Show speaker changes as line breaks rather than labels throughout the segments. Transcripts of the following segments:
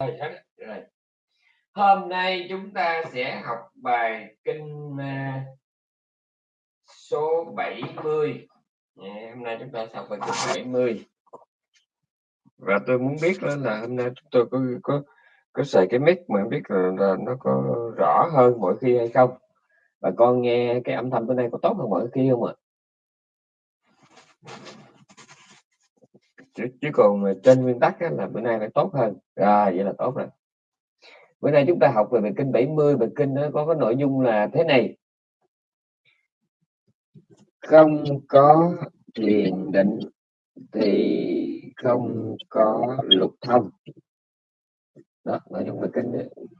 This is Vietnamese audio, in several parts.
rồi à, dạ, hôm nay chúng ta sẽ học bài kinh số 70 ngày hôm nay chúng ta sẽ học bài kinh 70 và tôi muốn biết đó là hôm nay chúng tôi có có có xài cái mic mà biết là, là nó có rõ hơn mỗi khi hay không? Và con nghe cái âm thanh bên đây có tốt hơn mỗi khi không ạ? Chứ, chứ còn trên nguyên tắc là bữa nay phải tốt hơn. Rồi vậy là tốt rồi. Bữa nay chúng ta học về bài kinh 70 bài kinh nó có cái nội dung là thế này. Không có thiền định thì không có lục thông. Đó nội dung bài kinh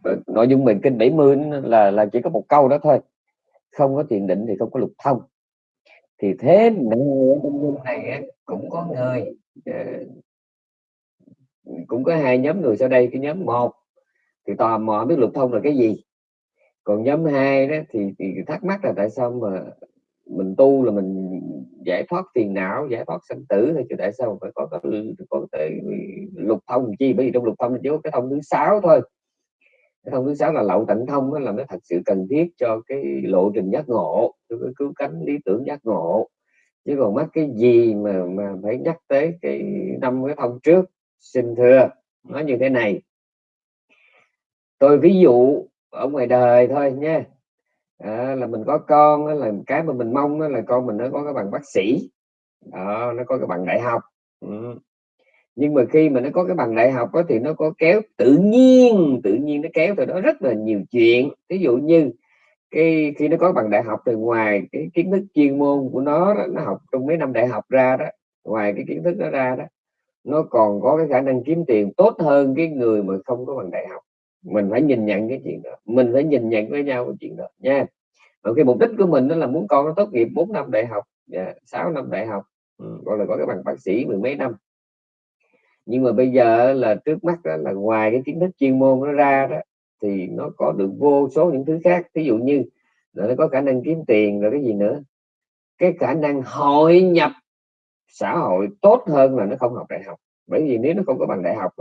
ờ, nội dung bài kinh 70 là là chỉ có một câu đó thôi. Không có thiền định thì không có lục thông. Thì thế này cũng có người Ờ, cũng có hai nhóm người sau đây cái nhóm một thì tò mò biết lục thông là cái gì. Còn nhóm hai đó thì, thì thắc mắc là tại sao mà mình tu là mình giải thoát phiền não giải thoát sanh tử thì tại sao phải có có, có cái lục thông chi? Bởi vì trong lục thông chỉ có cái thông thứ sáu thôi. Cái thông thứ sáu là lậu tận thông đó là nó thật sự cần thiết cho cái lộ trình giác ngộ cho cái cứu cánh lý tưởng giác ngộ chứ còn mắc cái gì mà mà phải nhắc tới cái năm cái ông trước xin thưa nói như thế này. Tôi ví dụ ở ngoài đời thôi nha. À, là mình có con là cái mà mình mong là con mình nó có cái bằng bác sĩ. Đó, nó có cái bằng đại học. Ừ. nhưng mà khi mà nó có cái bằng đại học đó, thì nó có kéo tự nhiên tự nhiên nó kéo từ đó rất là nhiều chuyện. Ví dụ như cái khi nó có bằng đại học từ ngoài cái kiến thức chuyên môn của nó nó học trong mấy năm đại học ra đó ngoài cái kiến thức đó ra đó nó còn có cái khả năng kiếm tiền tốt hơn cái người mà không có bằng đại học. Mình phải nhìn nhận cái chuyện đó mình phải nhìn nhận với nhau cái chuyện đó nha. Và cái mục đích của mình đó là muốn con nó tốt nghiệp 4 năm đại học dạ, yeah, 6 năm đại học ừ, gọi là có cái bằng bác sĩ mười mấy năm. Nhưng mà bây giờ là trước mắt đó là ngoài cái kiến thức chuyên môn nó ra đó thì nó có được vô số những thứ khác. Ví dụ như là nó có khả năng kiếm tiền rồi cái gì nữa. Cái khả năng hội nhập xã hội tốt hơn là nó không học đại học. Bởi vì nếu nó không có bằng đại học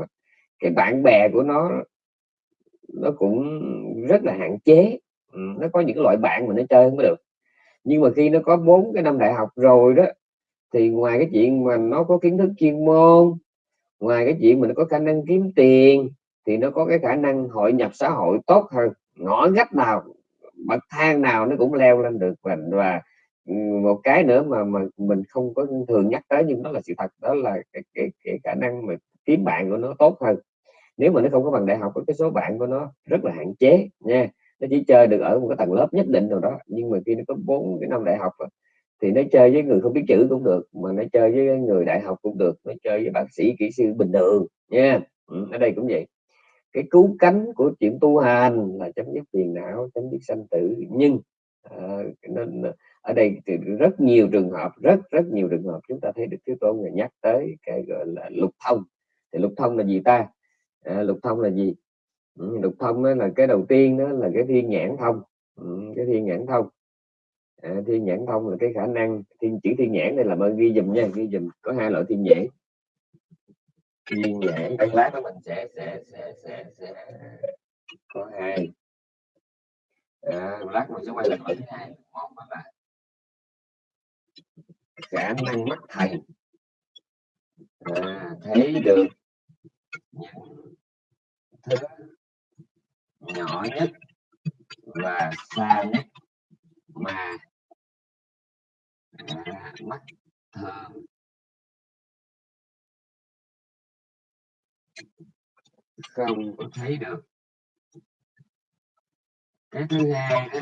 cái bạn bè của nó nó cũng rất là hạn chế. Ừ, nó có những loại bạn mà nó chơi mới được. Nhưng mà khi nó có bốn cái năm đại học rồi đó, thì ngoài cái chuyện mà nó có kiến thức chuyên môn, ngoài cái chuyện mà nó có khả năng kiếm tiền thì nó có cái khả năng hội nhập xã hội tốt hơn. Ngõ ngách nào bậc thang nào nó cũng leo lên được và, và ừ, một cái nữa mà mà mình không có thường nhắc tới nhưng đó là sự thật đó là cái, cái, cái khả năng mà kiếm bạn của nó tốt hơn. Nếu mà nó không có bằng đại học cái số bạn của nó rất là hạn chế nha. Nó chỉ chơi được ở một cái tầng lớp nhất định nào đó nhưng mà khi nó có bốn cái năm đại học thì nó chơi với người không biết chữ cũng được mà nó chơi với người đại học cũng được nó chơi với bác sĩ kỹ sư bình thường nha. Ừ, ở đây cũng vậy cái cứu cánh của chuyện tu hành là chấm dứt phiền não chấm dứt sanh tử. Nhưng ờ, à, nên ở đây thì rất nhiều trường hợp rất rất nhiều trường hợp chúng ta thấy được Thế Tôn người nhắc tới cái gọi là lục thông. Thì lục thông là gì ta? À, lục thông là gì? Ừ, lục thông đó là cái đầu tiên đó là cái thiên nhãn thông. Ừ, cái thiên nhãn thông. À, thiên nhãn thông là cái khả năng thiên chữ thiên nhãn đây là ơn ghi dùm nha ghi dùm có hai loại thiên nhãn riêng lẻ đây lát đó mình sẽ sẽ sẽ sẽ, sẽ có hai. À, lát mình sẽ quay lại thứ hai một là khả năng mắt thầy. À, thấy được những thứ nhỏ nhất và xa nhất mà à, mắt thường không có thấy được. Cái thứ hai đó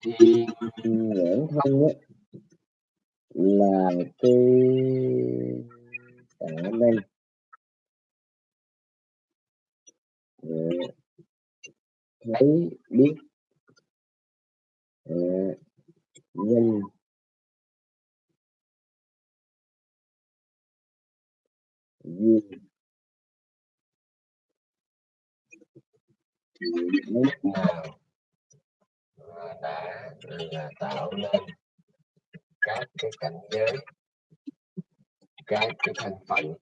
thì nhãn thông đó là cái khả năng thấy biết uh, nhân nào đã là tạo nên các cái cảnh giới các cái thành phần,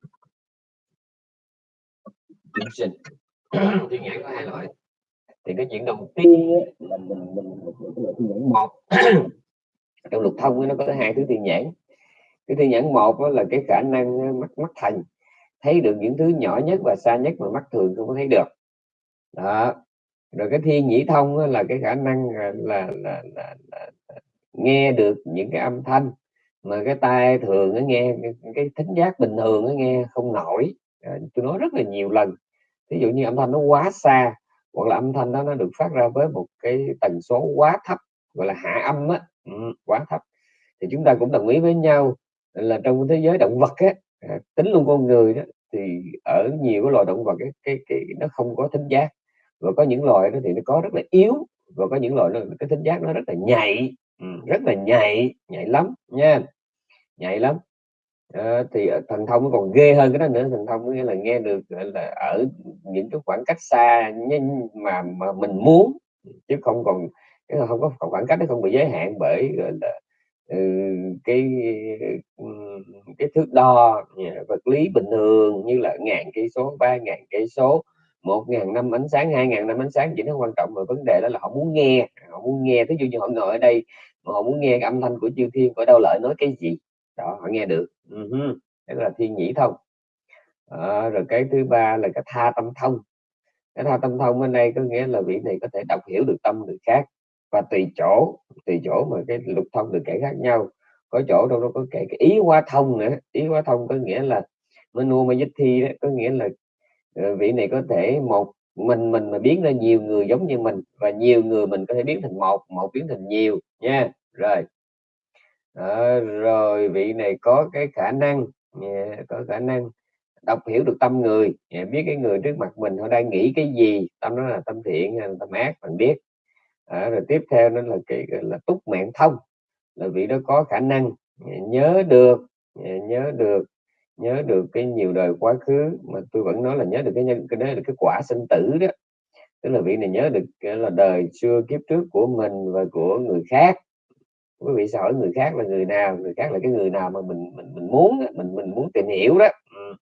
chúng sinh thiên nhãn có hai loại thì cái chuyện đầu tiên là mình mình, mình, mình thiên nhãn một trong lục thông nó có hai thứ thiên nhãn cái thiên nhãn một là cái khả năng mắt mắt thành thấy được những thứ nhỏ nhất và xa nhất mà mắt thường không có thấy được đó rồi cái thiên nhĩ thông là cái khả năng là, là, là, là, là nghe được những cái âm thanh mà cái tai thường nó nghe cái, cái thính giác bình thường nó nghe không nổi. À, tôi nói rất là nhiều lần. Ví dụ như âm thanh nó quá xa hoặc là âm thanh đó nó được phát ra với một cái tần số quá thấp gọi là hạ âm á ừ, quá thấp thì chúng ta cũng đồng ý với nhau là trong thế giới động vật á à, tính luôn con người đó thì ở nhiều cái loài động vật cái, cái, cái nó không có thính giác và có những loài đó thì nó có rất là yếu và có những loài nó cái tính giác nó rất là nhạy. Ừ, rất là nhạy nhạy lắm nha nhạy lắm. À, thì ờ, thần thông còn ghê hơn cái đó nữa thần thông nghĩa là nghe được là ở những cái khoảng cách xa nhưng mà mà mình muốn chứ không còn không có khoảng cách nó không bị giới hạn bởi gọi là ừ, cái ừ, cái thước đo vật lý bình thường như là ngàn cây số ba ngàn cây số một ngàn năm ánh sáng hai ngàn năm ánh sáng chỉ nó quan trọng mà vấn đề đó là họ muốn nghe. Họ muốn nghe ví dụ như họ ngồi ở đây mà họ muốn nghe cái âm thanh của chư thiên của đâu lợi nói cái gì? Đó họ nghe được. Uh-huh. đó là thiên nhĩ thông. À, rồi cái thứ ba là cái tha tâm thông. Cái tha tâm thông ở đây có nghĩa là vị này có thể đọc hiểu được tâm người khác và tùy chỗ tùy chỗ mà cái lục thông được kể khác nhau. Có chỗ đâu đó có kể cái ý hóa thông nữa. Ý hóa thông có nghĩa là menu mà dịch thi đó có nghĩa là Ờ, vị này có thể một mình mình mà biến ra nhiều người giống như mình và nhiều người mình có thể biến thành một một biến thành nhiều nha. Rồi. À, rồi vị này có cái khả năng dạ, có khả năng đọc hiểu được tâm người dạ, biết cái người trước mặt mình họ đang nghĩ cái gì tâm đó là tâm thiện hay là tâm ác mình biết. À, rồi tiếp theo nó là cái là túc mạng thông là vị đó có khả năng dạ, nhớ được nhớ được nhớ được cái nhiều đời quá khứ, mà tôi vẫn nói là nhớ được cái nhân, cái đấy là cái quả sinh tử đó. Tức là vị này nhớ được ờ, là đời xưa kiếp trước của mình và của người khác. Quý vị sẽ hỏi người khác là người nào, người khác là cái người nào mà mình mình mình muốn mình mình muốn tìm hiểu đó. Ừ.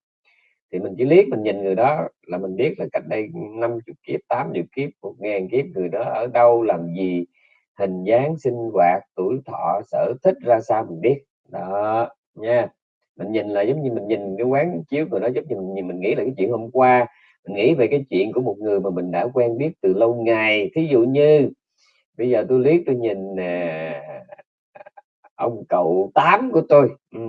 thì mình chỉ liếc mình nhìn người đó là mình biết là cách đây 50 kiếp 80 kiếp, một ngàn kiếp, người đó ở đâu, làm gì, hình dáng, sinh hoạt, tuổi thọ, sở thích ra sao mình biết. Đó, nha mình nhìn là giống như mình nhìn cái quán chiếu rồi đó giống như mình, mình nghĩ là cái chuyện hôm qua. Mình nghĩ về cái chuyện của một người mà mình đã quen biết từ lâu ngày. Thí dụ như bây giờ tôi liếc tôi nhìn nè ông cậu tám của tôi. Ừ.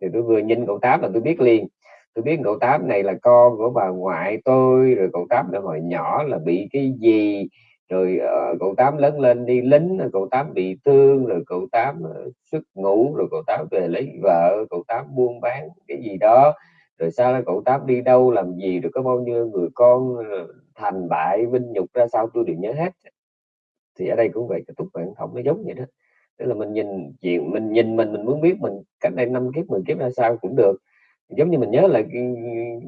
thì tôi vừa nhìn cậu tám là tôi biết liền. Tôi biết cậu tám này là con của bà ngoại tôi rồi cậu tám là hồi nhỏ là bị cái gì rồi uh, cậu tám lớn lên đi lính rồi cậu tám bị thương rồi cậu tám uh, xuất ngủ rồi cậu tám về lấy vợ cậu tám buôn bán cái gì đó. Rồi sau đó cậu tám đi đâu làm gì rồi có bao nhiêu người con ờ, thành bại vinh nhục ra sao tôi đều nhớ hết. Thì ở đây cũng vậy cái túc bản thông nó giống vậy đó. Tức là mình nhìn chuyện mình nhìn mình mình muốn biết mình cách đây năm kiếp 10 kiếp ra sao cũng được. Giống như mình nhớ là ừ,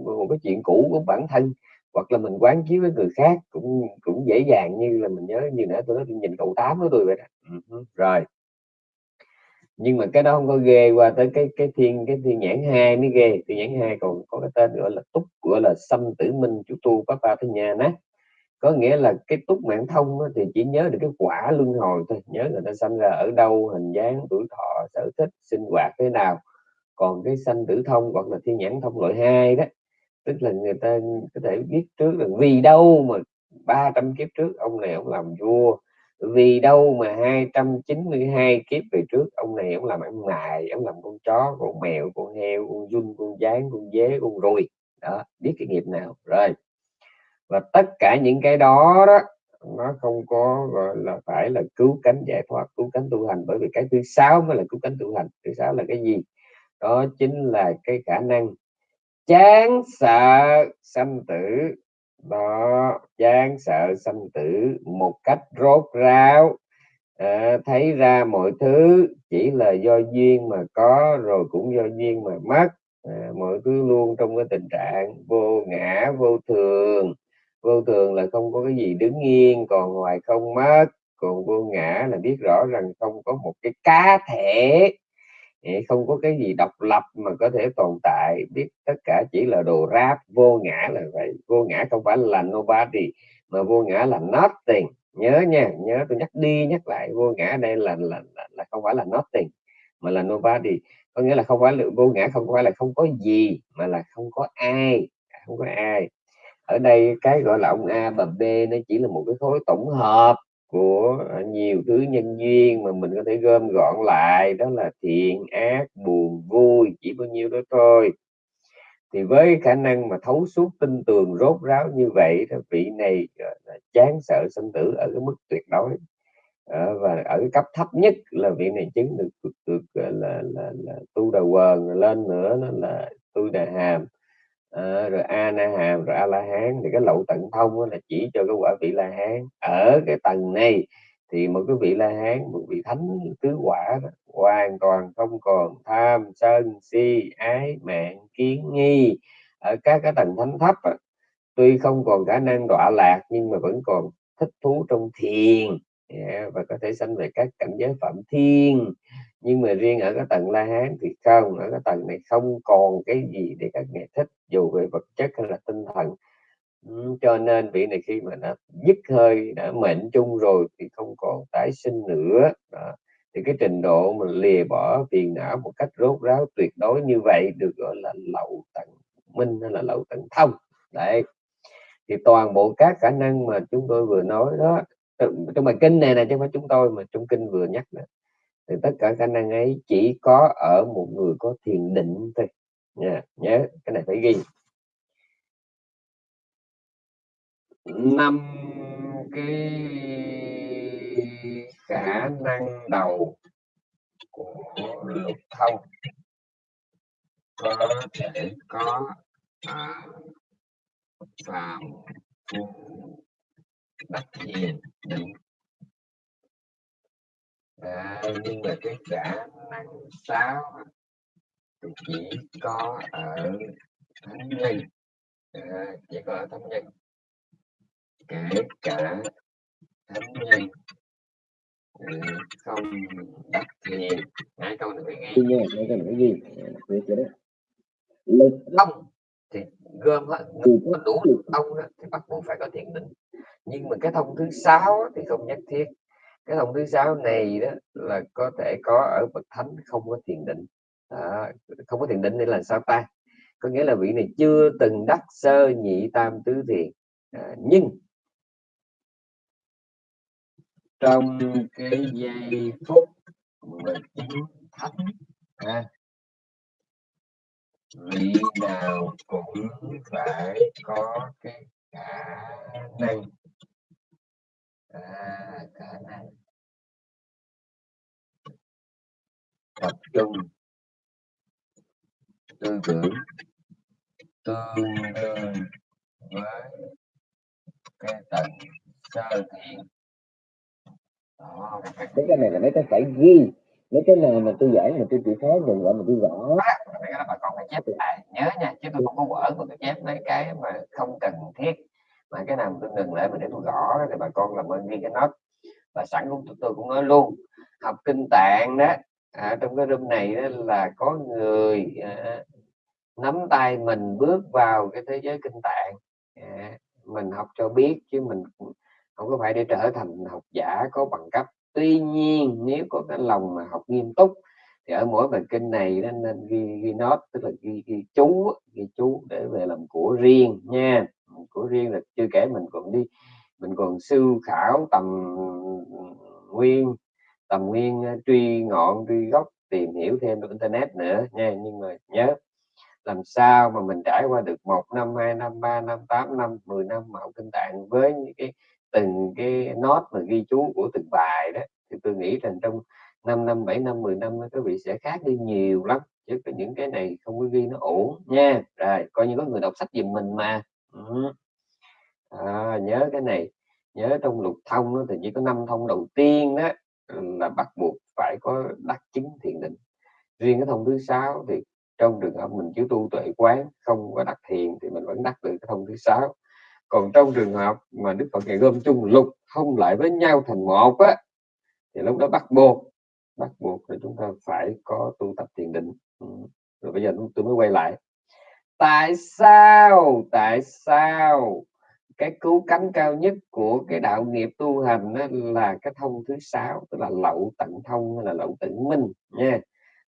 một cái chuyện cũ của bản thân hoặc là mình quán chiếu với người khác cũng cũng dễ dàng như là mình nhớ như nãy tôi nói tôi nhìn cậu tám của tôi vậy đó. Ừ, rồi. Nhưng mà cái đó không có ghê qua tới cái cái thiên cái thiên nhãn hai mới ghê. Thiên nhãn hai còn có cái tên gọi là túc gọi là xâm tử minh chú tu papa tới nhà nè. Có nghĩa là cái túc mạng thông thì chỉ nhớ được cái quả luân hồi thôi. Nhớ người ta sinh ra ở đâu hình dáng tuổi thọ sở thích sinh hoạt thế nào. Còn cái sanh tử thông hoặc là thiên nhãn thông loại hai đó tức là người ta có thể biết trước là vì đâu mà 300 kiếp trước ông này ông làm vua, vì đâu mà 292 kiếp về trước ông này ông làm ăn mài ông làm con chó, con mèo, con heo, con dun con gián, con dế, con ruồi. Đó, biết cái nghiệp nào. Rồi. Và tất cả những cái đó đó, nó không có, gọi là, phải là cứu cánh giải thoát, cứu cánh tu hành. Bởi vì cái thứ sáu mới là cứu cánh tu hành. Thứ sáu là cái gì? Đó chính là cái khả năng chán sợ sanh tử. Đó chán sợ sanh tử một cách rốt ráo. À, thấy ra mọi thứ chỉ là do duyên mà có rồi cũng do duyên mà mất. À, mọi thứ luôn trong cái tình trạng vô ngã vô thường. Vô thường là không có cái gì đứng yên còn ngoài không mất còn vô ngã là biết rõ rằng không có một cái cá thể không có cái gì độc lập mà có thể tồn tại biết tất cả chỉ là đồ ráp vô ngã là vậy. Vô ngã không phải là nobody mà vô ngã là nothing. Nhớ nha nhớ tôi nhắc đi nhắc lại vô ngã đây là là, là, là không phải là nothing mà là nobody. Có nghĩa là không phải là vô ngã không phải là không có gì mà là không có ai không có ai. Ở đây cái gọi là ông A và B nó chỉ là một cái khối tổng hợp của nhiều thứ nhân duyên mà mình có thể gom gọn lại đó là thiện ác buồn vui chỉ bao nhiêu đó thôi. Thì với khả năng mà thấu suốt tinh tường rốt ráo như vậy thì vị này ờ, chán sợ sinh tử ở cái mức tuyệt đối. À, và ở cái cấp thấp nhất là vị này chứng được được, được là, là, là, là tu đà quần lên nữa nó là tu đà hàm à, rồi a na hàm rồi a la hán thì cái lậu tận thông là chỉ cho cái quả vị la hán. Ở cái tầng này thì một cái vị la hán một vị thánh tứ quả đó, hoàn toàn không còn tham sân si ái mạng kiến nghi. Ở các cái tầng thánh thấp đó, tuy không còn khả năng đọa lạc nhưng mà vẫn còn thích thú trong thiền. Yeah, và có thể sanh về các cảnh giới phạm thiên nhưng mà riêng ở cái tầng la hán thì không, ở cái tầng này không còn cái gì để các nghệ thích, dù về vật chất hay là tinh thần. Cho nên vị này khi mà đã dứt hơi, đã mệnh chung rồi thì không còn tái sinh nữa. Đó. thì cái trình độ mà lìa bỏ phiền não một cách rốt ráo tuyệt đối như vậy được gọi là lậu tận minh hay là lậu tận thông. Đấy. Thì toàn bộ các khả năng mà chúng tôi vừa nói đó trong bài kinh này này chứ không phải chúng tôi mà trong kinh vừa nhắc đó thì tất cả khả năng ấy chỉ có ở một người có thiền định thôi. Nha nhớ cái này phải ghi. Năm cái khả năng đầu của lục thông có thể có à, phàm phu đắc hiền định à, nhưng mà cái khả năng sáu thì chỉ có ở thánh nhân. À, chỉ có ở thánh nhân. Kể cả thánh nhân không đắc thiền hai câu này phải ghi nha hai câu này phải ghi đó. Lực thông thì gom hết có đủ lực thông thì bắt buộc phải có thiền định. Nhưng mà cái thông thứ sáu thì không nhất thiết cái thông thứ sáu này đó là có thể có ở bậc thánh không có thiền định. À, không có thiền định nên là sao ta? Có nghĩa là vị này chưa từng đắc sơ nhị tam tứ thiền. À, nhưng trong cái giây phút mà chính thánh à, vị nào cũng phải có cái khả năng. À, khả năng. Tập trung. Tư tưởng. Tương đương với cái tầng sơ thiện mấy cái này là mấy cái phải ghi. Mấy cái này mà tôi giảng mà tôi chỉ thấy đừng gọi mà tôi gõ. Cái đó bà con phải chép lại. Nhớ nha chứ tôi không có quở mà tôi chép mấy cái mà không cần thiết. Mà cái nào tôi ngừng lại mà để tôi gõ thì bà con làm ơn ghi cái nốt. Và sẵn cũng tôi cũng nói luôn học kinh tạng đó à, trong cái room này đó là có người à, nắm tay mình bước vào cái thế giới kinh tạng. À, mình học cho biết chứ mình không có phải để trở thành học giả có bằng cấp. Tuy nhiên nếu có cái lòng mà học nghiêm túc thì ở mỗi bài kinh này nên, nên ghi, ghi nốt tức là ghi, ghi chú ghi chú để về làm của riêng nha. Của riêng là chưa kể mình còn đi mình còn sư khảo tầm nguyên tầm nguyên truy ngọn truy gốc tìm hiểu thêm được internet nữa nha. Nhưng mà nhớ làm sao mà mình trải qua được một năm hai năm ba năm tám năm 10 năm mà học kinh tạng với những cái từng cái nốt mà ghi chú của từng bài đó thì tôi nghĩ rằng trong 5 năm 7 năm 10 năm các vị sẽ khác đi nhiều lắm chứ có những cái này không có ghi nó ổn nha. Rồi coi như có người đọc sách giùm mình mà. Ừ. à, nhớ cái này nhớ trong lục thông đó, thì chỉ có năm thông đầu tiên đó là bắt buộc phải có đắc chứng thiền định. Riêng cái thông thứ sáu thì trong trường hợp mình chưa tu tuệ quán, không có đắc thiền thì mình vẫn đắc được cái thông thứ sáu. Còn trong trường hợp mà đức phật ngày gom chung lục không lại với nhau thành một á, thì lúc đó bắt buộc bắt buộc là chúng ta phải có tu tập thiền định. Ừ. rồi bây giờ tôi mới quay lại. Tại sao tại sao cái cứu cánh cao nhất của cái đạo nghiệp tu hành đó là cái thông thứ sáu, tức là lậu tận thông hay là lậu tận minh nha.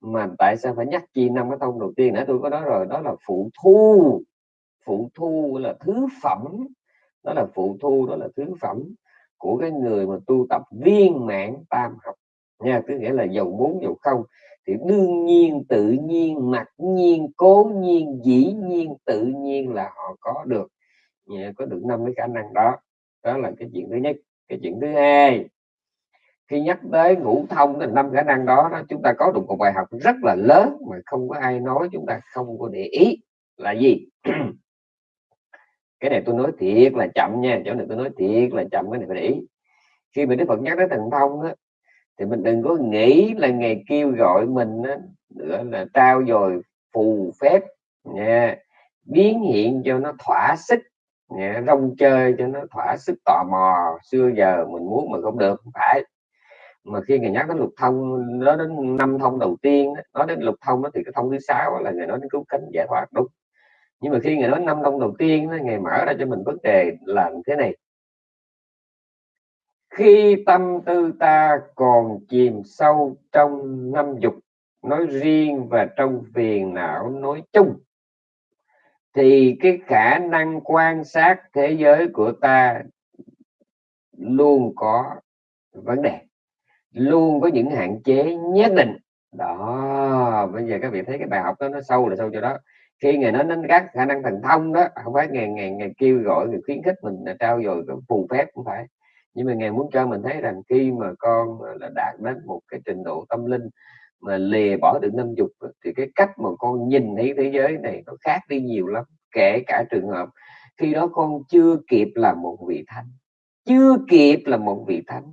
Mà tại sao phải nhắc chi năm cái thông đầu tiên nữa tôi có nói rồi? Đó là phụ thu. Phụ thu là thứ phẩm. Đó là phụ thu, đó là thứ phẩm của cái người mà tu tập viên mãn tam học nha. Tức nghĩa là dầu muốn dầu không. Thì đương nhiên, tự nhiên, mặc nhiên, cố nhiên, dĩ nhiên, tự nhiên là họ có được có được năm cái khả năng đó. Đó là cái chuyện thứ nhất. Cái chuyện thứ hai khi nhắc tới ngũ thông thì năm khả năng đó, đó chúng ta có được một bài học rất là lớn mà không có ai nói chúng ta không có để ý là gì? Cái này tôi nói thiệt là chậm nha chỗ này tôi nói thiệt là chậm cái này phải để ý. Khi mình đức phật nhắc tới thần thông đó, thì mình đừng có nghĩ là ngày kêu gọi mình đó, nữa là trao dồi phù phép nha biến hiện cho nó thỏa sức nha, rong chơi cho nó thỏa sức tò mò. Xưa giờ mình muốn mà không được không phải. Mà khi người nhắc đến lục thông nó đến năm thông đầu tiên nói đến lục thông đó thì cái thông thứ sáu là người nói đến cứu cánh giải thoát đúng. Nhưng mà khi người nói năm thông đầu tiên đó, ngày mở ra cho mình vấn đề là thế này. Khi tâm tư ta còn chìm sâu trong năm dục nói riêng và trong phiền não nói chung thì cái khả năng quan sát thế giới của ta luôn có vấn đề, luôn có những hạn chế nhất định. Đó, bây giờ các vị thấy cái bài học đó, nó sâu là sâu cho đó. Khi ngày nói đến các khả năng thần thông đó, không phải ngày ngày ngày kêu gọi người khuyến khích mình là trao dồi phù phép cũng phải. Nhưng mà ngài muốn cho mình thấy rằng khi mà con là đạt đến một cái trình độ tâm linh mà lìa bỏ được năm dục thì cái cách mà con nhìn thấy thế giới này nó khác đi nhiều lắm. Kể cả trường hợp khi đó con chưa kịp là một vị thánh, chưa kịp là một vị thánh,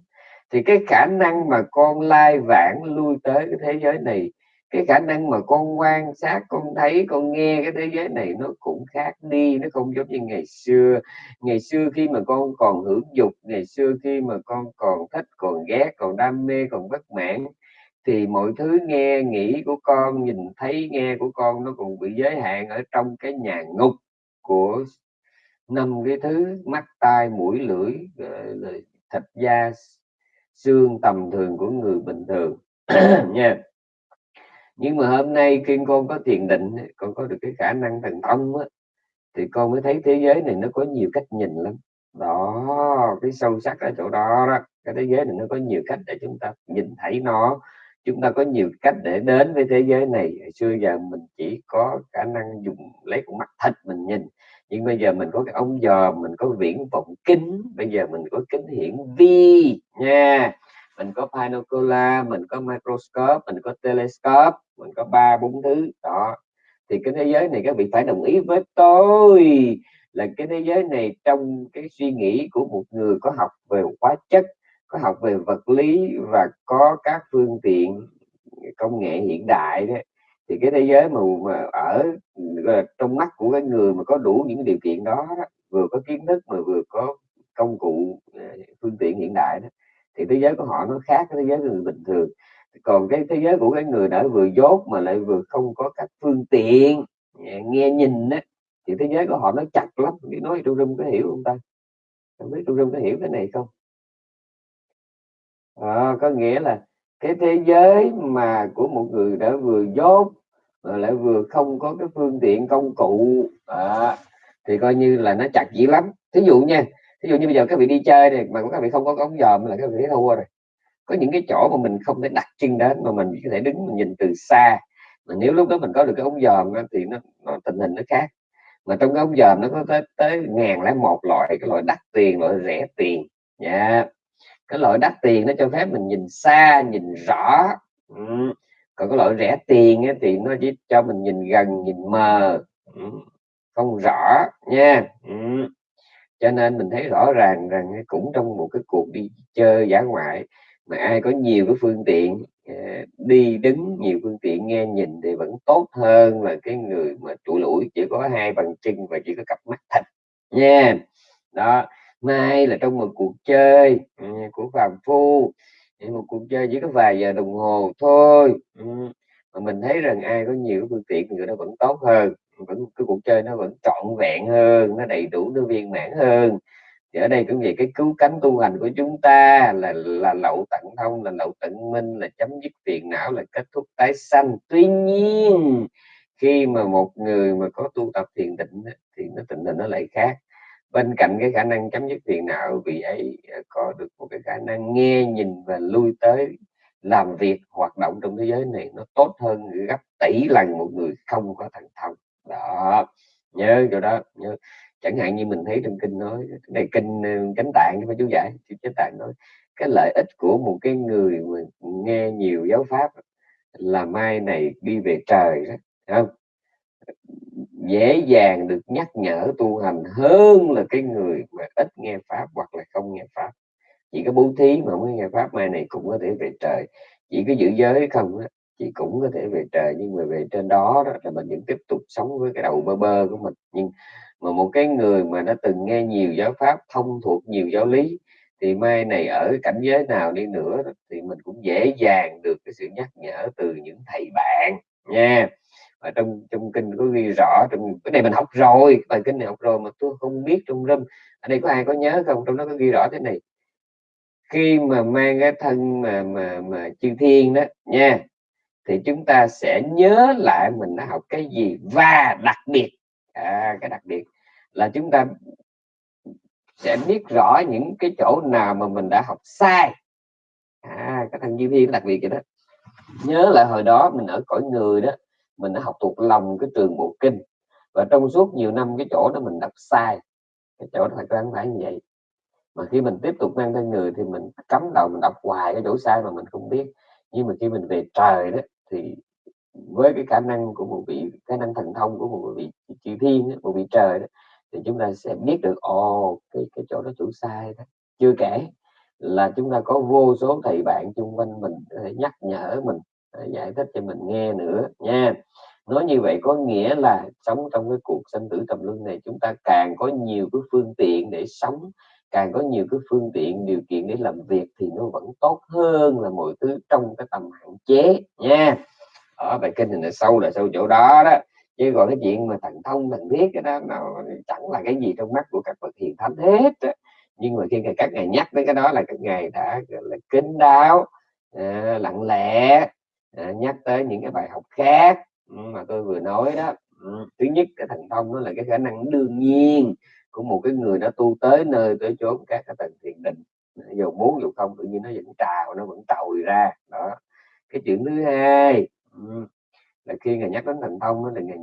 thì cái khả năng mà con lai vãng lui tới cái thế giới này, cái khả năng mà con quan sát, con thấy, con nghe cái thế giới này nó cũng khác đi, nó không giống như ngày xưa. Ngày xưa khi mà con còn hưởng dục, ngày xưa khi mà con còn thích, còn ghét, còn đam mê, còn bất mãn thì mọi thứ nghe nghĩ của con nhìn thấy nghe của con nó còn bị giới hạn ở trong cái nhà ngục của năm cái thứ mắt tai mũi lưỡi ờ, thịt da xương tầm thường của người bình thường. Nha. Nhưng mà hôm nay khi con có thiền định con có được cái khả năng thần thông á, thì con mới thấy thế giới này nó có nhiều cách nhìn lắm. Đó cái sâu sắc ở chỗ đó đó cái thế giới này nó có nhiều cách để chúng ta nhìn thấy nó chúng ta có nhiều cách để đến với thế giới này. Xưa giờ mình chỉ có khả năng dùng, lấy con mắt thịt mình nhìn. Nhưng bây giờ mình có cái ống dò mình có viễn vọng kính. Bây giờ mình có kính hiển vi nha. Mình có pinocular mình có microscope, mình có telescope, mình có ba, bốn thứ. Đó. Thì cái thế giới này các vị phải đồng ý với tôi là cái thế giới này trong cái suy nghĩ của một người có học về hóa chất có học về vật lý và có các phương tiện công nghệ hiện đại đấy thì cái thế giới mà, mà ở trong mắt của cái người mà có đủ những điều kiện đó, đó vừa có kiến thức mà vừa có công cụ ờ, phương tiện hiện đại đó thì thế giới của họ nó khác với thế giới của người bình thường. Còn cái thế giới của cái người đã vừa dốt mà lại vừa không có các phương tiện ờ, nghe nhìn đó, thì thế giới của họ nó chặt lắm. Cái nói trung rung có hiểu không ta? Không biết trung rung có hiểu cái này không? À, có nghĩa là cái thế giới mà của một người đã vừa dốt mà lại vừa không có cái phương tiện công cụ à, thì coi như là nó chặt dữ lắm. Thí dụ nha thí dụ như bây giờ các vị đi chơi này mà các vị không có ống dòm là các vị thấy thua rồi. Có những cái chỗ mà mình không thể đặt chân đến mà mình có thể đứng mình nhìn từ xa mà nếu lúc đó mình có được cái ống dòm thì nó, nó tình hình nó khác. Mà trong cái ống dòm nó có tới tới ngàn lẻ một loại cái loại đắt tiền loại rẻ tiền nha yeah cái loại đắt tiền nó cho phép mình nhìn xa nhìn rõ. Ừ. còn cái loại rẻ tiền ấy, thì nó chỉ cho mình nhìn gần nhìn mờ. Ừ. không rõ nha. Ừ. Cho nên mình thấy rõ ràng rằng cũng trong một cái cuộc đi chơi giả ngoại mà ai có nhiều cái phương tiện ờ, đi đứng nhiều phương tiện nghe nhìn thì vẫn tốt hơn là cái người mà trụ lũi chỉ có hai bàn chân và chỉ có cặp mắt thịt nha. Đó mai là trong một cuộc chơi ừ, của phàm phu. Một cuộc chơi chỉ có vài giờ đồng hồ thôi. Ừ, mà mình thấy rằng ai có nhiều phương tiện thì người đó vẫn tốt hơn. Vẫn, cái cuộc chơi nó vẫn trọn vẹn hơn, nó đầy đủ, nó viên mãn hơn. Thì ở đây cũng vậy cái cứu cánh tu hành của chúng ta là là lậu tận thông, là lậu tận minh, là chấm dứt phiền não, là kết thúc tái sanh. Tuy nhiên, khi mà một người mà có tu tập thiền định thì nó tình hình nó lại khác bên cạnh cái khả năng chấm dứt phiền não, vị ấy ờ, có được một cái khả năng nghe, nhìn và lui tới làm việc, hoạt động trong thế giới này nó tốt hơn gấp tỷ lần một người không có thần thông đó, nhớ chỗ đó, nhớ. Chẳng hạn như mình thấy trong kinh nói cái này kinh ờ, cánh tạng phải chú giải chánh tạng nói, cái lợi ích của một cái người mà nghe nhiều giáo pháp là mai này đi về trời đó không? Dễ dàng được nhắc nhở tu hành hơn là cái người mà ít nghe pháp hoặc là không nghe pháp. Chỉ có bố thí mà mới nghe pháp mai này cũng có thể về trời. Chỉ có giữ giới không á chị cũng có thể về trời. Nhưng mà về trên đó, đó là mình vẫn tiếp tục sống với cái đầu bơ bơ của mình. Nhưng mà một cái người mà đã từng nghe nhiều giáo pháp thông thuộc nhiều giáo lý thì mai này ở cảnh giới nào đi nữa thì mình cũng dễ dàng được cái sự nhắc nhở từ những thầy bạn nha ở trong trong kinh có ghi rõ trong cái này mình học rồi bài kinh này học rồi mà tôi không biết trong râm. Ở đây có ai có nhớ không? Trong đó có ghi rõ thế này. Khi mà mang cái thân mà mà mà chư thiên đó nha thì chúng ta sẽ nhớ lại mình đã học cái gì. Và đặc biệt à, cái đặc biệt là chúng ta sẽ biết rõ những cái chỗ nào mà mình đã học sai. À, cái thằng chư thiên đặc biệt vậy đó. Nhớ lại hồi đó mình ở cõi người đó mình đã học thuộc lòng cái trường bộ kinh. Và trong suốt nhiều năm cái chỗ đó mình đọc sai cái chỗ đó thật ra không phải như vậy. Mà khi mình tiếp tục mang thân người thì mình cắm đầu mình đọc hoài cái chỗ sai mà mình không biết. Nhưng mà khi mình về trời đó thì với cái khả năng của một vị khả năng thần thông của một vị chư thiên một vị trời đó, thì chúng ta sẽ biết được ồ cái cái chỗ đó chủ sai đó. Chưa kể là chúng ta có vô số thầy bạn chung quanh mình để nhắc nhở mình giải thích cho mình nghe nữa nha. Nói như vậy có nghĩa là sống trong cái cuộc sinh tử tầm luân này chúng ta càng có nhiều cái phương tiện để sống càng có nhiều cái phương tiện điều kiện để làm việc thì nó vẫn tốt hơn là mọi thứ trong cái tầm hạn chế nha. Ở bài kinh thì là sâu là sâu chỗ đó đó. Chứ còn cái chuyện mà thần thông thần biết cái đó nó chẳng là cái gì trong mắt của các bậc hiền thánh hết đó. nhưng mà khi các ngài nhắc đến cái đó là các ngài đã là kính đáo à, lặng lẽ à, nhắc tới những cái bài học khác ừ, mà tôi vừa nói đó. Ừ, thứ nhất cái thành thông nó là cái khả năng đương nhiên của một cái người đã tu tới nơi tới chốn các cái tầng thiền định. Ờ, dù muốn dù không tự nhiên nó vẫn trào nó vẫn trồi ra. Đó cái chuyện thứ hai ừ, là khi ngài nhắc đến thành thông thì ngài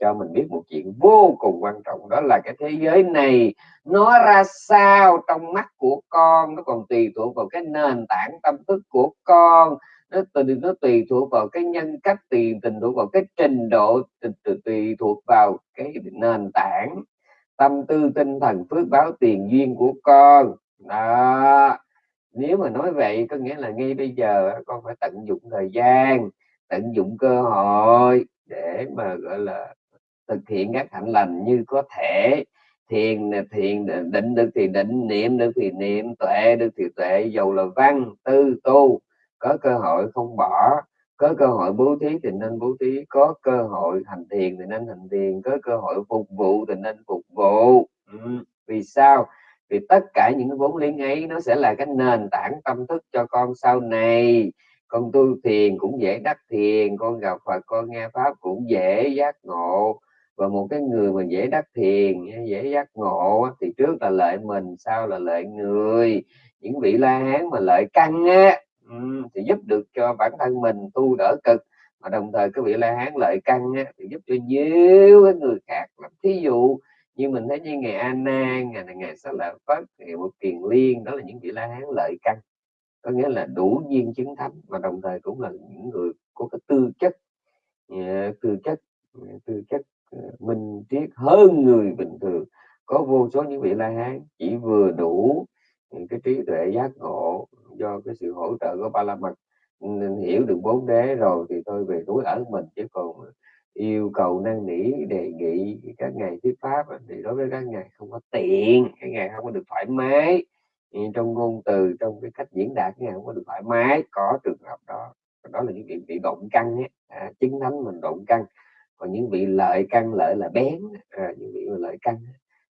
cho mình biết một chuyện vô cùng quan trọng đó là cái thế giới này nó ra sao trong mắt của con nó còn tùy thuộc vào cái nền tảng tâm thức của con nó tùy nó tùy thuộc vào cái nhân cách tùy tình thuộc vào cái trình độ tùy, tùy, thuộc vào cái nền tảng. Tâm tư tinh thần phước báo tiền duyên của con. Đó. Nếu mà nói vậy có nghĩa là ngay bây giờ con phải tận dụng thời gian tận dụng cơ hội để mà gọi là thực hiện các hạnh lành như có thể. Thiền thiền định được thì định niệm được thì niệm tuệ được thì tuệ dầu là văn tư tu có cơ hội không bỏ, có cơ hội bố thí thì nên bố thí, có cơ hội hành thiền thì nên hành thiền, có cơ hội phục vụ thì nên phục vụ. Ừ. vì sao? Vì tất cả những cái vốn liếng ấy nó sẽ là cái nền tảng tâm thức cho con sau này. Con tu thiền cũng dễ đắc thiền, con gặp Phật, con nghe pháp cũng dễ giác ngộ. Và một cái người mà dễ đắc thiền, dễ giác ngộ thì trước là lợi mình, sau là lợi người. Những vị la hán mà lợi căn á Ừ, thì giúp được cho bản thân mình tu đỡ cực mà đồng thời cái vị la hán lợi căn á, thì giúp cho nhiều cái người khác thí dụ. Như mình thấy như ngày Anna ngày này ngày Sa Lợi Phất ngày một Kiền Liên đó là những vị la hán lợi căn. Có nghĩa là đủ duyên chứng thánh mà đồng thời cũng là những người có cái tư chất à, tư chất à, tư chất à, minh triết hơn người bình thường. Có vô số những vị la hán chỉ vừa đủ cái trí tuệ giác ngộ do cái sự hỗ trợ của ba la mật nên hiểu được bốn đế rồi thì tôi về núi ở mình chứ còn yêu cầu năn nỉ đề nghị các ngày thuyết pháp thì đối với các ngài không có tiện các ngài không có được thoải mái. Trong ngôn từ trong cái cách diễn đạt ngày không có được thoải mái. Có trường hợp đó đó là những vị bị động căn ấy. À, chứng thánh mình động căn. Còn những vị lợi căn lợi là bén à, những vị lợi căn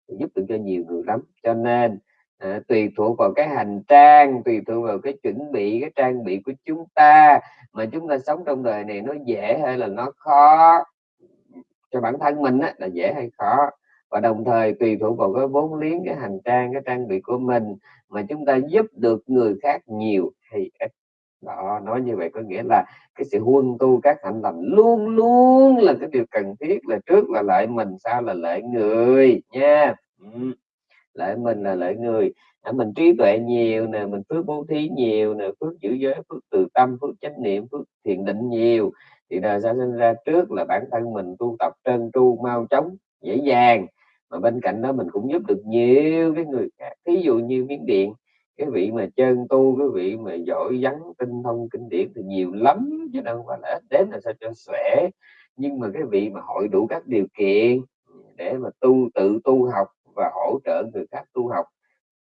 giúp được cho nhiều người lắm. Cho nên à, tùy thuộc vào cái hành trang tùy thuộc vào cái chuẩn bị cái trang bị của chúng ta. Mà chúng ta sống trong đời này nó dễ hay là nó khó? Cho bản thân mình á, là dễ hay khó? Và đồng thời tùy thuộc vào cái vốn liếng cái hành trang cái trang bị của mình mà chúng ta giúp được người khác nhiều hay ít? Đó nói như vậy có nghĩa là cái sự huân tu các hạnh lành luôn luôn là cái điều cần thiết là trước là lợi mình sau là lợi người nha. Yeah lợi mình là lợi người. À, mình trí tuệ nhiều nè mình phước bố thí nhiều nè phước giữ giới phước từ tâm phước chánh niệm phước thiền định nhiều. Thì đời sao sinh ra trước là bản thân mình tu tập trơn tru mau chóng dễ dàng. Mà bên cạnh đó mình cũng giúp được nhiều cái người khác. Thí dụ như miếng điện cái vị mà chân tu cái vị mà giỏi vắn tinh thông kinh điển thì nhiều lắm chứ đâu phải là ít. Đến là sao cho sẻ nhưng mà cái vị mà hội đủ các điều kiện để mà tu tự tu học và hỗ trợ người khác tu học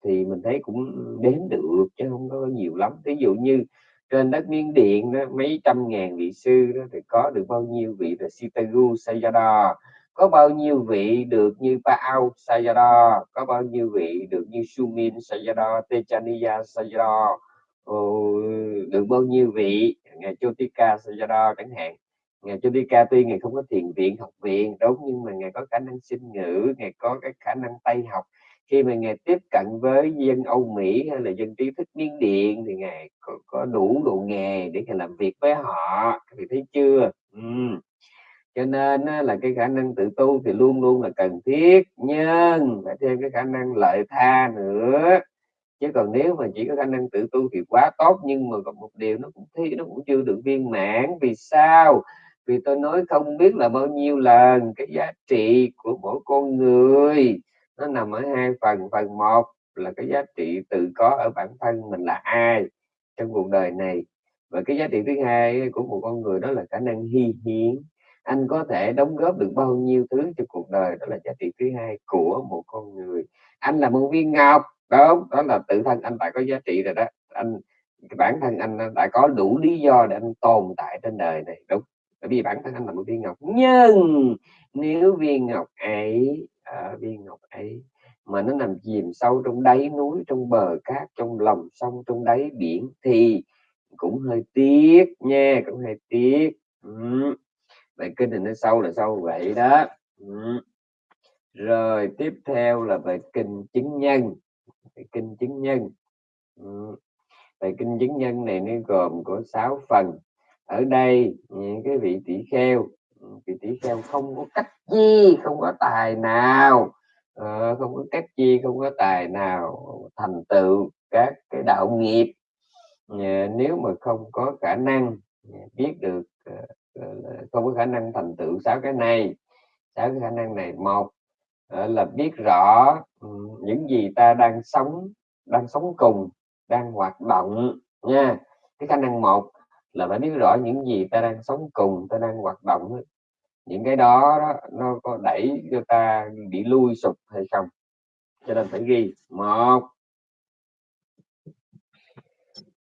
thì mình thấy cũng đến được chứ không có nhiều lắm. Ví dụ như trên đất Miến điện đó, mấy trăm ngàn vị sư đó thì có được bao nhiêu vị là Sitagu Sayadaw? Có bao nhiêu vị được như Paao Sayadaw? Có bao nhiêu vị được như Sumin Sayadaw Techaniya Sayadaw? Được bao nhiêu vị? Ngài Chotika Sayadaw chẳng hạn ngài Chotika tuy ngài không có thiền viện học viện đúng nhưng mà ngài có khả năng sinh ngữ ngài có cái khả năng tay học. Khi mà ngài tiếp cận với dân Âu Mỹ hay là dân trí thức Miến Điện thì ngài có, có đủ độ nghề để ngài làm việc với họ. Thì thấy chưa? Ừ. cho nên là cái khả năng tự tu thì luôn luôn là cần thiết nhưng phải thêm cái khả năng lợi tha nữa. Chứ còn nếu mà chỉ có khả năng tự tu thì quá tốt nhưng mà còn một điều nó cũng thi nó cũng chưa được viên mãn. Vì sao? Vì tôi nói không biết là bao nhiêu lần cái giá trị của mỗi con người. Nó nằm ở hai phần. Phần một là cái giá trị tự có ở bản thân mình là ai trong cuộc đời này. Và cái giá trị thứ hai của một con người đó là khả năng hy hiến. Anh có thể đóng góp được bao nhiêu thứ cho cuộc đời, đó là giá trị thứ hai của một con người. Anh là một viên ngọc. Đó đó là tự thân anh đã có giá trị rồi đó. Anh, bản thân anh đã có đủ lý do để anh tồn tại trên đời này. Đúng bởi vì bản thân anh là một viên ngọc. Nhưng nếu viên ngọc ấy à, viên ngọc ấy mà nó nằm chìm sâu trong đáy núi trong bờ cát trong lòng sông trong đáy biển thì cũng hơi tiếc nha cũng hơi tiếc. Ừ kinh thì nó sâu là sâu vậy đó. Ừ. rồi tiếp theo là bài kinh chứng nhân. Bài kinh chứng nhân. Ừ. bài kinh chứng nhân này nó gồm có 6 phần ở đây những cái vị tỷ kheo ừ, vị tỷ kheo không có cách chi, không có tài nào ờ, không có cách chi, không có tài nào thành tựu các cái đạo nghiệp. Ờ, nếu mà không có khả năng ờ, biết được không có khả năng thành tựu sáu cái này, sáu cái khả năng này một là biết rõ ừ, những gì ta đang sống đang sống cùng, đang hoạt động nha. Cái khả năng một là phải biết rõ những gì ta đang sống cùng ta đang hoạt động những cái đó, đó nó có đẩy cho ta bị lui sụp hay không? Cho nên phải ghi. Một.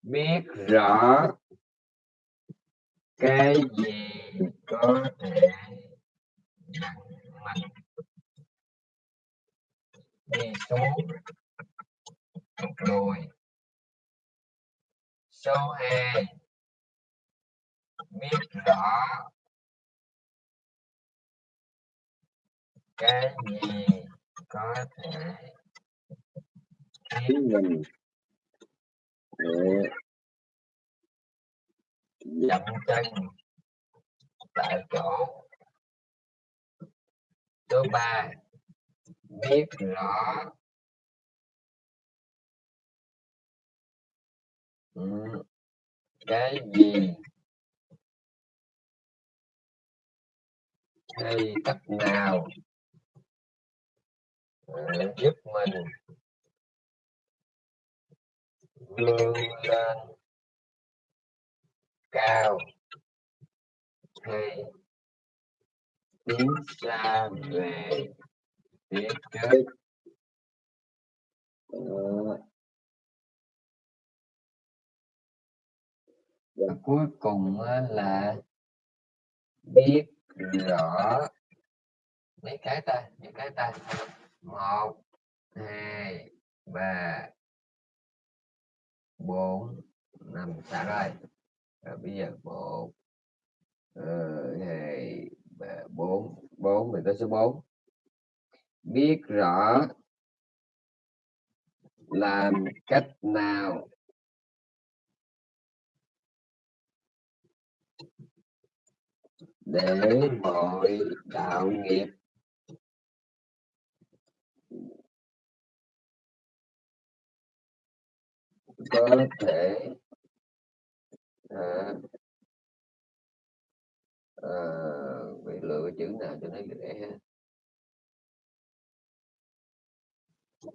Biết rõ cái gì có thể dẫn mình đi xuống rồi số hai biết rõ cái gì có thể khiến mình. Dậm chân tại chỗ. Số ba biết rõ cái gì hay cách nào? Giúp mình. Vươn lên. Cao. Hay tiến xa về. Phía trước. Và cuối cùng là biết rõ mấy cái ta? Những cái ta. Một, hai, ba, bốn, năm. Sáu rồi. Rồi bây giờ một, hai, ba, bốn. Bốn, mình tới số bốn. biết rõ làm cách nào để mọi đạo nghiệp. Có thể à, à, bị lựa chữ nào cho nó dễ ha.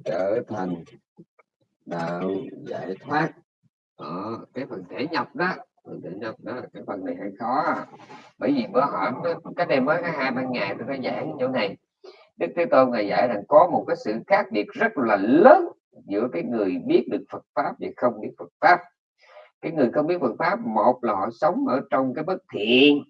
Trở thành đạo giải thoát. Ở cái phần thể nhập đó phần định không đó cái phần này hơi khó à. bởi vì bữa hỏi cái đây mới có hai ba ngày tôi đã giảng chỗ này. Đức thế tôn ngài dạy rằng có một cái sự khác biệt rất là lớn giữa cái người biết được phật pháp và không biết phật pháp. Cái người không biết phật pháp một là họ sống ở trong cái bất thiện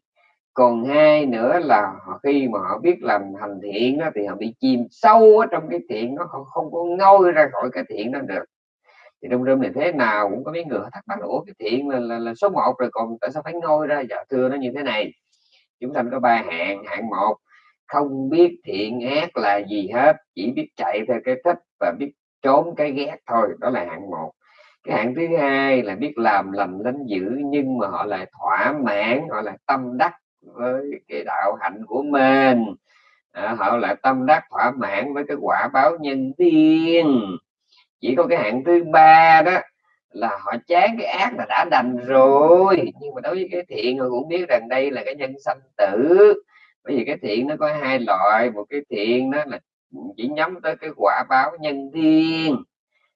còn hai nữa là họ khi mà họ biết làm hành thiện đó, thì họ bị chìm sâu ở trong cái thiện nó không, không có ngôi ra khỏi cái thiện đó được thì trong rơm này thế nào cũng có mấy người thắc mắc ủa cái thiện là, là, là số 1 rồi còn tại sao phải ngôi ra? Dạ thưa nó như thế này. Chúng sanh có ba hạng. Hạng một không biết thiện ác là gì hết chỉ biết chạy theo cái thích và biết trốn cái ghét thôi. Đó là hạng một. Cái hạng thứ hai là biết làm lành lánh dữ nhưng mà họ lại thỏa mãn họ lại tâm đắc với cái đạo hạnh của mình. À, họ lại tâm đắc thỏa mãn với cái quả báo nhân tiên chỉ có cái hạng thứ ba đó là họ chán cái ác là đã đành rồi. Nhưng mà đối với cái thiện họ cũng biết rằng đây là cái nhân sanh tử. Bởi vì cái thiện nó có hai loại. Một cái thiện đó là chỉ nhắm tới cái quả báo nhân thiên.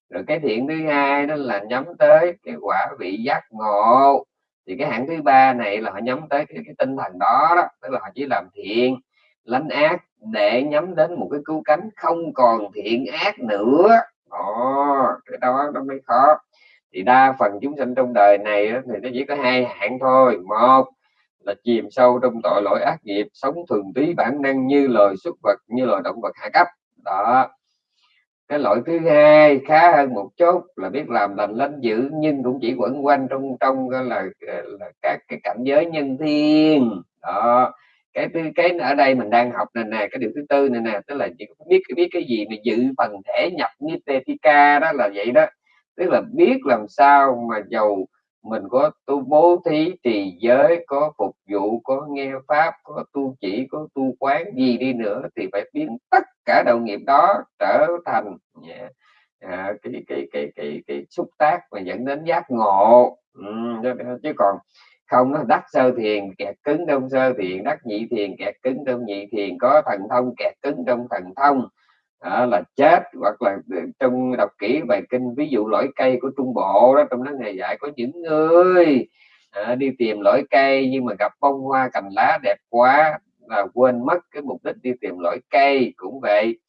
Rồi cái thiện thứ hai đó là nhắm tới cái quả vị giác ngộ. Thì cái hạng thứ ba này là họ nhắm tới cái, cái tinh thần đó, đó. Tức là họ chỉ làm thiện lánh ác để nhắm đến một cái cứu cánh không còn thiện ác nữa đó cái đó nó mới khó. Thì đa phần chúng sinh trong đời này thì nó chỉ có hai hạng thôi. Một là chìm sâu trong tội lỗi ác nghiệp sống thường túy bản năng như loài xuất vật như loài động vật hạ cấp. Đó. Cái loại thứ hai khá hơn một chút là biết làm lành lánh dữ nhưng cũng chỉ quẩn quanh trong trong là, là các cái cảnh giới nhân thiên. Đó cái thứ cái ở đây mình đang học này nè cái điều thứ tư này nè tức là chỉ biết biết cái gì mà dự phần thể nhập nitetika đó là vậy đó. Tức là biết làm sao mà giàu mình có tu bố thí trì giới có phục vụ có nghe pháp có tu chỉ có tu quán gì đi nữa thì phải biến tất cả đạo nghiệp đó trở thành yeah, à, cái, cái cái cái cái xúc tác và dẫn đến giác ngộ. Ừ, chứ còn không nó đắc sơ thiền kẹt cứng trong sơ thiền đắc nhị thiền kẹt cứng trong nhị thiền có thần thông kẹt cứng trong thần thông. Đó là chết hoặc là ừ, trong đọc kỹ bài kinh ví dụ lõi cây của trung bộ đó trong đó ngày dạy có những người à, đi tìm lõi cây nhưng mà gặp bông hoa cành lá đẹp quá là quên mất cái mục đích đi tìm lõi cây cũng vậy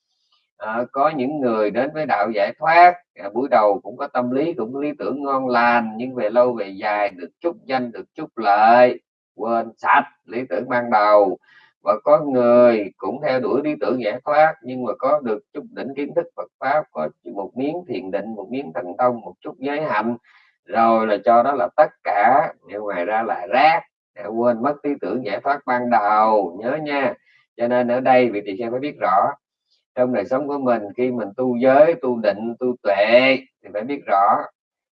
à, có những người đến với đạo giải thoát à, buổi đầu cũng có tâm lý cũng có lý tưởng ngon lành nhưng về lâu về dài được chút danh được chút lợi quên sạch lý tưởng ban đầu. Và có người cũng theo đuổi lý tưởng giải thoát nhưng mà có được chút đỉnh kiến thức Phật pháp có một miếng thiền định một miếng thần thông một chút giới hạnh. Rồi là cho đó là tất cả nhưng ngoài ra là rác để quên mất lý tưởng giải thoát ban đầu nhớ nha. Cho nên ở đây vị tỳ kheo phải biết rõ trong đời sống của mình khi mình tu giới tu định tu tuệ thì phải biết rõ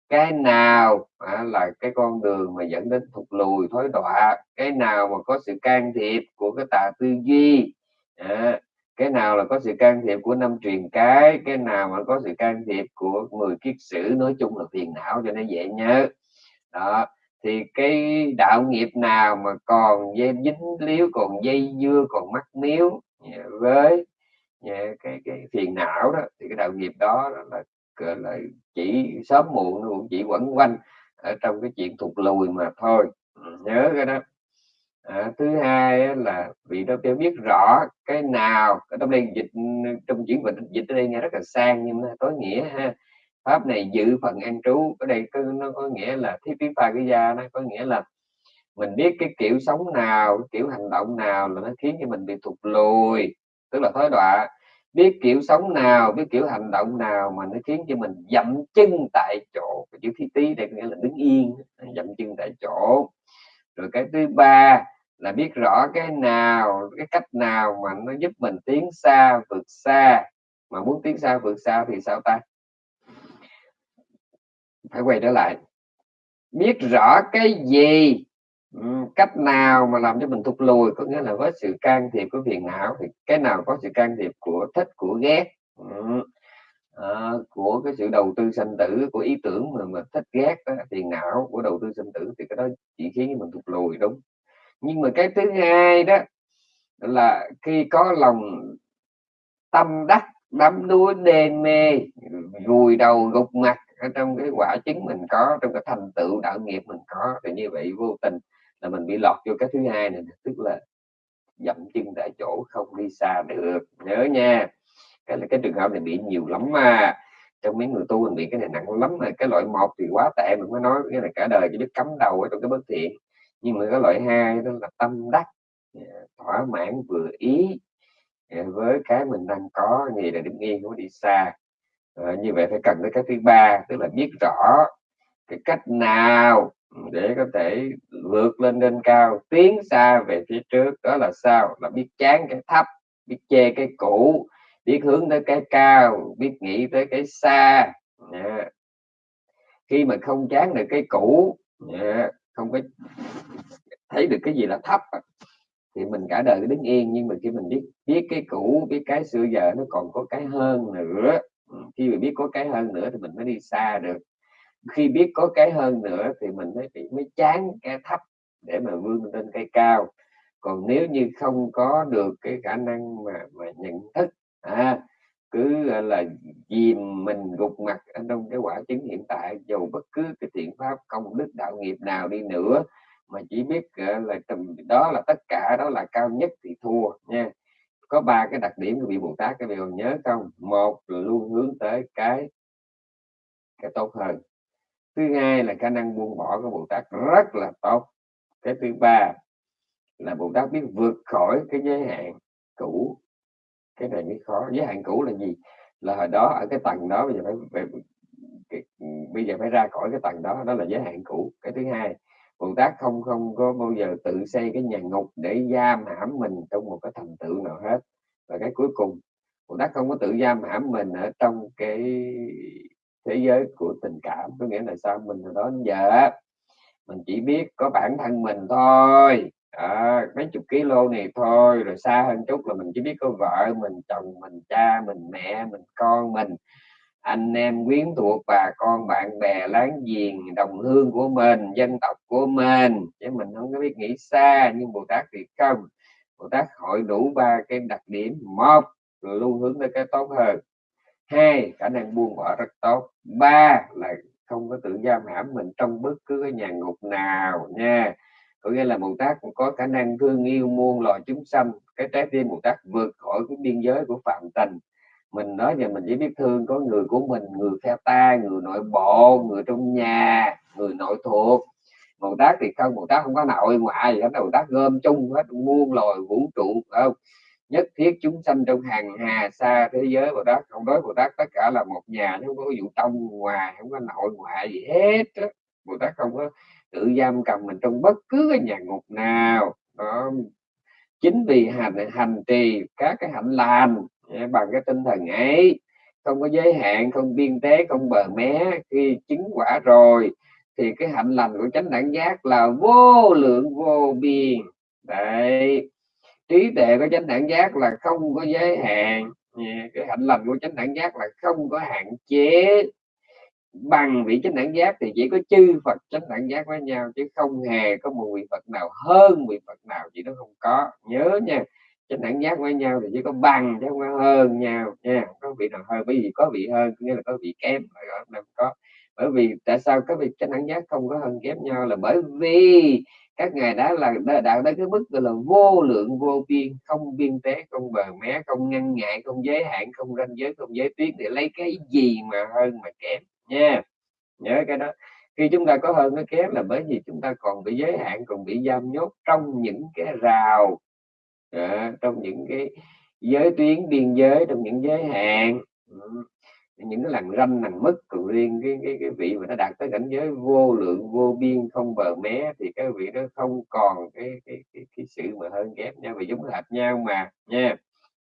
cái nào à, là cái con đường mà dẫn đến thụt lùi thối đọa cái nào mà có sự can thiệp của cái tà tư duy à, cái nào là có sự can thiệp của năm truyền cái cái nào mà có sự can thiệp của mười kiết sử nói chung là phiền não cho nó dễ nhớ. Đó thì cái đạo nghiệp nào mà còn dây dính líu còn dây dưa còn mắc miếu à, với Dạ, cái cái phiền não đó thì cái đạo nghiệp đó là là chỉ sớm muộn nó cũng chỉ quẩn quanh ở trong cái chuyện thụt lùi mà thôi. Ừ, nhớ cái đó. À, thứ hai là vị đó phải biết rõ cái nào ở trong đây dịch trong chuyển dịch dịch ở đây nghe rất là sang nhưng mà tối nghĩa ha pháp này giữ phần an trú. Ở đây có, nó có nghĩa là thiết phí pha cái gia nó có nghĩa là mình biết cái kiểu sống nào cái kiểu hành động nào là nó khiến cho mình bị thụt lùi tức là thói đọa. Biết kiểu sống nào, biết kiểu hành động nào mà nó khiến cho mình dậm chân tại chỗ. Chữ thi tí đây nghĩa là đứng yên dậm chân tại chỗ. Rồi cái thứ ba là biết rõ cái nào, cái cách nào mà nó giúp mình tiến xa, vượt xa. Mà muốn tiến xa, vượt xa thì sao ta? Phải quay trở lại. Biết rõ cái gì Ừ, cách nào mà làm cho mình thụt lùi? Có nghĩa là với sự can thiệp của phiền não thì cái nào có sự can thiệp của thích của ghét? Ừ. À, của cái sự đầu tư sanh tử của ý tưởng mà mà thích ghét đó, phiền não của đầu tư sanh tử thì cái đó chỉ khiến mình thụt lùi đúng. Nhưng mà cái thứ hai đó là khi có lòng tâm đắc đắm đuối đê mê vùi đầu gục mặt ở trong cái quả chứng mình có trong cái thành tựu đạo nghiệp mình có thì như vậy vô tình là mình bị lọt vô cái thứ hai này tức là dậm chân tại chỗ không đi xa được. Nhớ nha. Cái là cái trường hợp này bị nhiều lắm mà. Trong mấy người tu mình bị cái này nặng lắm mà. Cái loại một thì quá tệ mình mới nói cái này cả đời chỉ biết cắm đầu ở trong cái bất thiện. Nhưng mà cái loại hai đó là tâm đắc à, thỏa mãn vừa ý à, với cái mình đang có gì là đứng yên không đi xa. À, như vậy phải cần tới cái thứ ba tức là biết rõ cái cách nào để có thể vượt lên lên cao, tiến xa về phía trước. Đó là sao? Là biết chán cái thấp, biết chê cái cũ, biết hướng tới cái cao, biết nghĩ tới cái xa. Yeah. khi mà không chán được cái cũ yeah. không có thấy được cái gì là thấp thì mình cả đời cứ đứng yên. Nhưng mà khi mình biết biết cái cũ, biết cái xưa giờ, nó còn có cái hơn nữa. Khi mà biết có cái hơn nữa thì mình mới đi xa được khi biết có cái hơn nữa thì mình mới bị mới chán cái thấp để mà vươn lên cái cao. Còn nếu như không có được cái khả năng mà mà nhận thức à, cứ là dìm mình gục mặt ở trong cái quả chứng hiện tại dù bất cứ cái thiện pháp công đức đạo nghiệp nào đi nữa mà chỉ biết là tầm đó là tất cả đó là cao nhất thì thua nha. Có ba cái đặc điểm của vị Bồ Tát các vị còn nhớ không? Một là luôn hướng tới cái cái tốt hơn thứ hai là khả năng buông bỏ của Bồ Tát rất là tốt. Cái thứ ba là Bồ Tát biết vượt khỏi cái giới hạn cũ. Cái này mới khó. Giới hạn cũ là gì? Là hồi đó ở cái tầng đó bây giờ phải, phải cái, bây giờ phải ra khỏi cái tầng đó. Đó là giới hạn cũ. Cái thứ hai Bồ Tát không không có bao giờ tự xây cái nhà ngục để giam hãm mình trong một cái thành tựu nào hết. Và cái cuối cùng Bồ Tát không có tự giam hãm mình ở trong cái thế giới của tình cảm. Có nghĩa là sao? Mình từ đó đến giờ mình chỉ biết có bản thân mình thôi. À, mấy chục kilo này thôi. Rồi xa hơn chút là mình chỉ biết có vợ mình chồng mình cha mình mẹ mình con mình. Anh em quyến thuộc bà con bạn bè láng giềng đồng hương của mình dân tộc của mình. Chứ mình không có biết nghĩ xa nhưng bồ tát thì không. Bồ tát hội đủ ba cái đặc điểm. Một luôn hướng tới cái tốt hơn hai, khả năng buông bỏ rất tốt. Ba, là không có tự giam hãm mình trong bất cứ cái nhà ngục nào nha. Có nghĩa là Bồ Tát cũng có khả năng thương yêu, muôn loài chúng sanh. Cái trái tim Bồ Tát vượt khỏi cái biên giới của phạm tình. Mình nói về mình chỉ biết thương có người của mình, người theo ta, người nội bộ, người trong nhà, người nội thuộc. Bồ Tát thì không, Bồ Tát không có nội ngoại gì hết Bồ Tát gom chung hết muôn loài vũ trụ không? Nhất thiết chúng sanh trong hàng hà xa thế giới Bồ Tát. Không đối Bồ Tát tất cả là một nhà không có vụ trong ngoài không có nội ngoại gì hết đó. Bồ Tát không có tự giam cầm mình trong bất cứ cái nhà ngục nào. Đó. Chính vì hành hành trì các cái hạnh lành bằng cái tinh thần ấy, không có giới hạn, không biên tế, không bờ mé, khi chứng quả rồi, thì cái hạnh lành của chánh đẳng giác là vô lượng vô biên. Đấy trí tuệ của chánh đẳng giác là không có giới hạn. Cái hạnh lành của chánh đẳng giác là không có hạn chế. Bằng vị chánh đẳng giác thì chỉ có chư Phật chánh đẳng giác với nhau, chứ không hề có một vị Phật nào hơn vị Phật nào, chỉ nó không có. Nhớ nha, chánh đẳng giác với nhau thì chỉ có bằng chứ không có hơn nhau nha. Có vị nào hơn bởi vì có vị hơn nghĩa là có vị kém không? Có. Bởi vì tại sao các vị chánh đẳng giác không có hơn kém nhau là bởi vì các ngài đã là đã đạt đến cái mức gọi là vô lượng vô biên không biên tế không bờ mé không ngăn ngại không giới hạn không ranh giới không giới tuyến để lấy cái gì mà hơn mà kém nha. Nhớ cái đó. Khi chúng ta có hơn nó kém là bởi vì chúng ta còn bị giới hạn còn bị giam nhốt trong những cái rào à, trong những cái giới tuyến biên giới trong những giới hạn những cái làn ranh lằn mất còn riêng cái, cái cái vị mà nó đạt tới cảnh giới vô lượng vô biên không bờ mé thì cái vị đó không còn cái cái cái, cái sự mà hơn ghép nhau và giống hệt nhau mà nha.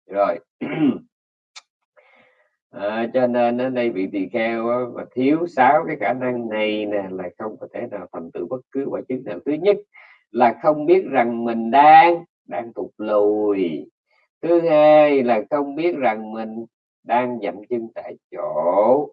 Rồi. À, cho nên ở đây vị tỳ kheo và thiếu sáu cái khả năng này nè là không có thể nào thành tựu bất cứ quả chứng nào. Thứ nhất là không biết rằng mình đang đang tụt lùi. Thứ hai là không biết rằng mình đang dậm chân tại chỗ.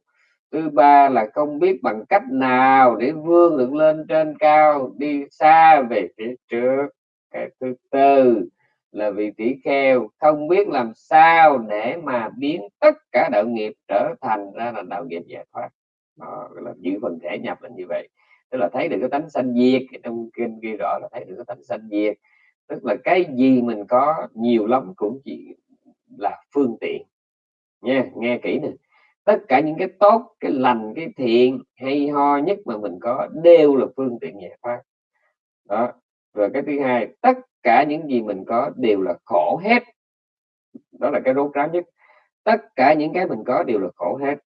Thứ ba là không biết bằng cách nào để vươn được lên trên cao, đi xa về phía trước. Cái thứ tư là vị tỷ kheo, không biết làm sao để mà biến tất cả đạo nghiệp trở thành ra là đạo nghiệp giải thoát. Đó là giữ phần thể nhập là như vậy. Tức là thấy được cái tánh sanh diệt trong kinh ghi rõ là thấy được cái tánh sanh diệt. Tức là cái gì mình có, nhiều lắm cũng chỉ là phương tiện nha nghe kỹ nè. Tất cả những cái tốt cái lành cái thiện hay ho nhất mà mình có đều là phương tiện giải thoát. Đó rồi cái thứ hai tất cả những gì mình có đều là khổ hết. Đó là cái rốt ráo nhất. Tất cả những cái mình có đều là khổ hết.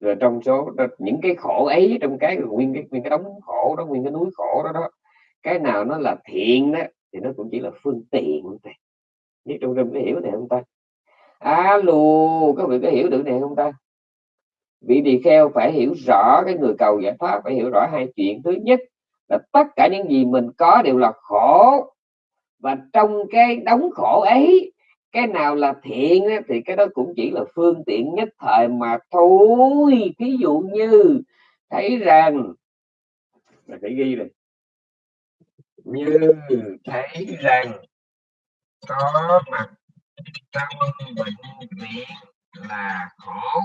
Rồi trong số đó, những cái khổ ấy trong cái nguyên cái nguyên cái đống khổ đó nguyên cái núi khổ đó đó cái nào nó là thiện đó thì nó cũng chỉ là phương tiện thôi. Biết trong rừng có hiểu này không ta? Alo, các vị có hiểu được này không ta? Vị tỳ kheo phải hiểu rõ cái người cầu giải thoát phải hiểu rõ hai chuyện. Thứ nhất là tất cả những gì mình có đều là khổ. Và trong cái đóng khổ ấy, cái nào là thiện thì cái đó cũng chỉ là phương tiện nhất thời mà thôi. Ví dụ như, thấy rằng, là phải ghi này. Như thấy rằng, có mặt trong bệnh viện là khổ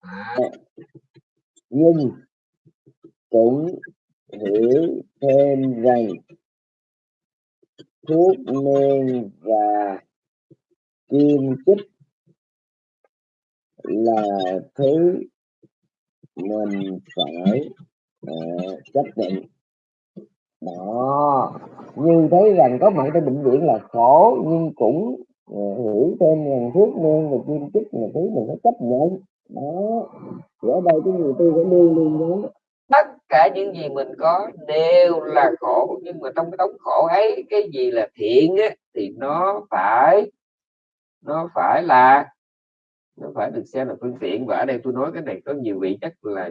à.
nhưng cũng hiểu thêm rằng thuốc men và kim chích là thứ mình phải uh, chấp nhận. Đó. Như thấy rằng có mặt trong bệnh viện là khổ nhưng cũng hiểu thêm rằng thuốc men và viên chích là thứ mình phải chấp nhận. Đó. Thì ở đây cái người tư phải luôn luôn nhớ
tất cả những gì mình có đều là khổ nhưng mà trong cái đống khổ ấy cái gì là thiện á, thì nó phải nó phải là nó phải được xem là phương tiện. Và ở đây tôi nói cái này có nhiều vị chắc là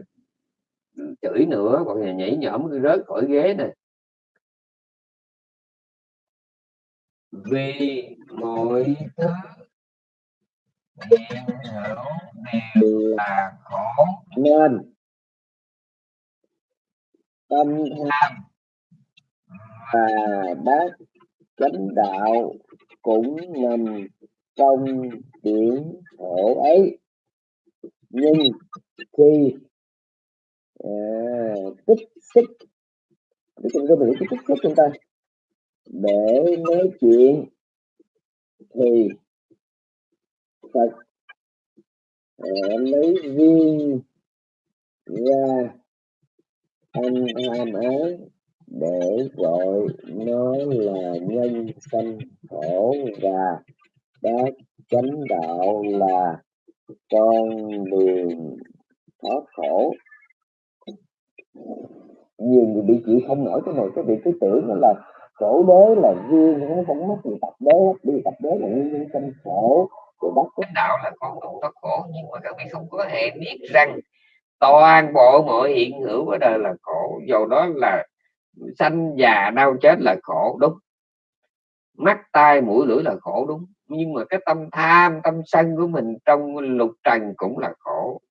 chửi nữa còn nhà nhảy nhõm rớt khỏi ghế này vì mọi thứ hiện hữu đều là khổ
nên tâm tham và bác chánh đạo cũng nằm trong điểm khổ ấy. Nhưng khi à, kích xích nói cái biểu cái xích chúng ta để nói chuyện thì Phật ờ, lấy riêng ra, anh ham ái để gọi nó là nhân sanh khổ và bác chánh đạo là con đường thoát khổ. Nhiều người bị chịu không nổi cái này, cái việc cái tưởng nó là khổ đế là duyên nó không mất gì tập đế đi tập đế là nguyên nhân sinh khổ
của bác cái đạo là con đường thoát khổ, nhưng mà các vị không có hề biết rằng toàn bộ mọi hiện hữu ở đời là khổ. Dầu đó là sanh già đau chết là khổ, đúng. Mắt, tai, mũi, lưỡi là khổ, đúng. Nhưng mà cái tâm tham, tâm sân của mình trong lục trần cũng là khổ.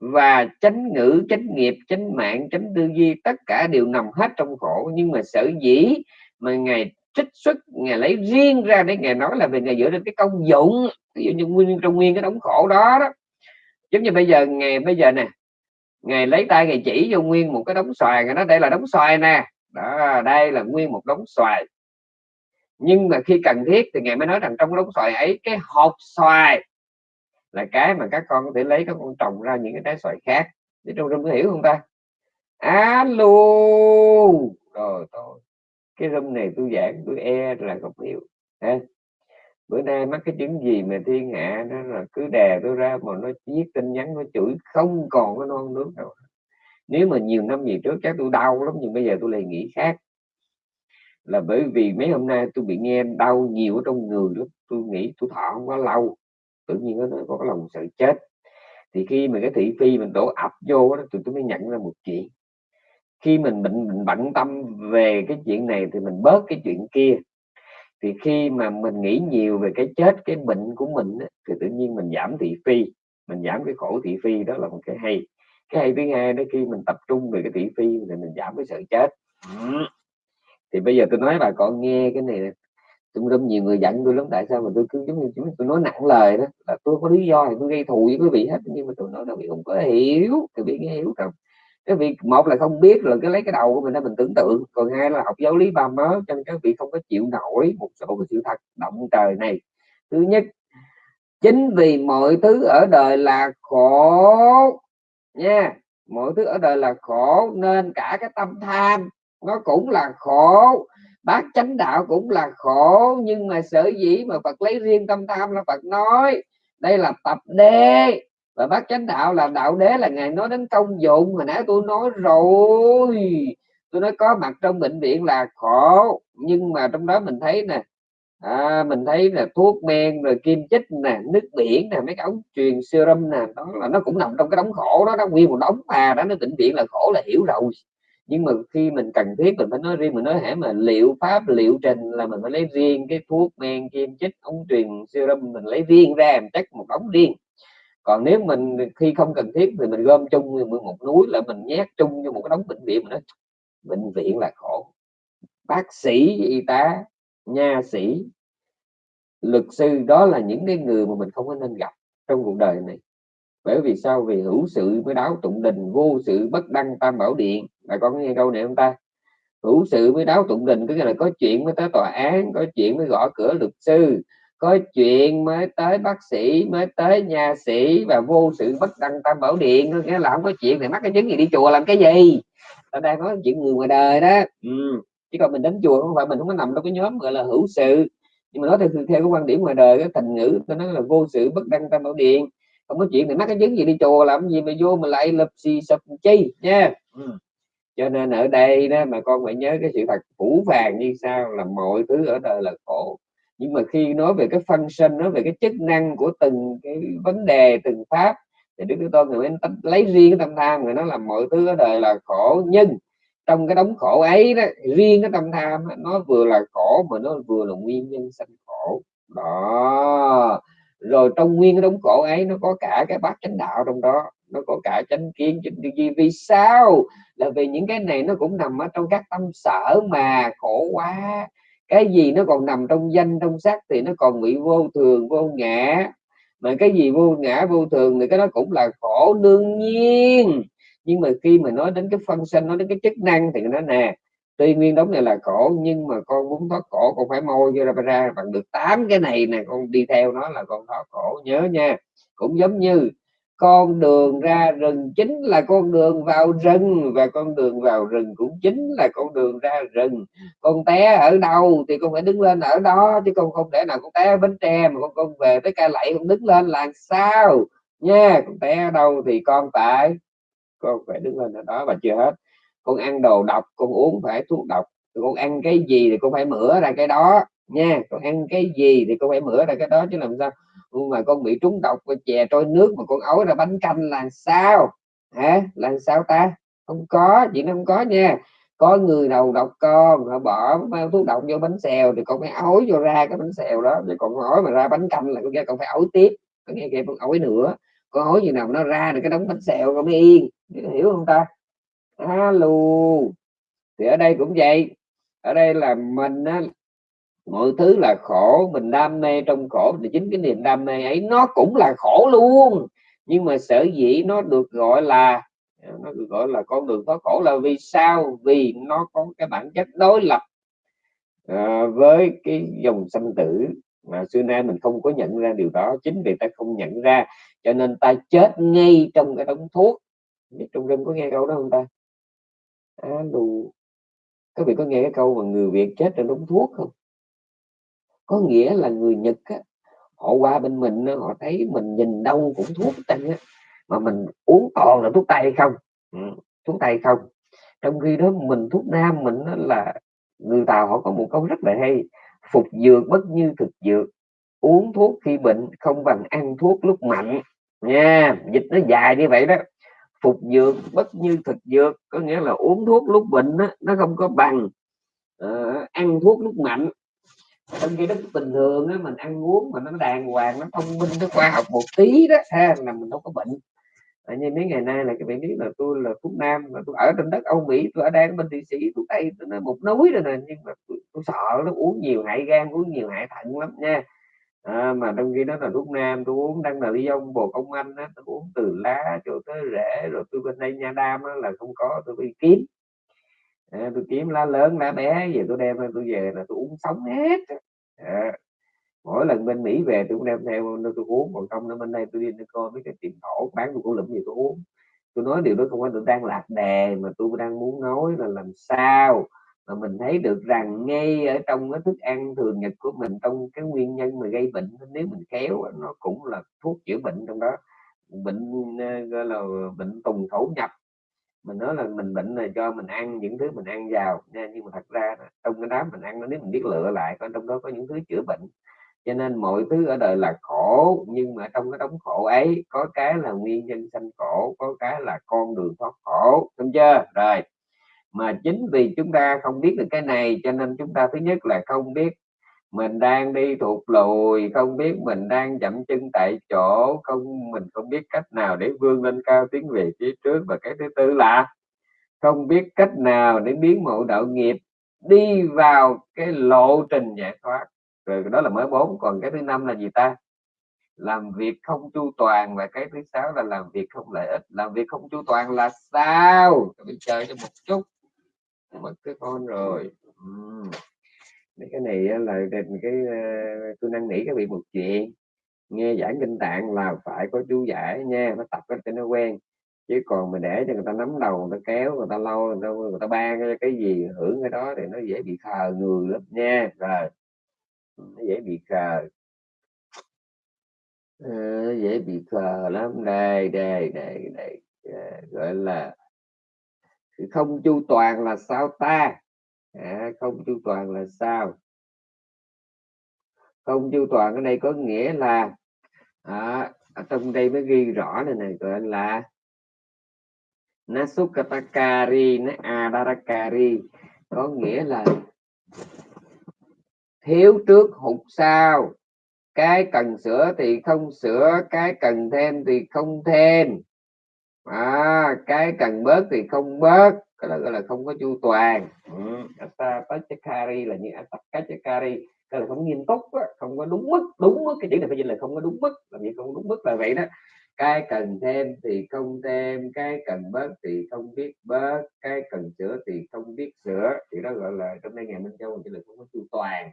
Và chánh ngữ, chánh nghiệp, chánh mạng, chánh tư duy, tất cả đều nằm hết trong khổ. Nhưng mà sở dĩ mà ngài trích xuất, ngài lấy riêng ra để ngài nói là về ngài dựa trên cái công dụng, ví dụ như nguyên, trong nguyên cái đống khổ đó đó. Giống như bây giờ ngày bây giờ nè ngày lấy tay ngày chỉ vô nguyên một cái đống xoài nó đây là đống xoài nè. Đó, đây là nguyên một đống xoài. Nhưng mà khi cần thiết thì ngài mới nói rằng trong đống xoài ấy, cái hộp xoài là cái mà các con có thể lấy các con trồng ra những cái trái xoài khác. Để trong rung có hiểu không ta? Alo! Rồi thôi cái hôm này tôi giảng, tôi e là không hiểu ha? Bữa nay mắc cái chứng gì mà thiên hạ nó là cứ đè tôi ra mà nó viết tin nhắn, nó chửi, không còn cái non nước đâu. Nếu mà nhiều năm gì trước chắc tôi đau lắm, nhưng bây giờ tôi lại nghĩ khác. Là bởi vì mấy hôm nay tôi bị nghe đau nhiều ở trong người lắm, tôi nghĩ tôi thọ không có lâu, tự nhiên nó có cái lòng sợ chết. Thì khi mà cái thị phi mình đổ ập vô đó, tụi tôi mới nhận ra một chuyện khi mình bệnh mình bận tâm về cái chuyện này thì mình bớt cái chuyện kia. Thì khi mà mình nghĩ nhiều về cái chết, cái bệnh của mình thì tự nhiên mình giảm thị phi, mình giảm cái khổ thị phi, đó là một cái hay. Cái hay thứ hai đó, khi mình tập trung về cái thị phi thì mình giảm cái sợ chết. Thì bây giờ tôi nói bà con nghe cái này tôi rất nhiều người giận tôi lắm, tại sao mà tôi cứ giống như chúng tôi nói nặng lời đó, là tôi có lý do thì tôi gây thù với quý vị hết, nhưng mà tôi nói là vị không có hiểu thì bị nghe hiểu không? Cái việc một là không biết là cái lấy cái đầu của mình ra mình tưởng tượng, còn hai là học giáo lý ba mớ cho nên các vị không có chịu nổi một số cái sự thật động trời này. Thứ nhất, chính vì mọi thứ ở đời là khổ nha, mọi thứ ở đời là khổ nên cả cái tâm tham nó cũng là khổ bác chánh đạo cũng là khổ, nhưng mà sở dĩ mà Phật lấy riêng tâm tham là Phật nói, đây là tập đê và bác chánh đạo là đạo đế là ngài nói đến công dụng hồi nãy tôi nói rồi. Tôi nói có mặt trong bệnh viện là khổ nhưng mà trong đó mình thấy nè à, mình thấy là thuốc men rồi kim chích nè nước biển nè mấy cái ống truyền serum nè đó là nó cũng nằm trong cái đống khổ đó nó nguyên một đống mà đó nó bệnh viện là khổ là hiểu rồi. Nhưng mà khi mình cần thiết mình phải nói riêng mình nói hãy mà liệu pháp liệu trình là mình phải lấy riêng cái thuốc men kim chích ống truyền serum mình lấy riêng ra mình chắc một đống riêng còn nếu mình khi không cần thiết thì mình gom chung một núi là mình nhét chung như một cái đống bệnh viện mà nói, bệnh viện là khổ. Bác sĩ, y tá, nha sĩ, luật sư, đó là những cái người mà mình không có nên gặp trong cuộc đời này. Bởi vì sao? Vì hữu sự mới đáo tụng đình, vô sự bất đăng tam bảo điện. Bà con nghe câu này không ta? Hữu sự mới đáo tụng đình, có nghĩa là có chuyện mới tới tòa án, có chuyện mới gõ cửa luật sư có chuyện mới tới bác sĩ mới tới nhà sĩ và vô sự bất đăng tam bảo điện nghĩa là không có chuyện thì mắc cái chứng gì đi chùa làm cái gì? Ta đang nói chuyện người ngoài đời đó. Ừ. chứ còn mình đến chùa không phải mình không có nằm trong cái nhóm gọi là hữu sự. Nhưng mà nói theo theo cái quan điểm ngoài đời cái thành ngữ tôi nói là vô sự bất đăng tam bảo điện. Không có chuyện thì mắc cái chứng gì đi chùa làm gì mà vô mà lại lập xì sập chi nha. Ừ. cho nên ở đây đó mà con phải nhớ cái sự thật phủ vàng như sao là mọi thứ ở đời là khổ nhưng mà khi nói về cái function, nói về cái chức năng của từng cái vấn đề, từng pháp, thì đức thế tôn người mới lấy riêng cái tâm tham người nói là mọi thứ ở đời là khổ. Nhưng trong cái đống khổ ấy đó, riêng cái tâm tham nó vừa là khổ mà nó vừa là nguyên nhân sanh khổ. Đó. Rồi trong nguyên cái đống khổ ấy, nó có cả cái bát chánh đạo trong đó, nó có cả chánh kiến, chánh tư duy. Vì sao? Là vì những cái này nó cũng nằm ở trong các tâm sở mà khổ quá cái gì nó còn nằm trong danh, trong sắc thì nó còn bị vô thường, vô ngã. Mà cái gì vô ngã, vô thường thì cái đó cũng là khổ đương nhiên. Nhưng mà khi mà nói đến cái phân sinh nói đến cái chức năng thì nó nè, tuy nguyên đống này là khổ, nhưng mà con muốn thoát khổ, con phải môi ra ra bằng được tám cái này nè, con đi theo nó là con thoát khổ. Nhớ nha, cũng giống như con đường ra rừng chính là con đường vào rừng, và con đường vào rừng cũng chính là con đường ra rừng. Con té ở đâu thì con phải đứng lên ở đó, chứ con không thể nào con té ở bến tre mà con con về tới ca lạy con đứng lên làm sao? Nha, con té ở đâu thì con phải con phải đứng lên ở đó và chưa hết. Con ăn đồ độc, con uống phải thuốc độc. Con ăn cái gì thì con phải mửa ra cái đó nha con ăn cái gì thì con phải mửa ra cái đó chứ làm sao? Mà con bị trúng độc và chè trôi nước mà con ấu ra bánh canh là sao? Hả? Là sao ta? Không có chị nó không có nha. Có người đầu độc con họ bỏ thuốc độc vô bánh xèo thì con phải ối vô ra cái bánh xèo đó. Rồi còn ối mà ra bánh canh là con nghe con phải ối tiếp. Có nghe kịp con ối nữa. Con ối gì nào nó ra được cái đống bánh xèo con mới yên. Hiểu không ta? Alo thì ở đây cũng vậy. Ở đây là mình á, mọi thứ là khổ mình đam mê trong khổ thì chính cái niềm đam mê ấy nó cũng là khổ luôn. Nhưng mà sở dĩ nó được gọi là nó được gọi là con đường thoát khổ là vì sao? Vì nó có cái bản chất đối lập à, với cái dòng sanh tử mà xưa nay mình không có nhận ra điều đó. Chính vì ta không nhận ra cho nên ta chết ngay trong cái đống thuốc. Trong rừng có nghe câu đó không ta? À, đủ các vị có nghe cái câu mà người Việt chết trong đống thuốc không? Có nghĩa là người Nhật á, họ qua bên mình họ thấy mình nhìn đâu cũng thuốc tây á mà mình uống toàn là thuốc tây không? Ừ, thuốc tây không. Trong khi đó mình thuốc nam mình là người tàu họ có một câu rất là hay phục dược bất như thực dược uống thuốc khi bệnh không bằng ăn thuốc lúc mạnh. Nha dịch nó dài như vậy đó. Phục dược bất như thực dược có nghĩa là uống thuốc lúc bệnh đó, nó không có bằng uh, ăn thuốc lúc mạnh trong khi đó bình thường á, mình ăn uống mà nó đàng hoàng nó thông minh nó khoa học một tí đó ha là mình đâu có bệnh. À, như mấy ngày nay là các bạn biết là tôi là thuốc nam mà tôi ở trên đất Âu Mỹ tôi ở đây bên Thụy Sĩ tôi đây nó một núi rồi nè nhưng mà tôi, tôi sợ nó uống nhiều hại gan uống nhiều hại thận lắm nha. À, mà trong khi đó là thuốc nam tôi uống đang là ly ông bồ công anh á tôi uống từ lá cho tới rễ rồi tôi bên đây nha đam á, là không có tôi bị kiếm à, tôi kiếm lá lớn lá bé về tôi đem tôi về là tôi uống sống hết. À, mỗi lần bên Mỹ về tôi cũng đem theo tôi uống còn không nó bên đây tôi đi coi mấy cái tiệm thổ bán tôi cũng lụm gì tôi uống. Tôi nói điều đó không phải tôi đang lạc đề mà tôi đang muốn nói là làm sao mà mình thấy được rằng ngay ở trong cái thức ăn thường nhật của mình trong cái nguyên nhân mà gây bệnh nếu mình khéo nó cũng là thuốc chữa bệnh trong đó. Bệnh ờ, gọi là bệnh tùng thổ nhập mình nói là mình bệnh là cho mình ăn những thứ mình ăn vào, nha, nhưng mà thật ra trong cái đám mình ăn nó nếu mình biết lựa lại có trong đó có những thứ chữa bệnh. Cho nên mọi thứ ở đời là khổ, nhưng mà trong cái đống khổ ấy, có cái là nguyên nhân sanh khổ, có cái là con đường thoát khổ, đúng chưa? Rồi, mà chính vì chúng ta không biết được cái này, cho nên chúng ta thứ nhất là không biết mình đang đi thụt lùi, không biết mình đang chậm chân tại chỗ, không, mình không biết cách nào để vươn lên cao tiến về phía trước và cái thứ tư là không biết cách nào để biến mộ đạo nghiệp đi vào cái lộ trình giải thoát. Rồi đó là mới bốn, còn cái thứ năm là gì ta? Làm việc không chu toàn và cái thứ sáu là làm việc không lợi ích. Làm việc không chu toàn là sao? Mình chờ cho một chút. Mất cái con rồi. Uhm cái này là cái ờ, tôi năn nỉ các vị một chuyện. Nghe giảng kinh tạng là phải có chú giải nha nó tập cho nó quen. Chứ còn mình để cho người ta nắm đầu người ta kéo người ta lâu người ta, người ta ban cái, cái gì hưởng cái đó thì nó dễ bị khờ người lắm nha. Rồi nó dễ bị khờ. À, dễ bị khờ lắm. Đây đây đây đây. À, gọi là không chu toàn là sao ta? À, không chu toàn là sao? Không chu toàn ở đây có nghĩa là à, ở trong đây mới ghi rõ này này gọi là Nasukatakari Adarakari có nghĩa là thiếu trước hụt sau. Cái cần sửa thì không sửa cái cần thêm thì không thêm. À, cái cần bớt thì không bớt cái đó gọi là không có chu toàn. Ừ, Atapachakari là như Atapachakari cái là không nghiêm túc không có đúng mức đúng mức cái chữ này phải dịch là không có đúng mức làm gì không đúng mức là vậy đó. Cái cần thêm thì không thêm cái cần bớt thì không biết bớt cái cần sửa thì không biết sửa. Thì đó gọi là trong đây ngày minh châu chỉ là không có chu toàn.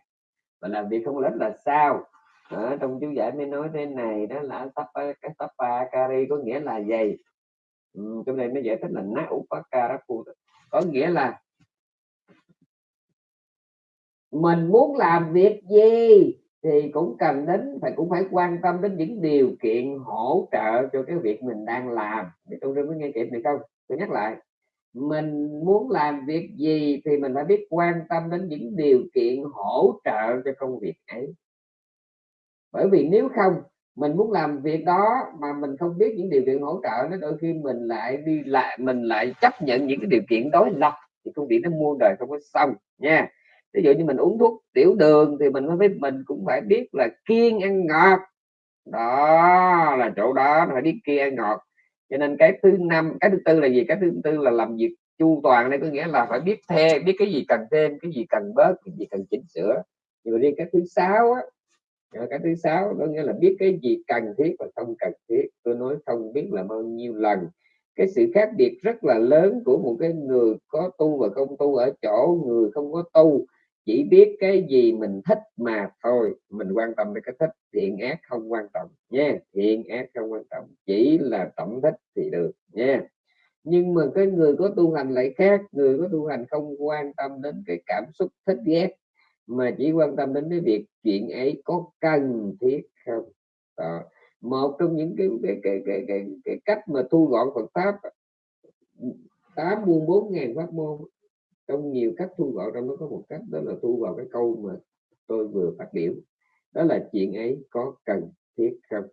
Và làm việc không lết là sao? Ở trong chú giải mới nói thế này đó là tapa cái tapa kari có nghĩa là gì? Ừ, trong đây nó giải thích là na upakarapu có nghĩa là mình muốn làm việc gì thì cũng cần đến, phải, cũng phải quan tâm đến những điều kiện hỗ trợ cho cái việc mình đang làm. Để tôi mới nghe kịp này không? Tôi nhắc lại. Mình muốn làm việc gì thì mình phải biết quan tâm đến những điều kiện hỗ trợ cho công việc ấy. Bởi vì nếu không mình muốn làm việc đó mà mình không biết những điều kiện hỗ trợ nó đôi khi mình lại đi lại, mình lại chấp nhận những cái điều kiện đối lập thì công việc nó muôn đời không có xong nha. Ví dụ như mình uống thuốc tiểu đường thì mình phải mình cũng phải biết là kiêng ăn ngọt. Đó là chỗ đó, phải biết kiêng ăn ngọt. Cho nên cái thứ năm, cái thứ tư là gì? Cái thứ tư là làm việc chu toàn đây, có nghĩa là phải biết thêm biết cái gì cần thêm, cái gì cần bớt, cái gì cần chỉnh sửa. Nhưng mà riêng cái thứ sáu á cái thứ sáu đó nghĩa là biết cái gì cần thiết và không cần thiết. Tôi nói không biết là bao nhiêu lần. Cái sự khác biệt rất là lớn của một cái người có tu và không tu ở chỗ người không có tu. Chỉ biết cái gì mình thích mà thôi. Mình quan tâm đến cái thích, thiện ác không quan trọng nha. Thiện ác không quan trọng. Chỉ là tổng thích thì được nha. Nhưng mà cái người có tu hành lại khác. Người có tu hành không quan tâm đến cái cảm xúc, thích ghét mà chỉ quan tâm đến cái việc chuyện ấy có cần thiết không? Đó. một trong những cái cái, cái cái cái cái cách mà thu gọn Phật pháp tám muôn bốn ngàn pháp môn trong nhiều cách thu gọn trong đó có một cách đó là thu vào cái câu mà tôi vừa phát biểu. Đó là chuyện ấy có cần thiết không?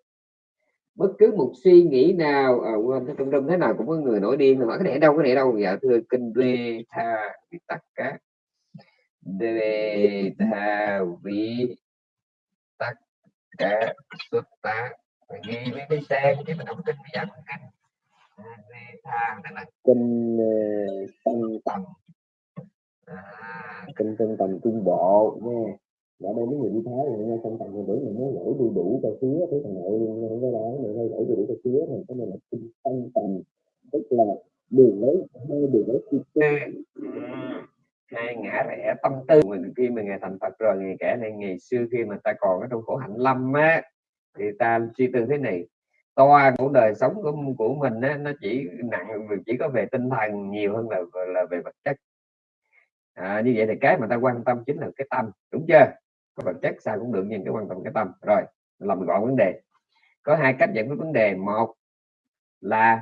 Bất cứ một suy nghĩ nào à, quên trong trong thế nào cũng có người nổi điên hỏi cái này đâu cái này đâu? Dạ thưa kinh đê tha bị tất đê tha vi tất cả xuất tá. Phải ghi với cái trang cái mình đọc kinh bây giờ kinh. Đê tha tức là kinh sân tầm. À. kinh sân tầm trung bộ nha ở đây mấy người đi thái thì nghe xong tầm người bữa mình mới lỗi đu đủ cho xía thế thằng nội không có đó mình hay lỗi đu đủ cho xía thì cái này là tăng tầm. Tức là đường lấy hai đường lấy chi hai ngã rẽ tâm tư mình khi mà ngày thành Phật rồi ngày kể này ngày xưa khi mà ta còn ở trong khổ hạnh lâm á thì ta suy tư thế này. Toa của đời sống của của mình á, nó chỉ nặng chỉ có về tinh thần nhiều hơn là là về vật chất. À, như vậy thì cái mà ta quan tâm chính là cái tâm đúng chưa? Có vật chất sao cũng được nhưng cái quan tâm cái tâm. Rồi làm gọn vấn đề. Có hai cách giải quyết vấn đề. Một là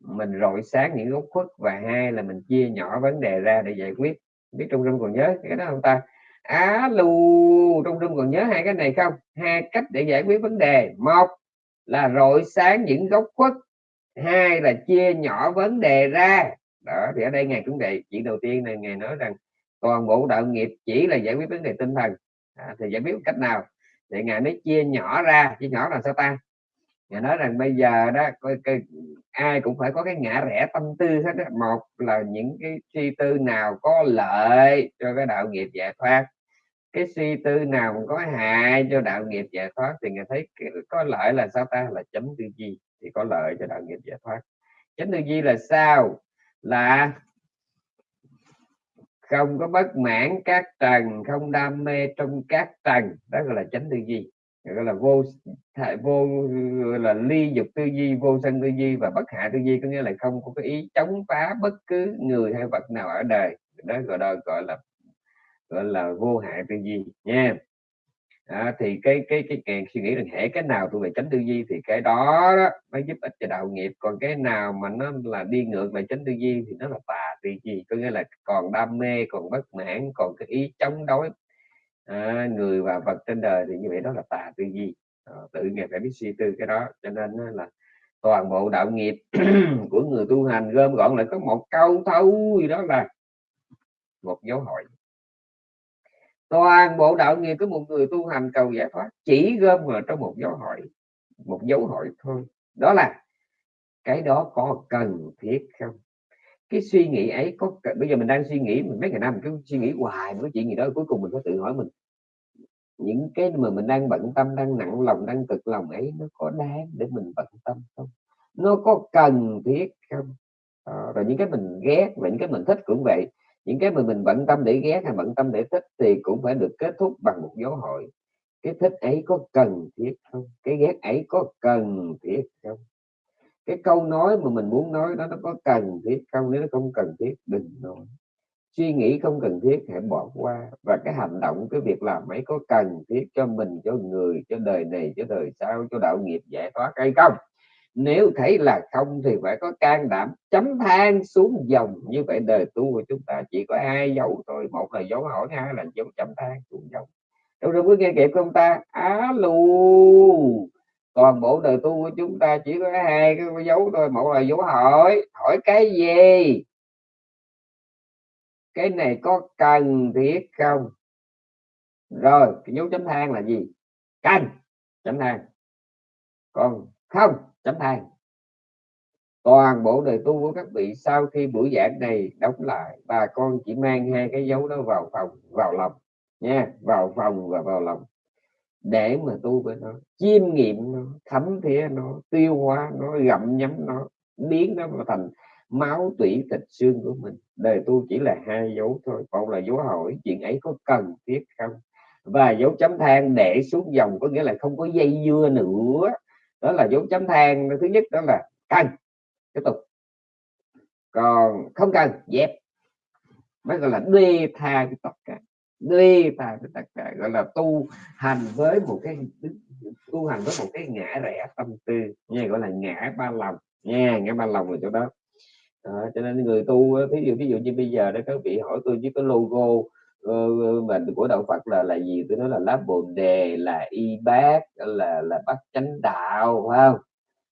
mình rọi sáng những góc khuất và hai là mình chia nhỏ vấn đề ra để giải quyết biết trong rung còn nhớ cái đó không ta? Á lù trong rung còn nhớ hai cái này không? Hai cách để giải quyết vấn đề. Một là rọi sáng những góc khuất. Hai là chia nhỏ vấn đề ra. Đó thì ở đây ngài cũng vậy chuyện đầu tiên này ngài nói rằng toàn bộ đạo nghiệp chỉ là giải quyết vấn đề tinh thần. À, thì giải quyết cách nào? Thì ngài mới chia nhỏ ra. Chia nhỏ là sao ta? Và nói rằng bây giờ đó coi, cái, ai cũng phải có cái ngã rẽ tâm tư hết đó. một là những cái suy tư nào có lợi cho cái đạo nghiệp giải thoát cái suy tư nào có hại cho đạo nghiệp giải thoát thì người thấy có lợi là sao ta? Là chấm tư duy thì có lợi cho đạo nghiệp giải thoát. Chánh tư duy là sao? Là không có bất mãn các trần không đam mê trong các trần đó gọi là chánh tư duy gọi là vô vô là ly dục tư duy vô sân tư duy và bất hạ tư duy có nghĩa là không có cái ý chống phá bất cứ người hay vật nào ở đời. Đó gọi là gọi là gọi là vô hại tư duy nha. À, thì cái cái cái càng suy nghĩ rằng hệ cái nào thuộc về tránh tư duy thì cái đó, đó mới giúp ích cho đạo nghiệp. Còn cái nào mà nó là đi ngược về tránh tư duy thì nó là tà tư duy có nghĩa là còn đam mê còn bất mãn còn cái ý chống đối à, người và vật trên đời thì như vậy đó là tà tư duy. À, tự nghiệp phải biết suy tư cái đó cho nên là toàn bộ đạo nghiệp của người tu hành gom gọn lại có một câu thôi đó là một dấu hỏi. Toàn bộ đạo nghiệp của một người tu hành cầu giải thoát chỉ gom vào trong một dấu hỏi một dấu hỏi thôi. Đó là cái đó có cần thiết không? Cái suy nghĩ ấy có bây giờ mình đang suy nghĩ mình mấy ngày năm cứ suy nghĩ hoài cái chuyện gì đó cuối cùng mình có tự hỏi mình. Những cái mà mình đang bận tâm đang nặng lòng đang cực lòng ấy nó có đáng để mình bận tâm không? Nó có cần thiết không? À, rồi những cái mình ghét và những cái mình thích cũng vậy. Những cái mà mình bận tâm để ghét hay bận tâm để thích thì cũng phải được kết thúc bằng một dấu hỏi. Cái thích ấy có cần thiết không? Cái ghét ấy có cần thiết không? Cái câu nói mà mình muốn nói đó, nó có cần thiết không nếu nó không cần thiết, đừng nói. Suy nghĩ không cần thiết, hãy bỏ qua. Và cái hành động, cái việc làm ấy có cần thiết cho mình, cho người, cho đời này, cho đời sau, cho đạo nghiệp giải thoát hay không? Nếu thấy là không thì phải có can đảm chấm than xuống dòng như vậy. Đời tu của chúng ta chỉ có hai dấu thôi. Một là dấu hỏi, hai là dấu chấm than xuống dòng. Đâu rồi mới nghe kịp không ta? Á lù toàn bộ đời tu của chúng ta chỉ có hai cái dấu thôi. Một là dấu hỏi. Hỏi cái gì? Cái này có cần thiết không? Rồi, cái dấu chấm than là gì? Cần. Chấm than. Còn không? Chấm than. Toàn bộ đời tu của các vị sau khi buổi giảng này đóng lại, bà con chỉ mang hai cái dấu đó vào phòng, vào lòng nha, vào phòng và vào lòng để mà tu với nó, chiêm nghiệm nó, thấm thía nó, tiêu hóa nó, gặm nhấm nó, biến nó thành máu tủy thịt xương của mình. Đời tu chỉ là hai dấu thôi, một là dấu hỏi, chuyện ấy có cần thiết không? Và dấu chấm than để xuống dòng có nghĩa là không có dây dưa nữa. Đó là dấu chấm than, thứ nhất đó là cần, tiếp tục. Còn không cần, dẹp. Mới gọi là đê tha cái tất cả đi tha tất cả gọi là tu hành với một cái tu hành với một cái ngã rẽ tâm tư nghe gọi là ngã ba lòng nha ngã ba lòng là chỗ đó. À, cho nên người tu ví dụ ví dụ như bây giờ đó các vị hỏi tôi với cái logo ờ, ờ, mình của đạo Phật là là gì? Tôi nói là lá bồ đề là y bát là là bát chánh đạo phải không?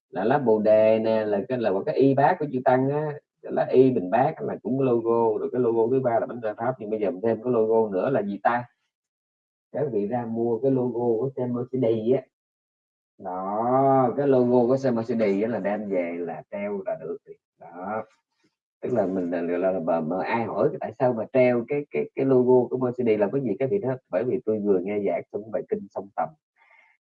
Là lá bồ đề nè là cái là một cái y bát của chư tăng á lá y bình bát là cũng logo rồi cái logo thứ ba là bánh pháp nhưng bây giờ mình thêm cái logo nữa là gì ta? Các vị ra mua cái logo của xe Mercedes á. Đó cái logo của xe Mercedes là đem về là treo là được đó tức là mình là, là, là, là, mà ai hỏi tại sao mà treo cái cái cái logo của Mercedes là có gì cái gì đó? Bởi vì tôi vừa nghe giảng trong bài kinh song tầm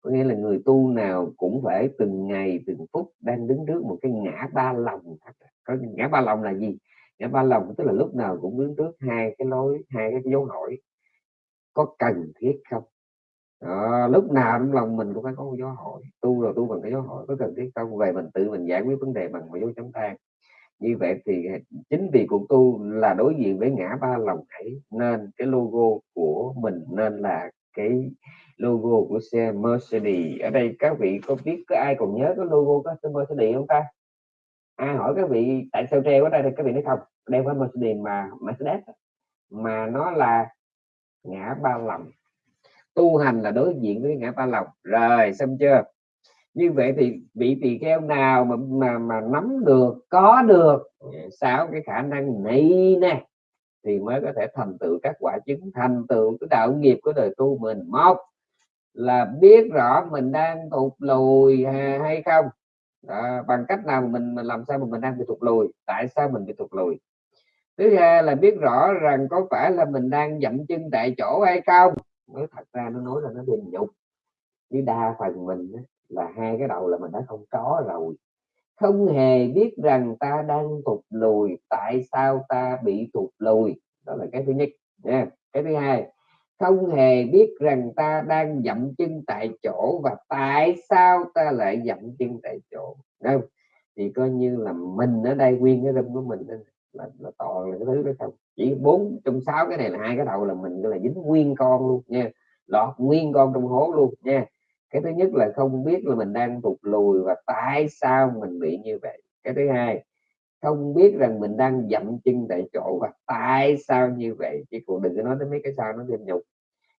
có nghĩa là người tu nào cũng phải từng ngày từng phút đang đứng trước một cái ngã ba lòng à. có ngã ba lòng là gì? Ngã ba lòng tức là lúc nào cũng đứng trước hai cái lối hai cái dấu hỏi có cần thiết không? Đó, lúc nào trong lòng mình cũng phải có một dấu hỏi. Tu rồi tu bằng cái dấu hỏi có cần thiết không? Về mình tự mình giải quyết vấn đề bằng một dấu chấm than. Như vậy thì chính vì cuộc tu là đối diện với ngã ba lòng ấy nên cái logo của mình nên là cái logo của xe Mercedes. Ở đây các vị có biết có ai còn nhớ cái logo của xe Mercedes không ta? Ai hỏi các vị, tại sao treo ở đây thì các vị nói không đeo phải Mercedes mà Mercedes mà nó là ngã ba lòng. Tu hành là đối diện với ngã ba lòng. Rồi, xong chưa? Như vậy thì vị tỳ kheo nào mà mà mà nắm được, có được, sáu cái khả năng này nè, thì mới có thể thành tựu các quả chứng, thành tựu cái đạo nghiệp của đời tu mình. Một là biết rõ mình đang tụt lùi hay không? À, bằng cách nào mình mình làm sao mà mình đang bị tụt lùi? Tại sao mình bị tụt lùi? Thứ hai là biết rõ rằng có phải là mình đang dậm chân tại chỗ hay không? Nói thật ra nó nói là nó bình nhục. Chứ đa phần mình là hai cái đầu là mình đã không có rồi. Không hề biết rằng ta đang tụt lùi tại sao ta bị tụt lùi? Đó là cái thứ nhất nha. Cái thứ hai không hề biết rằng ta đang dậm chân tại chỗ và tại sao ta lại dậm chân tại chỗ. Không thì coi như là mình ở đây nguyên cái râm của mình là, là toàn là cái thứ đó không? Chỉ bốn trong sáu cái này là hai cái đầu là mình là dính nguyên con luôn nha lọt nguyên con trong hố luôn nha. Cái thứ nhất là không biết là mình đang thụt lùi và tại sao mình bị như vậy. Cái thứ hai không biết rằng mình đang dậm chân tại chỗ và tại sao như vậy? Chứ cũng đừng có nói đến mấy cái sao nó thêm nhục.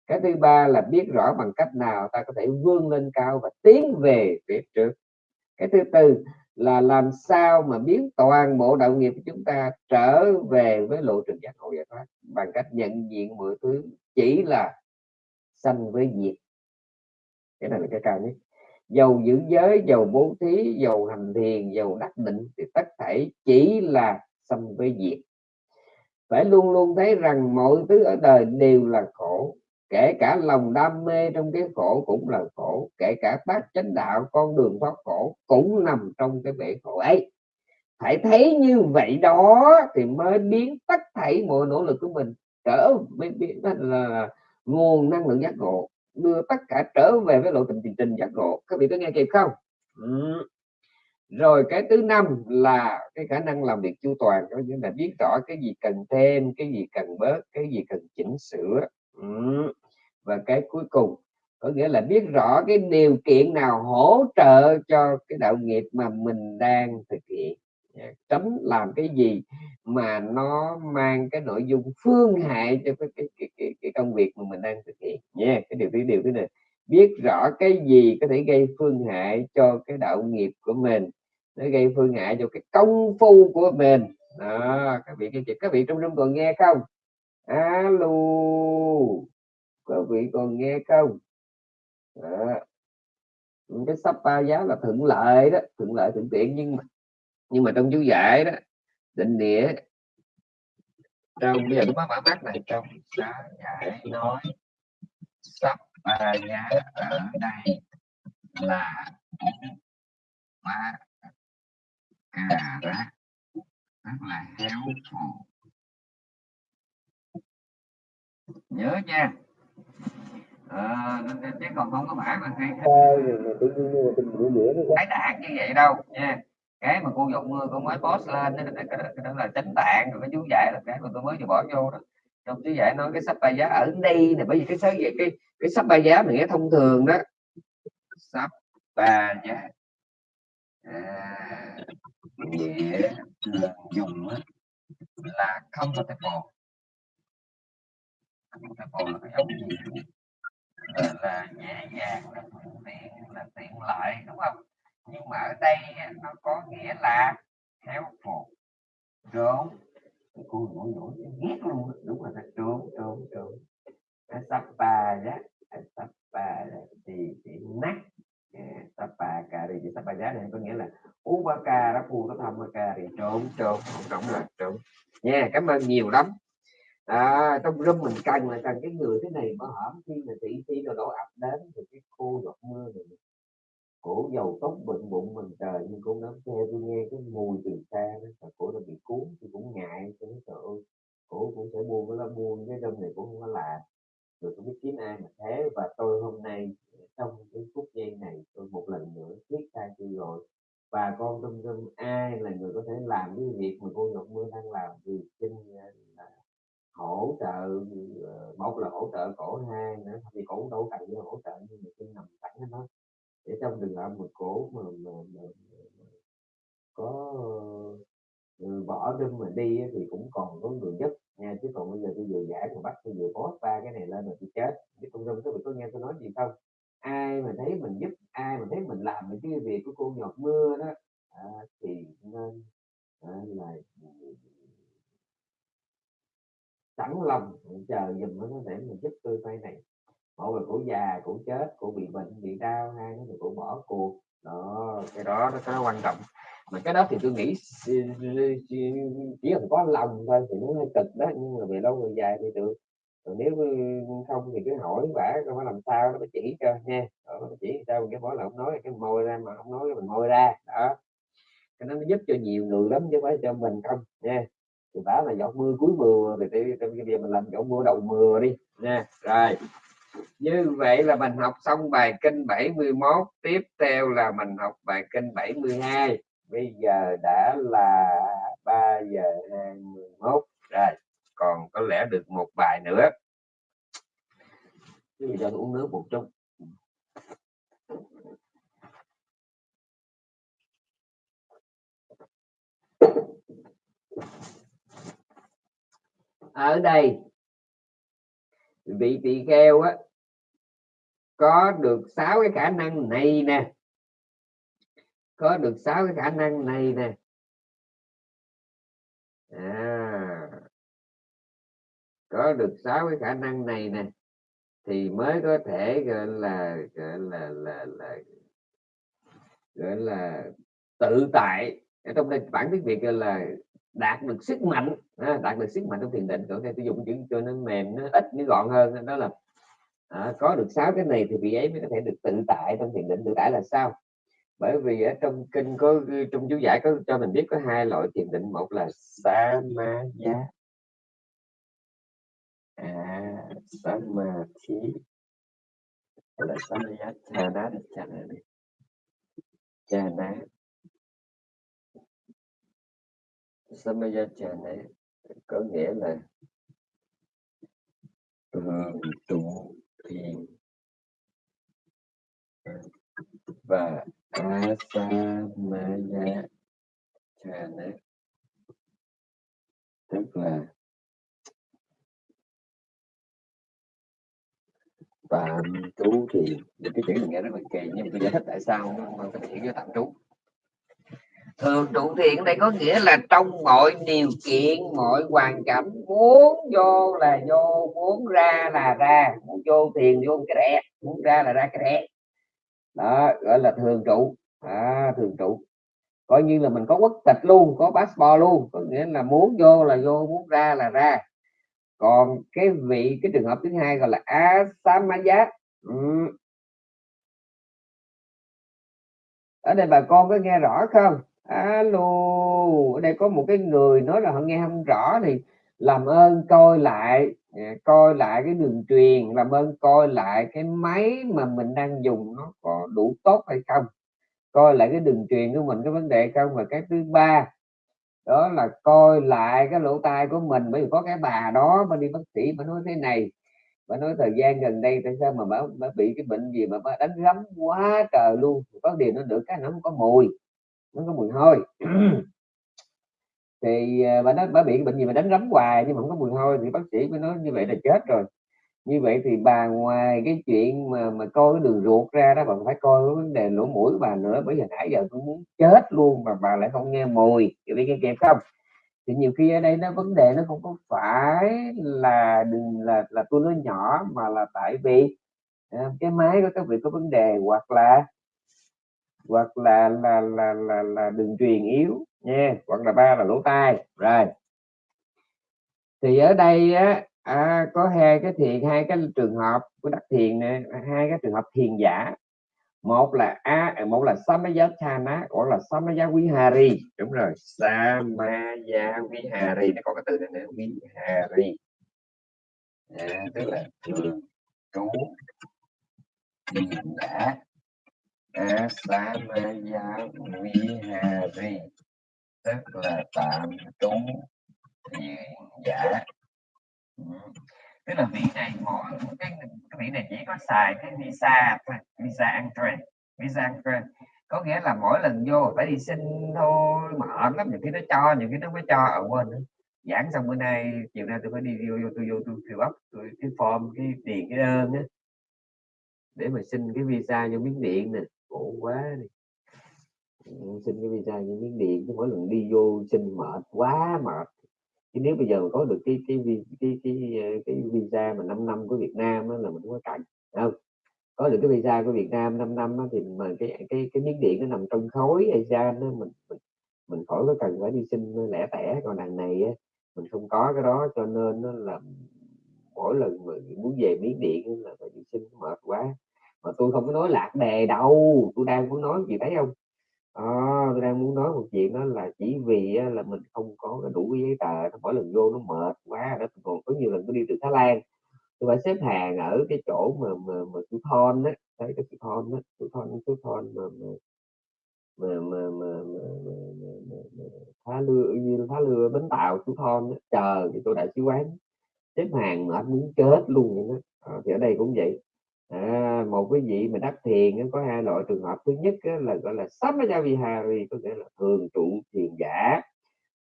Cái thứ ba là biết rõ bằng cách nào ta có thể vươn lên cao và tiến về phía trước. Cái thứ tư là làm sao mà biến toàn bộ đạo nghiệp của chúng ta trở về với lộ trình giác ngộ giải thoát? Bằng cách nhận diện mọi thứ chỉ là sanh với diệt. Cái này là cái cao nhất dầu giữ giới dầu bố thí dầu hành thiền dầu đắc định thì tất thảy chỉ là sanh với diệt. Phải luôn luôn thấy rằng mọi thứ ở đời đều là khổ, kể cả lòng đam mê trong cái khổ cũng là khổ, kể cả bát chánh đạo, con đường thoát khổ cũng nằm trong cái bể khổ ấy. Phải thấy như vậy đó thì mới biến tất thảy mọi nỗ lực của mình trở mới biến là nguồn năng lượng giác ngộ đưa tất cả trở về với lộ trình tiền trình giác ngộ. Các vị có nghe kịp không? Ừ. rồi cái thứ năm là cái khả năng làm việc chu toàn. Có nghĩa là biết rõ cái gì cần thêm, cái gì cần bớt, cái gì cần chỉnh sửa. Ừ. và cái cuối cùng, có nghĩa là biết rõ cái điều kiện nào hỗ trợ cho cái đạo nghiệp mà mình đang thực hiện. Dạ, tránh làm cái gì mà nó mang cái nội dung phương hại cho cái, cái, cái, cái, cái công việc mà mình đang thực hiện. Nha cái điều thứ điều thứ này biết rõ cái gì có thể gây phương hại cho cái đạo nghiệp của mình nó gây phương hại cho cái công phu của mình. Đó các vị các, các vị trong room còn nghe không? Alo các vị còn nghe không? Đó. cái sắp ba giá là thuận lợi đó thuận lợi thuận tiện nhưng mà nhưng mà trong chú giải đó định nghĩa trong bây giờ tôi mới mở mắt này trong xá giải nói sắp ba giá ở đây là ma cà rá rất là héo phù nhớ nha ờ, chứ còn không có bản mà hay cái đạt như vậy đâu nha cái mà cô dụng mưa cô mới post lên đó, cái, đó, cái đó là tránh tạng rồi cái chú giải là cái mà tôi mới vừa bỏ vô đó. Trong chú giải nói cái sắp bài giá ở đây này bởi vì cái sách vậy cái cái sắp bài giá mình nghe thông thường đó. Sắp bài giá. À, dễ dùng là không có thể bột không thể là cái giống gì là, là dễ dàng là thuận tiện là tiện lợi đúng không? Nhưng mà ở đây nó có nghĩa là khéo phục trốn. Cô nổi nổi ghét luôn đúng là trốn trốn trốn. Sắp ba giá sắp ba thì thì nát. Sắp ba cà thì sắp ba giá này có nghĩa là u ba ca đó phù nó thăm ba ca thì trốn trốn không trống là trốn. Nha cảm ơn nhiều lắm. À, trong room mình cần là cần cái người thế này mà hở khi mà thị phi nào đổ ập đến thì cái cô giọt mưa này cổ dầu tóc bệnh bụng mình trời, nhưng cũng nắm xe tôi nghe cái mùi từ xa đó cổ đã bị cuốn thì cũng ngại. Cho nó trời ơi, cổ cũng sẽ buông cái lá buông, cái đâm này cũng không có làm. Rồi không biết kiếm ai mà thế, và tôi hôm nay, trong cái phút giây này, tôi một lần nữa viết sai tôi rồi và con tâm tâm ai là người có thể làm cái việc mà cô Ngọc Mưa đang làm? Thì xin ờ, là hỗ trợ ờ, một là hỗ trợ cổ hai nữa, thì cổ đâu cần hỗ trợ, nhưng mà xin nằm sẵn nó để trong trường âm một cổ mà, mà, mà, mà có ờ, bỏ đâm mà đi thì cũng còn có người giúp nha chứ còn bây giờ tôi vừa giải mà bắt tôi vừa post ba cái này lên là tôi chết. Chứ không râm tôi có nghe tôi nói gì không? Ai mà thấy mình giúp ai mà thấy mình làm cái việc của cô nhọt mưa đó à, thì nên à, là sẵn lòng ừ, chờ dùm nó để mình giúp tôi tay này một người cổ già cổ chết cổ bị bệnh, bị đau, hai nó thì bỏ cuộc. Đó, cái đó nó cái quan trọng. Mà cái đó thì tôi nghĩ chỉ cần có lòng thôi thì nó hơi cực đó, nhưng mà về lâu về dài thì được. Còn nếu không thì cứ hỏi vả coi phải làm sao, nó chỉ cho nha nó chỉ sao, cái mỗi là không nói, cái môi ra mà không nói cái mình môi ra. Đó. Cái nó giúp cho nhiều người lắm, chứ phải cho mình không nha thì bảo là giọt mưa cuối mùa, thì bây giờ mình làm giọt mưa đầu mưa đi nha rồi như vậy là mình học xong bài kinh 71 tiếp theo là mình học bài kinh 72 bây giờ đã là 3 giờ 21 rồi, còn có lẽ được một bài nữa. Thì đang uống nước một chút. Ở đây vị tỳ kheo á có được sáu cái khả năng này nè. Có được sáu cái khả năng này nè. À, có được sáu cái khả năng này nè thì mới có thể gọi là gọi là là, là gọi là tự tại. Ở trong đây bản tiếng việt gọi là đạt được sức mạnh à, đạt được sức mạnh trong thiền định còn đây tôi dùng chữ cho nó mềm nó ít nó gọn hơn đó là à, có được sáu cái này thì vị ấy mới có thể được tự tại trong thiền định tự tại là sao? Bởi vì ở trong kinh có trong chú giải có cho mình biết có hai loại thiền định một là samadhi. À samadhi. Là samadhi? Chana chana chana. Samadhi này có nghĩa là thường trụ thiền và asamaya chana tức là tạm trú thiền cái chữ này nghe rất là kỳ, nhưng tôi giải thích tại sao mà phải chỉ với tạm trú? Thường trụ thiện đây có nghĩa là trong mọi điều kiện mọi hoàn cảnh muốn vô là vô muốn ra là ra. Muốn vô thiền vô cái rẽ muốn ra là ra cái rẽ. Đó gọi là thường trụ. À, thường trụ. Coi như là mình có quốc tịch luôn có passport luôn. Có nghĩa là muốn vô là vô muốn ra là ra. Còn cái vị cái trường hợp thứ hai gọi là asamaya ừ. ở đây bà con có nghe rõ không? Alo ở đây có một cái người nói là họ nghe không rõ thì làm ơn coi lại à, coi lại cái đường truyền làm ơn coi lại cái máy mà mình đang dùng nó có đủ tốt hay không. Coi lại cái đường truyền của mình cái vấn đề không? Và cái thứ ba đó là coi lại cái lỗ tai của mình. Bởi vì có cái bà đó mà đi bác sĩ mà nói thế này bà nói thời gian gần đây tại sao mà bà, bà bị cái bệnh gì mà bà đánh rắm quá trời luôn. Có điều nó được cái nó không có mùi nó có mùi hôi. Thì à, bà nói, bà bị bệnh gì mà đánh rắm hoài nhưng mà không có mùi hôi, thì bác sĩ mới nói như vậy là chết rồi. Như vậy thì bà ngoài cái chuyện mà mà coi cái đường ruột ra đó, bà phải coi cái vấn đề lỗ mũi của bà nữa, bởi vì nãy giờ tôi muốn chết luôn mà bà lại không nghe mùi. Thì biết cái kịp không? Thì nhiều khi ở đây nó, vấn đề nó không có phải là đừng là là tôi nói nhỏ mà là tại vì à, cái máy của các vị có vấn đề hoặc là hoặc là là là là, là đường truyền yếu nha hoặc là ba là lỗ tai rồi thì ở đây á à, có hai cái thiền hai cái trường hợp của đắc thiền này hai cái trường hợp thiền giả một là a à, một là samayachana gọi là samaya vihari đúng rồi samaya vihari nó có cái từ này nữa vihari à, tức là trường trú thiền giả à, vihari tức là tạm trú thiền giả. Ừ. Tức là vị này mỗi cái, cái vị này chỉ có xài cái visa thôi visa entry visa entry có nghĩa là mỗi lần vô phải đi xin thôi mệt lắm những cái nó cho những cái nó mới cho. Ở quên nữa giảng xong bữa nay chiều nay tôi phải đi vô, vô tôi vô tôi fill up tôi cái form cái tiền cái đơn á để mà xin cái visa vô miếng điện nè khổ quá đi. Ừ, xin cái visa như miếng điện mỗi lần đi vô xin mệt quá mệt. Chứ nếu bây giờ có được cái cái cái cái cái, cái visa mà 5 năm của Việt Nam đó, là mình không có cảnh không? Có được cái visa của Việt Nam 5 năm đó, thì mà cái cái cái miếng điện nó nằm trong khối ASEAN đó mình mình, mình khỏi có cần phải đi xin lẻ tẻ. Còn đằng này á, mình không có cái đó cho nên nó là mỗi lần mà muốn về miếng điện là phải đi xin mệt quá mà tôi không có nói lạc đề đâu tôi đang muốn nói gì thấy không? À, tôi đang muốn nói một chuyện đó là chỉ vì là mình không có đủ giấy tờ mỗi lần vô nó mệt quá đó còn có nhiều lần tôi đi từ Thái Lan tôi phải xếp hàng ở cái chỗ mà mà mà chú Thon á thấy cái chú Thon á chú Thon chú Thon mà mà mà mà mà, mà, mà, mà, mà, mà Thá như phá lừa Bến Tàu chú Thon đó chờ thì tôi đại sứ quán xếp hàng mệt muốn chết luôn vậy đó. À, thì ở đây cũng vậy à, một cái vị mà đắc thiền có hai loại trường hợp. Thứ nhất là gọi là samajavihari có nghĩa là thường trụ thiền giả.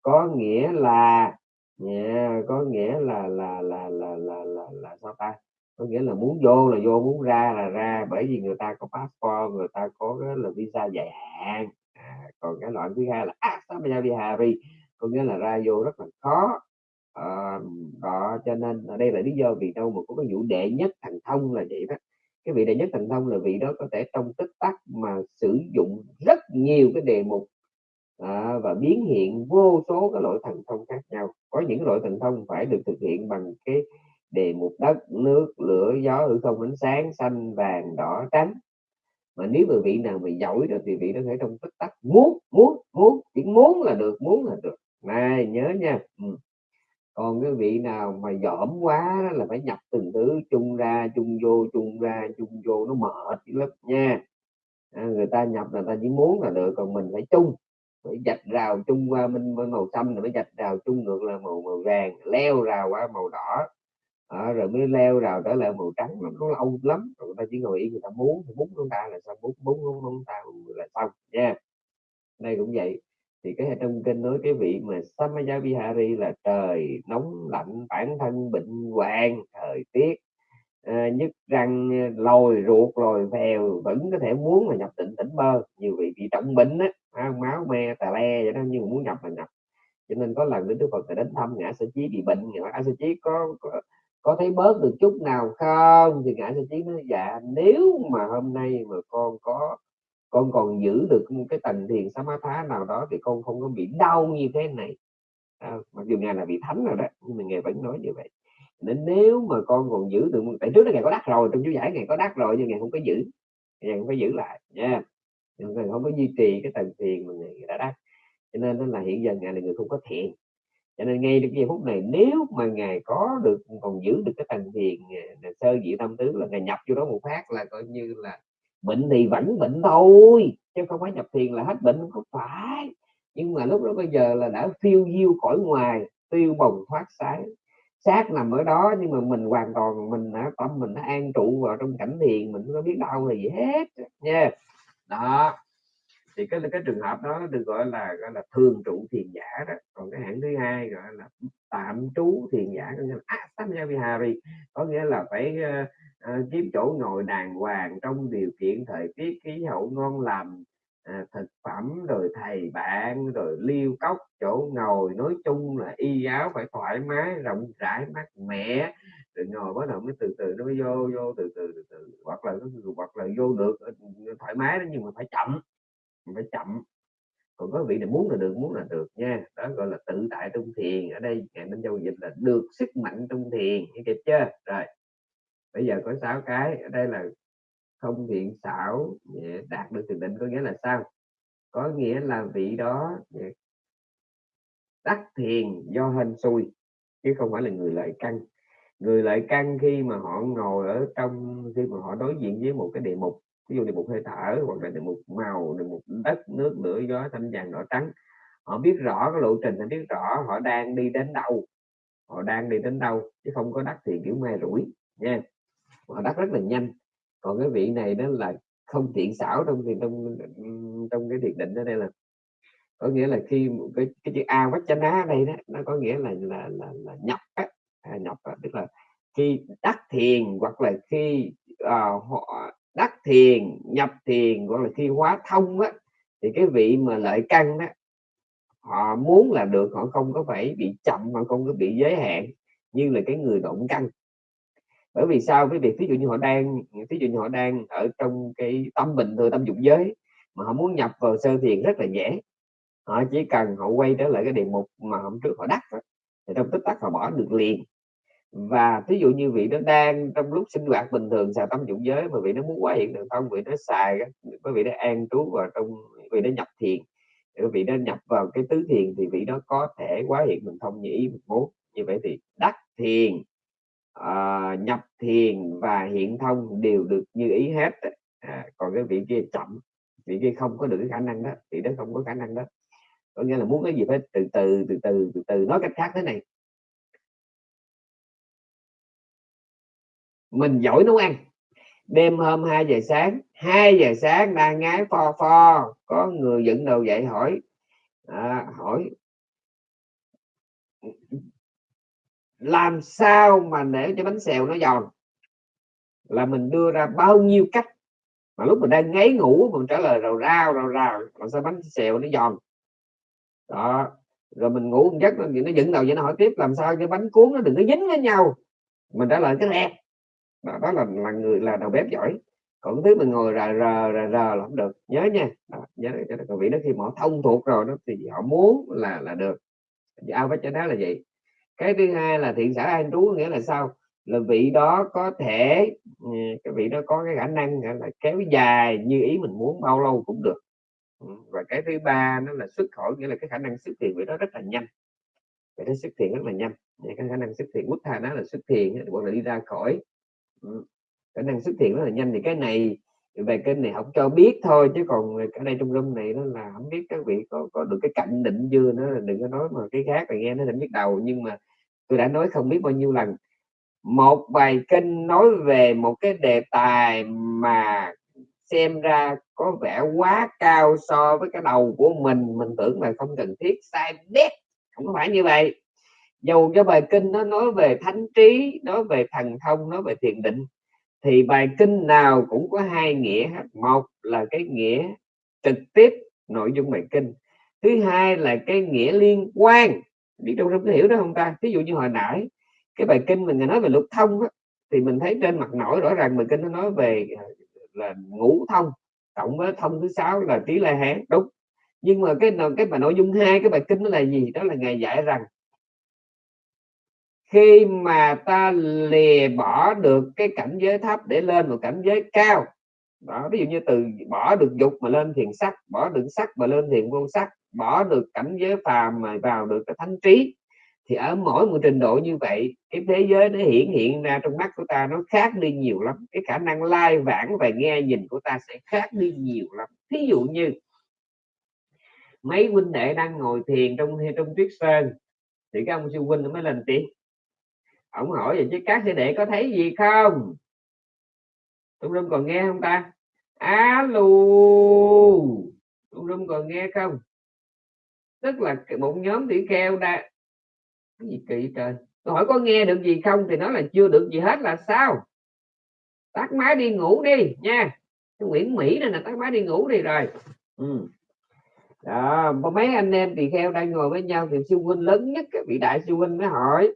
Có nghĩa là yeah, có nghĩa là là là là là là, là sao ta? Có nghĩa là muốn vô là vô muốn ra là ra bởi vì người ta có passport người ta có cái là visa dài hạn. À, còn cái loại thứ hai là à, asamajavihari có nghĩa là ra vô rất là khó. À, đó cho nên ở đây là lý do vì đâu mà có cái vụ đệ nhất thành thông là vậy đó cái vị đệ nhất thần thông là vị đó có thể trong tích tắc mà sử dụng rất nhiều cái đề mục à, và biến hiện vô số cái loại thần thông khác nhau. Có những loại thần thông phải được thực hiện bằng cái đề mục đất nước lửa gió hư không ánh sáng xanh vàng đỏ trắng. Mà nếu mà vị nào mà giỏi được thì vị đó thể trong tích tắc. Muốn muốn muốn chỉ muốn là được muốn là được. Này nhớ nha. Ừ còn cái vị nào mà dởm quá đó là phải nhập từng thứ chung ra chung vô chung ra chung vô nó mệt lắm nha. À, người ta nhập là ta chỉ muốn là được còn mình phải chung phải dạch rào chung qua minh màu xanh rồi mới dạch rào chung ngược là màu màu vàng leo rào qua màu đỏ. À, rồi mới leo rào trở lại màu trắng nó, nó lâu lắm rồi người ta chỉ ngồi yên người ta muốn thì muốn chúng ta là sao muốn muốn chúng ta là xong nha. Đây cũng vậy thì cái trong kinh nói cái vị mà Samaya Vihari là trời nóng lạnh bản thân bệnh hoạn thời tiết à, nhức răng lồi ruột lồi phèo vẫn có thể muốn là nhập tịnh tỉnh bơ. Nhiều vị bị trọng bệnh á máu me tà le vậy đó nhưng muốn nhập là nhập. Cho nên có lần đức phật đến thăm ngã sở chí bị bệnh ngã sở chí có, có có thấy bớt được chút nào không? Thì ngã sở chí nói dạ nếu mà hôm nay mà con có con còn giữ được một cái tầng thiền samatha nào đó thì con không có bị đau như thế này. À, mặc dù ngài là bị thánh rồi đó nhưng mà ngài vẫn nói như vậy. Nên nếu mà con còn giữ được tại trước đó ngài có đắc rồi trong chú giải ngài có đắc rồi nhưng ngài không có giữ. Ngài không phải giữ lại nha. Ngài không có duy trì cái tầng thiền mà ngài đã đắc. Cho nên nó là hiện giờ ngài là người không có thiện cho nên ngay cái giây phút này nếu mà ngài có được còn giữ được cái tầng thiền à, sơ dị tâm tứ là ngài nhập vô đó một phát là coi như là bệnh thì vẫn bệnh thôi, chứ không phải nhập thiền là hết bệnh không có phải. Nhưng mà lúc đó bây giờ là đã phiêu diêu cõi ngoài, tiêu bồng thoát sái xác nằm ở đó, nhưng mà mình hoàn toàn, mình đã tâm mình đã an trụ vào trong cảnh thiền, mình không có biết đau là gì hết, nha. Đó. Thì cái cái trường hợp đó được gọi là gọi là thường trụ thiền giả đó. Còn cái hạng thứ hai gọi là tạm trú thiền giả, có nghĩa là Astamyavihari có nghĩa là phải ờ, à, kiếm chỗ ngồi đàng hoàng trong điều kiện thời tiết khí hậu ngon lành à, thực phẩm rồi thầy bạn rồi liêu cốc chỗ ngồi. Nói chung là y áo phải thoải mái rộng rãi mát mẻ. Rồi ngồi bắt đầu mới từ từ nó mới vô vô từ từ từ từ. Hoặc là hoặc là vô được ờ, thoải mái đó nhưng mà phải chậm phải chậm. Còn có vị này muốn là được muốn là được nha. Đó gọi là tự tại trong thiền. Ở đây ngài nên giao dịch là được sức mạnh trong thiền kịp chưa? Rồi bây giờ có sáu cái, ở đây là không thiện xảo đạt được thiền định có nghĩa là sao? Có nghĩa là vị đó đắc thiền do hên xui, chứ không phải là người lợi căn. Người lợi căn khi mà họ ngồi ở trong, khi mà họ đối diện với một cái địa mục ví dụ địa mục hơi thở, hoặc là địa mục màu, địa mục đất, nước, lửa, gió thanh vàng, đỏ trắng, họ biết rõ cái lộ trình, họ biết rõ họ đang đi đến đâu, họ đang đi đến đâu, chứ không có đắc thiền kiểu mai rủi nha họ đắc rất là nhanh. Còn cái vị này đó là không tiện xảo trong thì trong trong cái thiền định đó đây là. Có nghĩa là khi cái cái chữ a quách chánh á đây đó nó có nghĩa là là là, là nhập á. À, nhập á, tức là khi đắc thiền hoặc là khi à, họ đắc thiền nhập thiền hoặc là khi hóa thông á thì cái vị mà lợi căn đó họ muốn là được họ không có phải bị chậm mà không có bị giới hạn như là cái người động căn bởi vì sao? Với việc ví dụ như họ đang ví dụ như họ đang ở trong cái tâm bình thường, tâm dụng giới, mà họ muốn nhập vào sơ thiền rất là dễ. Họ chỉ cần họ quay trở lại cái đề mục mà hôm trước họ đắc thì trong tích tắc họ bỏ được liền. Và ví dụ như vị nó đang trong lúc sinh hoạt bình thường xài tâm dụng giới mà vị nó muốn quá hiện được không, vị nó xài có vị nó an trú vào trong, vị nó nhập thiền vị nó nhập vào cái tứ thiền thì vị đó có thể quá hiện mình thông như ý mình muốn. Như vậy thì đắc thiền uh, nhập thiền và hiện thông đều được như ý hết à, còn cái vị kia chậm vị kia không có được cái khả năng đó thì đó không có khả năng đó. Có nghĩa là muốn cái gì phải từ từ từ từ từ từ nói cách khác thế này. Mình giỏi nấu ăn. Đêm hôm 2 giờ sáng 2 giờ sáng đang ngái pho pho có người dựng đầu dậy hỏi. À, hỏi làm sao mà để cho bánh xèo nó giòn? Là mình đưa ra bao nhiêu cách? Mà lúc mình đang ngáy ngủ mình trả lời rào rao rào rào làm sao bánh xèo nó giòn? Đó. Rồi mình ngủ một giấc nó dựng đầu vậy nó hỏi tiếp làm sao cho bánh cuốn nó đừng có dính với nhau? Mình trả lời cái rẹt. Đó, đó là là người là đầu bếp giỏi. Còn thứ mình ngồi rà rờ rà rờ là không được. Nhớ nha. Đó, nhớ cho còn vị đó khi mà họ thông thuộc rồi đó thì họ muốn là là được. Ao với cho đó là vậy cái thứ hai là thiện xã an trú nghĩa là sao? Là vị đó có thể ừ, cái vị đó có cái khả năng là kéo dài như ý mình muốn bao lâu cũng được. Ừ, và cái thứ ba nó là xuất khỏi nghĩa là cái khả năng xuất hiện vị đó rất là nhanh. Vậy đó xuất hiện rất là nhanh. Cái khả năng xuất hiện quốc tha đó là xuất hiện hoặc là đi ra khỏi. Ừ, khả năng xuất hiện rất là nhanh. Thì cái này, về kênh này không cho biết thôi, chứ còn ở đây trong room này nó là không biết các vị có có được cái cạnh định chưa nó đừng có nói mà cái khác là nghe nó không biết đầu. Nhưng mà tôi đã nói không biết bao nhiêu lần. Một bài kinh nói về một cái đề tài mà xem ra có vẻ quá cao so với cái đầu của mình. Mình tưởng là không cần thiết, sai đét không phải như vậy. Dù cho bài kinh nó nói về thánh trí, nói về thần thông, nói về thiền định, thì bài kinh nào cũng có hai nghĩa một là cái nghĩa trực tiếp, nội dung bài kinh. Thứ hai là cái nghĩa liên quan biết đâu trong có hiểu đó không ta? Ví dụ như hồi nãy cái bài kinh mình nói về lục thông á, thì mình thấy trên mặt nổi rõ ràng bài kinh nó nói về ờ, là ngũ thông cộng với thông thứ sáu là trí la hán. Đúng. Nhưng mà cái cái mà nội dung hai cái bài kinh nó là gì? Đó là ngài dạy rằng khi mà ta lìa bỏ được cái cảnh giới thấp để lên một cảnh giới cao đó ví dụ như từ bỏ được dục mà lên thiền sắc bỏ được sắc mà lên thiền vô sắc bỏ được cảnh giới phàm mà vào được cái thánh trí, thì ở mỗi một trình độ như vậy, cái thế giới nó hiện hiện ra trong mắt của ta nó khác đi nhiều lắm. Cái khả năng lai vãng và nghe nhìn của ta sẽ khác đi nhiều lắm. Thí dụ như, mấy huynh đệ đang ngồi thiền trong trong tuyết sơn, thì các ông sư huynh mới lên tiếng. Ông hỏi vậy chứ các sư đệ có thấy gì không? Trong rung còn nghe không ta? Alo trong rung còn nghe không? Tức là một nhóm tỷ kheo đa cái gì kỳ trời? Tôi hỏi có nghe được gì không? Thì nói là chưa được gì hết là sao? Tắt máy đi ngủ đi nha. Cái Nguyễn Mỹ này là tắt máy đi ngủ đi rồi. Ừ. đó mấy anh em tỳ kheo đang ngồi với nhau thì sư huynh lớn nhất vị đại sư huynh mới hỏi.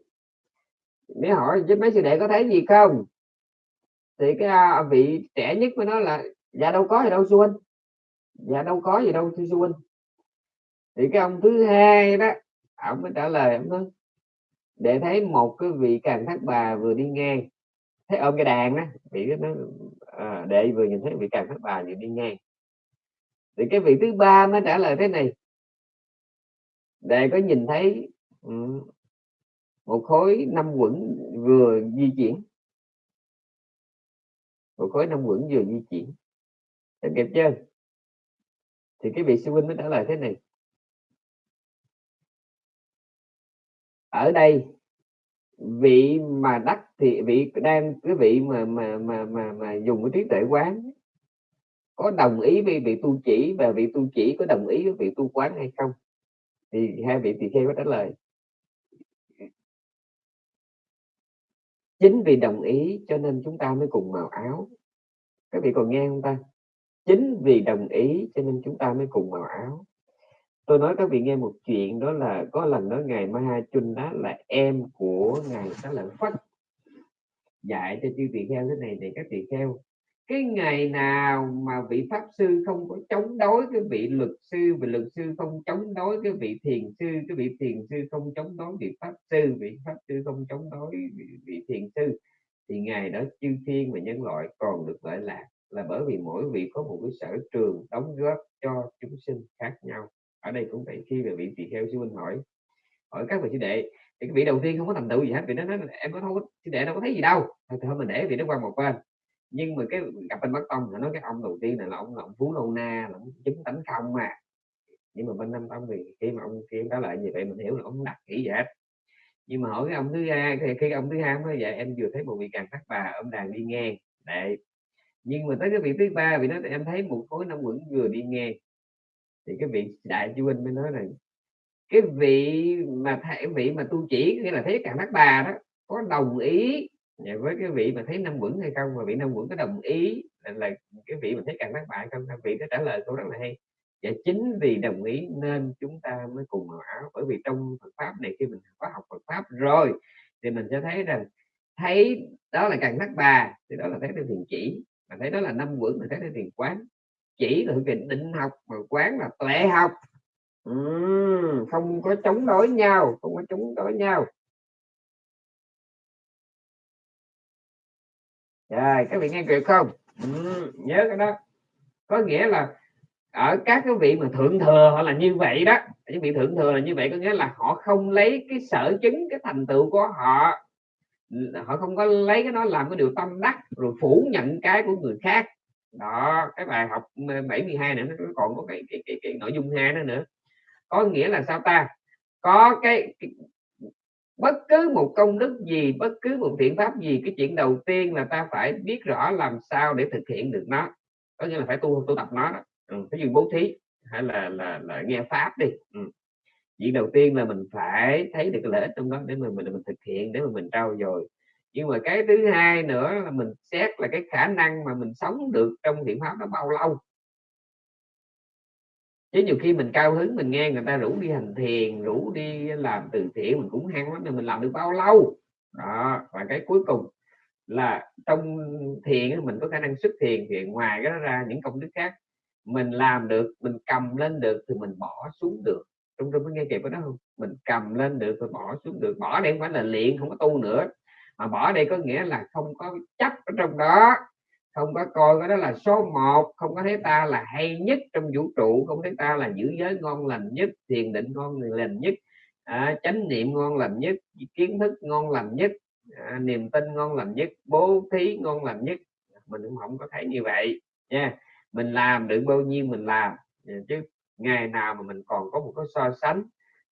Mới hỏi, chứ mấy sư đệ có thấy gì không? Thì cái à, vị trẻ nhất mới nói là dạ đâu có gì đâu sư huynh. Dạ đâu có gì đâu sư huynh thì cái ông thứ hai đó ông mới trả lời ông nói để thấy một cái vị càng thác bà vừa đi ngang. Thấy ôm cái đàn đó vị nó ờ, à, để vừa nhìn thấy vị càng thác bà vừa đi ngang. Thì cái vị thứ ba mới trả lời thế này để có nhìn thấy ừ, một khối năm quẩn vừa di chuyển? Một khối năm quẩn vừa di chuyển. Em kịp chưa? Thì cái vị sư huynh mới trả lời thế này ở đây vị mà đắc thì vị đang cái vị mà mà mà mà, mà dùng cái trí tuệ quán có đồng ý với vị tu chỉ và vị tu chỉ có đồng ý với vị tu quán hay không? Thì hai vị tỳ kheo có trả lời. Chính vì đồng ý cho nên chúng ta mới cùng màu áo. Các vị còn nghe không ta? Chính vì đồng ý cho nên chúng ta mới cùng màu áo tôi nói các vị nghe một chuyện đó là có lần đó ngài Maha Chun đó là em của ngài Xá Lợi Phất dạy cho chư tỳ kheo thế này này các tỳ kheo cái ngày nào mà vị pháp sư không có chống đối cái vị luật sư và luật sư không chống đối cái vị thiền sư cái vị thiền sư không chống đối vị pháp sư vị pháp sư không chống đối vị, vị thiền sư thì ngày đó chư thiên và nhân loại còn được lợi lạc là bởi vì mỗi vị có một cái sở trường đóng góp cho chúng sinh khác nhau ở đây cũng vậy khi về vị tỳ kheo sư huynh hỏi hỏi các vị sư đệ thì cái vị đầu tiên không có thành tựu gì hết vì nó nói em có thôi sư đệ đâu có thấy gì đâu. Thôi, thôi mình để vị nó qua một bên. Nhưng mà cái gặp bên bắc tông nó nói cái ông đầu tiên này là ông là ông phú lâu na là ông chứng tánh không mà. Nhưng mà bên năm tông thì khi mà ông kia đó lại như vậy mình hiểu là ông đặt kỹ vậy nhưng mà hỏi cái ông thứ hai thì khi ông thứ hai nói vậy em vừa thấy một vị càng thác bà ông đàn đi ngang. Để nhưng mà tới cái vị thứ ba vì nó em thấy một khối năm quẩn vừa đi ngang thì cái vị đại chú huynh mới nói rằng cái vị mà thể vị mà tu chỉ nghĩa là thấy càng thác bà đó có đồng ý. Dạ, với cái vị mà thấy năm quẩn hay không mà vị năm quẩn có đồng ý là, là cái vị mà thấy càng thác bà hay không vị đó trả lời câu rất là hay. Và chính vì đồng ý nên chúng ta mới cùng màu áo bởi vì trong Phật pháp này khi mình có học Phật pháp rồi thì mình sẽ thấy rằng thấy đó là càng thác bà thì đó là thấy theo thiền chỉ mà thấy đó là năm quẩn mà thấy theo thiền quán chỉ là thiền định học mà quán là tuệ học. Uhm, không có chống đối nhau không có chống đối nhau. Rồi các vị nghe kịp không? Uhm, nhớ cái đó. Có nghĩa là ở các cái vị mà thượng thừa họ là như vậy đó những vị thượng thừa là như vậy có nghĩa là họ không lấy cái sở chứng cái thành tựu của họ. Họ không có lấy cái nó làm cái điều tâm đắc rồi phủ nhận cái của người khác đó cái bài học 72 nữa nó còn có cái, cái, cái, cái nội dung hai nữa nữa. Có nghĩa là sao ta? Có cái, cái bất cứ một công đức gì bất cứ một thiện pháp gì cái chuyện đầu tiên là ta phải biết rõ làm sao để thực hiện được nó. Có nghĩa là phải tu tu tập nó đó. Ừ, ví dụ bố thí hay là là, là nghe pháp đi. Ừ. chuyện đầu tiên là mình phải thấy được cái lợi ích trong đó để mình mình, mình thực hiện để mà mình trao dồi nhưng mà cái thứ hai nữa là mình xét là cái khả năng mà mình sống được trong thiện pháp nó bao lâu. Chứ nhiều khi mình cao hứng mình nghe người ta rủ đi hành thiền, rủ đi làm từ thiện mình cũng hăng lắm, nhưng mình làm được bao lâu? Đó, và cái cuối cùng là trong thiền mình có khả năng xuất thiền thì ngoài cái đó ra những công đức khác. Mình làm được, mình cầm lên được thì mình bỏ xuống được. Trong trong có nghe kịp đó không? Mình cầm lên được rồi bỏ xuống được. Bỏ đây không phải là luyện, không có tu nữa mà bỏ đây có nghĩa là không có chấp ở trong đó. Không có coi cái đó là số một không có thấy ta là hay nhất trong vũ trụ không thấy ta là giữ giới ngon lành nhất thiền định ngon lành nhất à, chánh niệm ngon lành nhất kiến thức ngon lành nhất à, niềm tin ngon lành nhất bố thí ngon lành nhất. Mình cũng không có thấy như vậy nha. Mình làm được bao nhiêu mình làm à, chứ ngày nào mà mình còn có một cái so sánh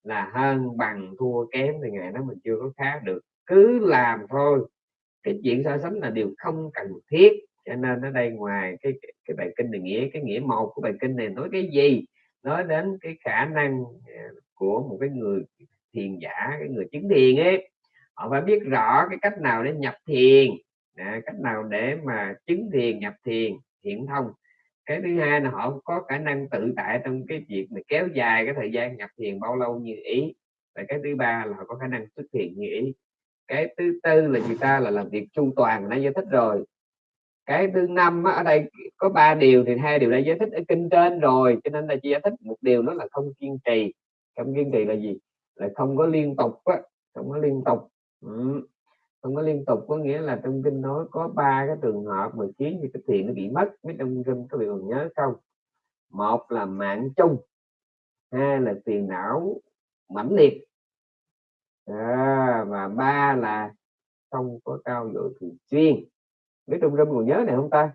là hơn bằng thua kém thì ngày đó mình chưa có khá được cứ làm thôi. Cái chuyện so sánh là điều không cần thiết cho nên ở đây ngoài cái cái bài kinh này nghĩa cái nghĩa một của bài kinh này nói cái gì? Nói đến cái khả năng à, của một cái người thiền giả cái người chứng thiền ấy. Họ phải biết rõ cái cách nào để nhập thiền à, cách nào để mà chứng thiền nhập thiền hiện thông. Cái thứ hai là họ có khả năng tự tại trong cái việc mà kéo dài cái thời gian nhập thiền bao lâu như ý. Và cái thứ ba là họ có khả năng xuất hiện như ý cái thứ tư là người ta? Là làm việc chu toàn đã giải thích rồi. Cái thứ năm ở đây có ba điều thì hai điều đã giải thích ở kinh trên rồi, cho nên là chỉ giải thích một điều đó là không kiên trì. Không kiên trì là gì? Là không có liên tục á, không có liên tục. Ừ. không có liên tục có nghĩa là trong kinh nói có ba cái trường hợp mà khiến cho cái thiện nó bị mất. Biết trong kinh có bị còn nhớ không? Một là mạng chung, hai là tiền não mãnh liệt à, và ba là không có cao dội thường xuyên. Biết trong râm còn nhớ này không ta?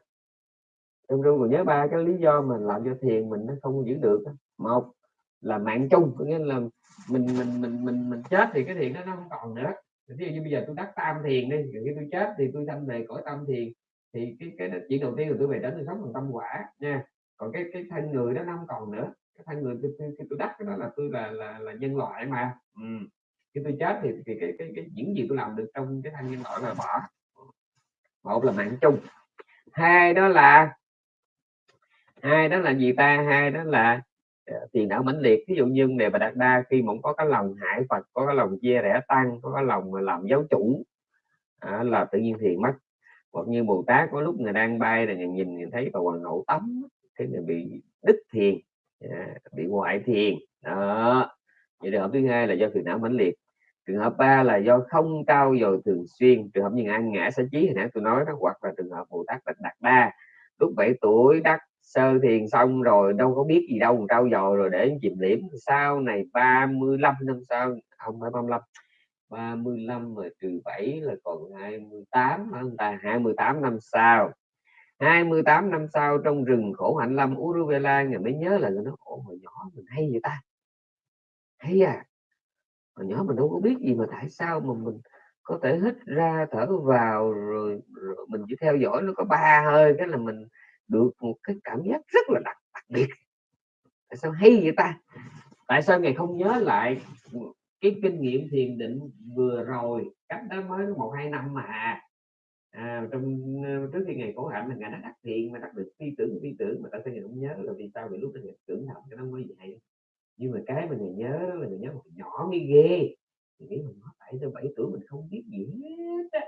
Trong râm còn nhớ ba cái lý do mà làm cho thiền mình nó không giữ được một là mạng chung có nghĩa là mình mình mình mình mình chết thì cái thiền đó nó không còn nữa. Ví dụ như bây giờ tôi đắc tam thiền đi khi tôi chết thì tôi sanh về cõi tam thiền thì cái cái chuyện đầu tiên là tôi về đến tôi sống bằng tâm quả nha. Còn cái cái thân người đó nó không còn nữa. Cái thân người tôi, tôi, tôi đắc cái đó là tôi là là, là nhân loại mà. Ừ khi tôi chết thì, thì cái, cái, cái những gì tôi làm được trong cái thanh nhân loại là bỏ. Một là mạng chung. Hai đó là hai đó là gì ta? Hai đó là ờ, tiền não mãnh liệt. Ví dụ như đề bà đạt đa khi mà có cái lòng hại phật có cái lòng chia rẽ tăng có cái lòng mà làm giáo chủ à, là tự nhiên thiền mất. Hoặc như bồ tát có lúc người đang bay là người nhìn người thấy bà hoàng hậu tắm thế người bị đứt thiền à, bị ngoại thiền. Đó. Vậy trường hợp thứ hai là do phiền não mãnh liệt trường hợp ba là do không trao dồi thường xuyên. Trường hợp như ăn ngã sở trí hồi nãy tôi nói đó, hoặc là trường hợp phụ tác bệnh đạt đa lúc 7 tuổi, đắc sơ thiền xong rồi, đâu có biết gì đâu trao dồi rồi để chìm liễm. Sau này 35 năm sau, không phải 35 35 mà trừ 7 là còn 28 hả ta? 28 năm sau. 28 năm sau, trong rừng khổ hạnh lâm Uruvela người mới nhớ là nó ồ hồi nhỏ mình hay vậy ta? Hay à hồi nhỏ mình đâu có biết gì mà tại sao mà mình có thể hít ra thở vào rồi, rồi mình chỉ theo dõi nó có ba hơi cái là mình được một cái cảm giác rất là đặc, đặc biệt. Tại sao hay vậy ta? Tại sao ngày không nhớ lại cái kinh nghiệm thiền định vừa rồi? Cách đó mới một hai năm mà. À, trong ờ, trước khi ngày cổ hạnh là ngày nó đắc thiền mà đắc được phi tưởng phi tưởng mà tại sao ngày không nhớ? Là vì sao vì lúc đó ngày tưởng thật cái nó mới vậy nhưng mà cái mà người nhớ là người nhớ một nhỏ mới ghê. Mình nghĩ mình bảy tới bảy tuổi mình không biết gì hết á.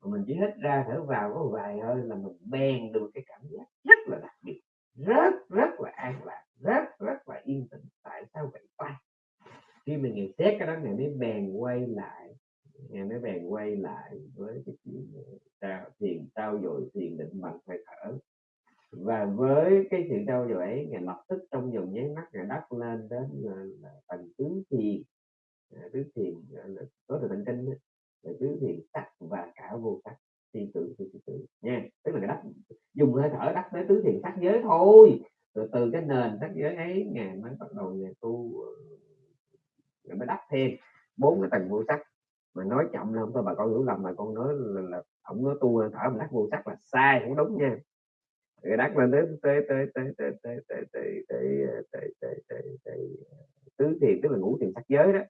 Mà mình chỉ hít ra thở vào có vài hơi là mình bèn được cái cảm giác rất là đặc biệt, rất rất là an lạc, rất rất là yên tĩnh. Tại sao vậy ta? Khi mình ngày xét cái đó, ngày mới bèn quay lại, ngày mới bèn quay lại với cái chuyện ờ, tao thiền tao dội thiền định bằng hơi thở và với cái sự trao dồi ấy ngày lập tức trong vòng nháy mắt ngày đắp lên đến là, là tầng tứ thiền. Ờ, tứ thiền ờ, có từ tận kinh là tứ thiền sắc và cả vô sắc thi tử thi tưởng nha. Tức là đắp dùng hơi thở đắp tới tứ thiền sắc giới thôi. Từ từ cái nền sắc giới ấy ngày mới bắt đầu ngày tu ngày mới đắp thêm bốn cái tầng vô sắc mà nói chậm là không thôi bà con hiểu lầm mà con nói là, là ông nói tu thở mà đắc vô sắc là sai không đúng nha rồi đắc lên tới tới tới tới tới tới tới tới tới tới tới tới tới tứ thiền tức là ngũ thiền sắc giới đó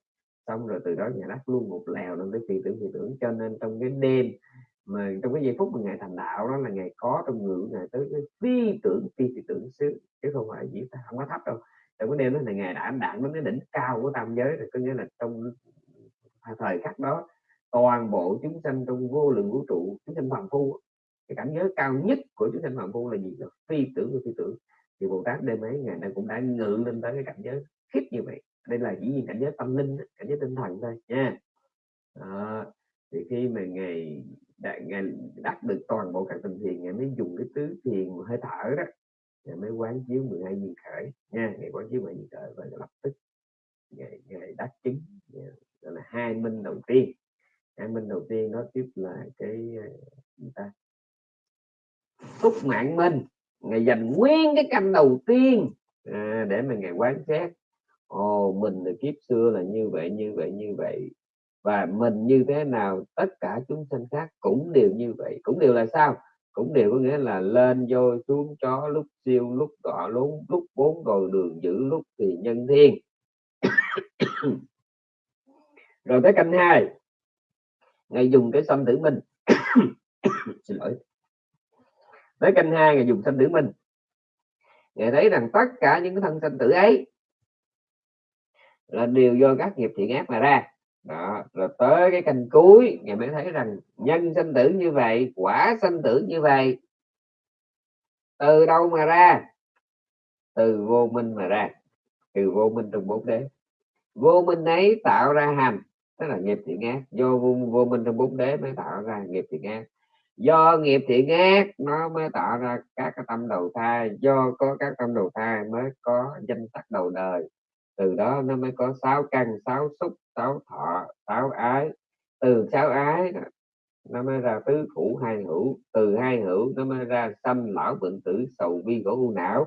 xong rồi từ đó nhà đắc luôn một lèo lên tới phi tưởng phi tưởng cho nên trong cái đêm mà trong cái giây phút mà ngày thành đạo đó là ngày có trong người của ngài tới cái phi tưởng phi phi tưởng xứ chứ không phải chỉ không có thấp đâu trong cái đêm đó là ngày đã đạn đến cái đỉnh cao của tam giới rồi có nghĩa là trong thời khắc đó toàn bộ chúng sanh trong vô lượng vũ trụ chúng sanh phàm phu cái cảnh giới cao nhất của chúng sanh phạm phu là gì? Là phi tưởng của phi tưởng thì bồ tát đêm ấy ngày nay cũng đã ngự lên tới cái cảnh giới khiếp như vậy. Đây là chỉ nhiên cảnh giới tâm linh cảnh giới tinh thần thôi nha. À, thì khi mà ngày ngài đắc được toàn bộ các tình thiền ngày mới dùng cái tứ thiền hơi thở đó ngày mới quán chiếu 12 duyên khởi nha. Ngày quán chiếu 12 duyên khởi và lập tức ngày, ngày đắc chứng. Gọi là hai minh đầu tiên. Hai minh đầu tiên đó tiếp là cái người gì ta? Túc mạng minh ngày dành nguyên cái canh đầu tiên à, để mà ngày quán xét. Ồ mình là kiếp xưa là như vậy như vậy như vậy. Và mình như thế nào tất cả chúng sinh khác cũng đều như vậy. Cũng đều là sao? Cũng đều có nghĩa là lên vô xuống chó lúc siêu lúc đỏ lúc lúc bốn rồi đường giữ lúc thì nhân thiên. Rồi tới canh hai. Ngày dùng cái xâm tử minh xin lỗi tới canh hai ngày dùng sanh tử minh ngài thấy rằng tất cả những cái thân sinh tử ấy là đều do các nghiệp thiện ác mà ra. Đó rồi tới cái canh cuối ngài mới thấy rằng nhân sinh tử như vậy quả sinh tử như vậy từ đâu mà ra? Từ vô minh mà ra. Từ vô minh trong bốn đế. Vô minh ấy tạo ra hành tức là nghiệp thiện ác. Do vô, vô minh trong bốn đế mới tạo ra nghiệp thiện ác do nghiệp thiện ác nó mới tạo ra các cái tâm đầu thai. Do có các tâm đầu thai mới có danh sắc đầu đời. Từ đó nó mới có sáu căn, sáu xúc, sáu thọ, sáu ái. Từ sáu ái nó mới ra tứ thủ hai hữu. Từ hai hữu, nó mới ra sanh lão bệnh tử, sầu bi khổ u não.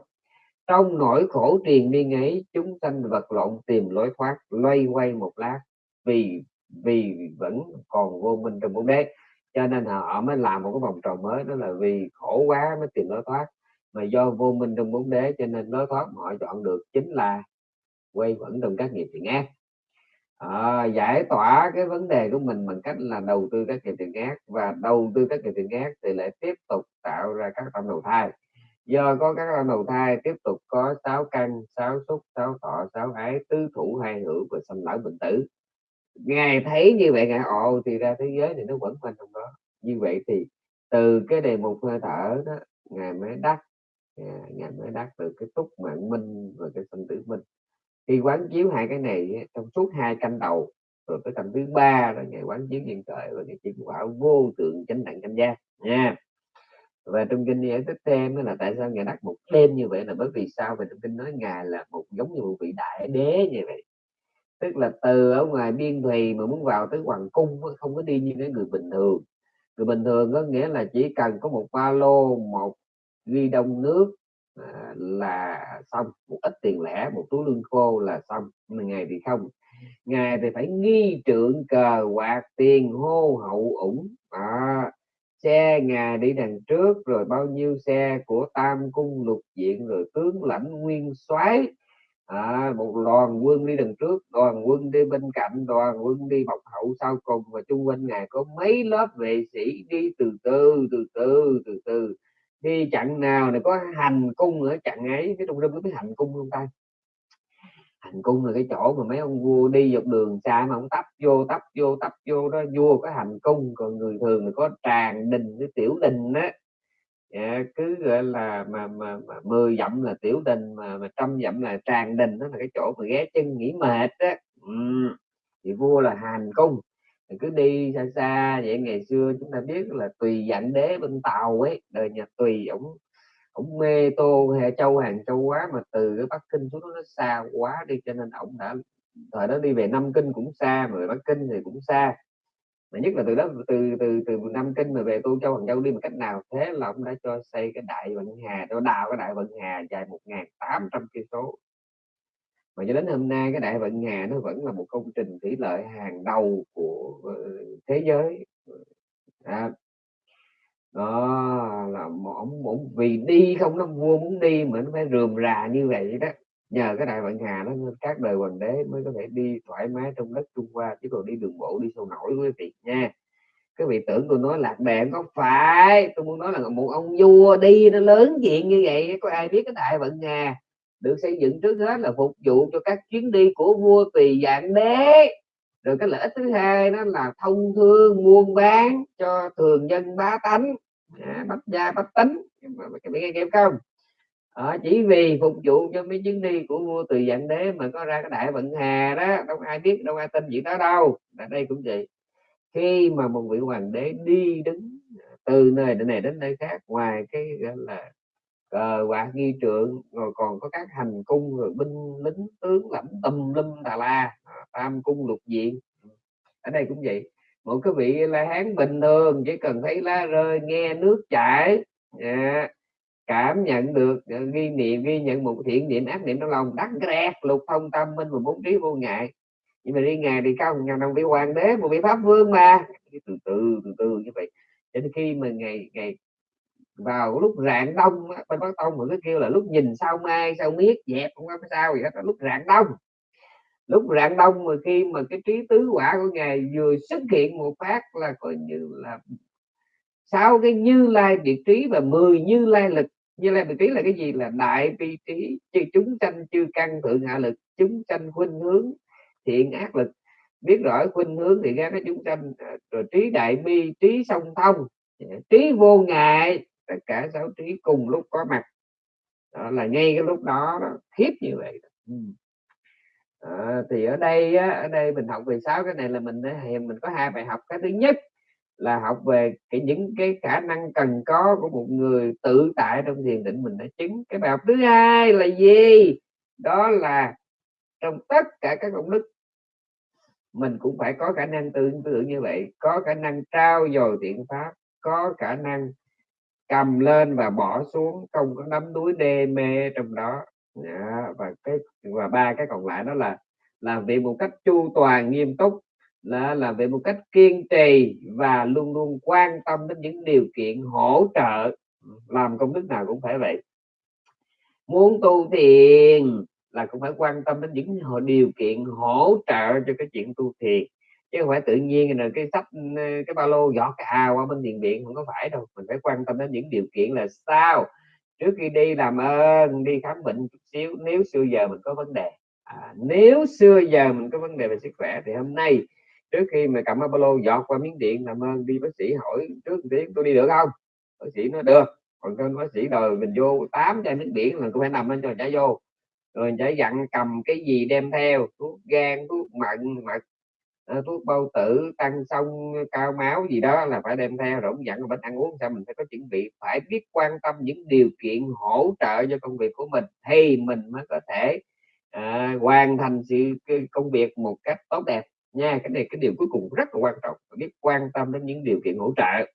Trong nỗi khổ triền miên ấy, chúng sanh vật lộn tìm lối thoát, loay quay một lát, vì vì vẫn còn vô minh trong bóng đế cho nên họ mới làm một cái vòng tròn mới đó là vì khổ quá mới tìm lối thoát. Mà do vô minh trong bốn đế cho nên lối thoát họ chọn được chính là quay vẫn trong các nghiệp thiện ác. À, giải tỏa cái vấn đề của mình bằng cách là đầu tư các nghiệp thiện ác và đầu tư các nghiệp thiện ác thì lại tiếp tục tạo ra các tâm đầu thai. Do có các tâm đầu thai tiếp tục có sáu căn sáu xúc sáu thọ sáu ái tứ thủ hai hữu và sanh lão bệnh tử ngài thấy như vậy, ngài ồ thì ra thế giới này nó vẫn quanh trong đó. Như vậy thì từ cái đề mục hơi thở đó, ngài mới đắc à, ngài mới đắc từ cái túc mạng minh và cái sanh tử minh. Khi quán chiếu hai cái này trong suốt hai canh đầu, rồi tới canh thứ ba rồi ngày quán chiếu nhân trời và ngày chỉ quả vô tượng chánh đẳng chánh giác, nha. Và trong kinh giải thích thêm là tại sao ngài đặt một tên như vậy là bởi vì sao? Về trong kinh nói ngài là một giống như một vị đại đế như vậy tức là từ ở ngoài biên thùy mà muốn vào tới hoàng cung không có đi như cái người bình thường. Người bình thường có nghĩa là chỉ cần có một ba lô một ghi đông nước à, là xong. Một ít tiền lẻ một túi lương khô là xong. Mà ngày thì không. Ngày thì phải nghi trượng cờ quạt tiền hô hậu ủng. À, xe ngài đi đằng trước rồi bao nhiêu xe của tam cung lục diện rồi tướng lãnh nguyên soái à, một đoàn quân đi đằng trước đoàn quân đi bên cạnh đoàn quân đi bọc hậu sau cùng và chung quanh ngài có mấy lớp vệ sĩ đi từ từ từ từ từ từ. Đi chặn nào này có hành cung ở chặn ấy cái trung tâm có biết hành cung không ta? Hành cung là cái chỗ mà mấy ông vua đi dọc đường xa mà ông tấp vô tấp vô tấp vô đó vua có hành cung còn người thường thì có tràng đình cái tiểu đình á. Dạ, cứ gọi là mà mà, mà 10 dặm là tiểu đình mà mà trăm dặm là tràng đình đó là cái chỗ mà ghé chân nghỉ mệt á ừ. thì vua là hành cung thì cứ đi xa xa vậy ngày xưa chúng ta biết là tùy dạng đế bên tàu ấy đời nhà tùy ổng ổng mê tô hệ châu hàng châu quá mà từ cái bắc kinh xuống nó xa quá đi cho nên ổng đã thời đó đi về nam kinh cũng xa mà bắc kinh thì cũng xa mà nhất là từ đó từ từ từ năm kinh mà về tô châu hoàng châu đi một cách nào? Thế là ông đã cho xây cái đại vận hà cho đào cái đại vận hà dài một ngàn tám trăm cây số. Mà cho đến hôm nay cái đại vận hà nó vẫn là một công trình thủy lợi hàng đầu của ờ, thế giới. À, đó là ông, ông vì đi không nó vua muốn đi mà nó phải rườm rà như vậy đó nhờ cái đại vận hà nó các đời hoàng đế mới có thể đi thoải mái trong đất trung hoa chứ còn đi đường bộ đi sâu nổi quý vị nha. Cái vị tưởng tôi nói lạc đề có phải tôi muốn nói là một ông vua đi nó lớn chuyện như vậy có ai biết cái đại vận hà? Được xây dựng trước hết là phục vụ cho các chuyến đi của vua tùy dạng đế. Rồi cái lợi ích thứ hai đó là thông thương buôn bán cho thường dân bá tánh. À, bách gia bách tính. Cái bị nghe kịp không? À, chỉ vì phục vụ cho mấy chuyến đi của vua từ dạng đế mà có ra cái đại vận hà đó đâu ai biết đâu ai tin gì đó đâu. Ở đây cũng vậy. Khi mà một vị hoàng đế đi đứng từ nơi này đến nơi khác ngoài cái gọi là cờ quạt nghi trượng rồi còn có các hành cung rồi binh lính tướng lãnh tùm lum tà la à, tam cung lục diện. Ở đây cũng vậy. Một cái vị la hán bình thường chỉ cần thấy lá rơi nghe nước chảy yeah cảm nhận được ờ, ghi niệm, ghi nhận một thiện niệm, ác niệm trong lòng, đắc rẹt lục thông tâm minh và bốn trí vô ngại. Nhưng mà đi ngày thì cao ngàn đồng vị hoàng đế, một vị pháp vương mà. Từ từ từ từ như vậy. Cho nên khi mà ngày ngày vào lúc rạng đông bên bắc tông mình cứ kêu là lúc nhìn sao mai, sao miết, dẹp, không có sao gì hết lúc rạng đông. Lúc rạng đông mà khi mà cái trí tứ quả của ngài vừa xuất hiện một phát là coi như là, sau cái như lai biệt trí và mười như lai lực như lai vị trí là cái gì là đại vị trí chúng sanh chư căn thượng hạ lực chúng sanh khuynh hướng thiện ác lực. Biết rõ khuynh hướng thì ra cái chúng sanh à, rồi trí đại bi trí song thông à, trí vô ngại tất cả sáu trí cùng lúc có mặt. Đó là ngay cái lúc đó nó khiếp như vậy à, thì ở đây á, ở đây mình học về sáu cái này là mình à, mình có hai bài học cái thứ nhất là học về cái những cái khả năng cần có của một người tự tại trong thiền định mình đã chứng. Cái bài học thứ hai là gì? Đó là trong tất cả các công đức, mình cũng phải có khả năng tương tự như vậy. Có khả năng trao dồi thiện pháp, có khả năng cầm lên và bỏ xuống, không có nắm đuối đê mê trong đó. Đó. và cái, và ba cái còn lại đó là làm việc một cách chu toàn, nghiêm túc là làm việc một cách kiên trì và luôn luôn quan tâm đến những điều kiện hỗ trợ. Làm công đức nào cũng phải vậy. Muốn tu thiền là cũng phải quan tâm đến những điều kiện hỗ trợ cho cái chuyện tu thiền. Chứ không phải tự nhiên là cái sách ừ, cái ba lô giọt cái ào qua bên thiền viện không có phải đâu. Mình phải quan tâm đến những điều kiện là sao? Trước khi đi làm ơn đi khám bệnh chút xíu nếu xưa giờ mình có vấn đề. À, nếu xưa giờ mình có vấn đề về sức khỏe thì hôm nay trước khi mà cầm Apollo dọt qua miếng điện làm ơn đi bác sĩ hỏi trước tiếng tôi đi được không? Bác sĩ nói được. Còn cái bác sĩ đòi mình vô tám chai nước biển là tôi phải nằm lên cho trả vô. Rồi chả dặn cầm cái gì đem theo thuốc gan thuốc mặn mật ờ, thuốc bao tử tăng sông cao máu gì đó là phải đem theo. Rồi cũng dặn bệnh ăn uống sao mình phải có chuẩn bị phải biết quan tâm những điều kiện hỗ trợ cho công việc của mình thì mình mới có thể à, hoàn thành sự công việc một cách tốt đẹp nha cái này cái điều cuối cùng rất là quan trọng biết quan tâm đến những điều kiện hỗ trợ.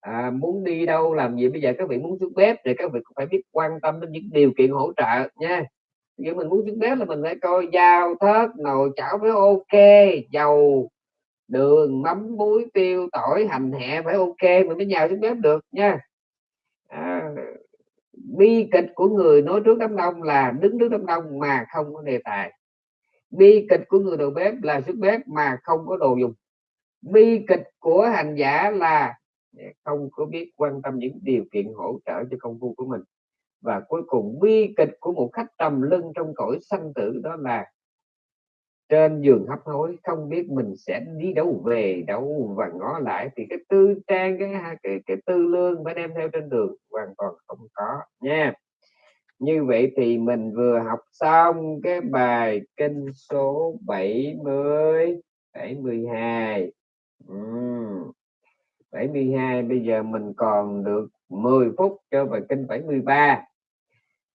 À, muốn đi đâu làm gì bây giờ các vị muốn xuống bếp thì các vị cũng phải biết quan tâm đến những điều kiện hỗ trợ nha. Nếu mình muốn xuống bếp là mình phải coi dao thớt nồi chảo phải ok dầu đường mắm muối tiêu tỏi hành hẹ phải ok mình mới nhào xuống bếp được nha. À, bi kịch của người nói trước đám đông là đứng trước đám đông mà không có đề tài bi kịch của người đầu bếp là sức bếp mà không có đồ dùng. Bi kịch của hành giả là không có biết quan tâm những điều kiện hỗ trợ cho công vụ của mình. Và cuối cùng, bi kịch của một khách trầm lưng trong cõi sanh tử đó là trên giường hấp hối, không biết mình sẽ đi đâu về, đâu và ngó lại thì cái tư trang, cái cái cái tư lương phải đem theo trên đường, hoàn toàn không có nha như vậy thì mình vừa học xong cái bài kinh số 70 72 ừ. 72 bây giờ mình còn được 10 phút cho bài kinh 73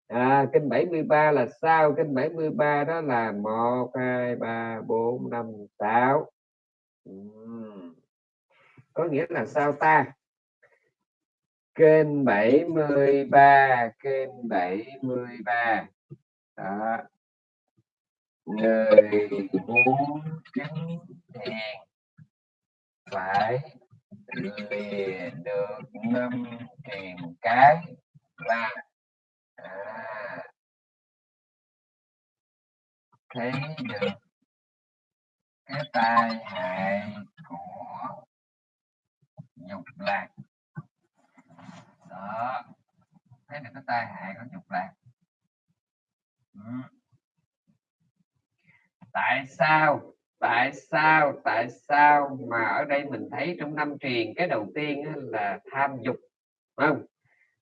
à, kinh 73 là sao kinh 73 đó là 1 2 3 4 5 6 ừ. có nghĩa là sao ta kênh 73 kênh 73 đó. Người muốn chứng thiền phải lìa được năm triền cái là à, thấy được cái tai hại của dục lạc đó thấy được cái tai hại của dục lạc. Ừ. tại sao tại sao tại sao mà ở đây mình thấy trong năm truyền cái đầu tiên là tham dục không?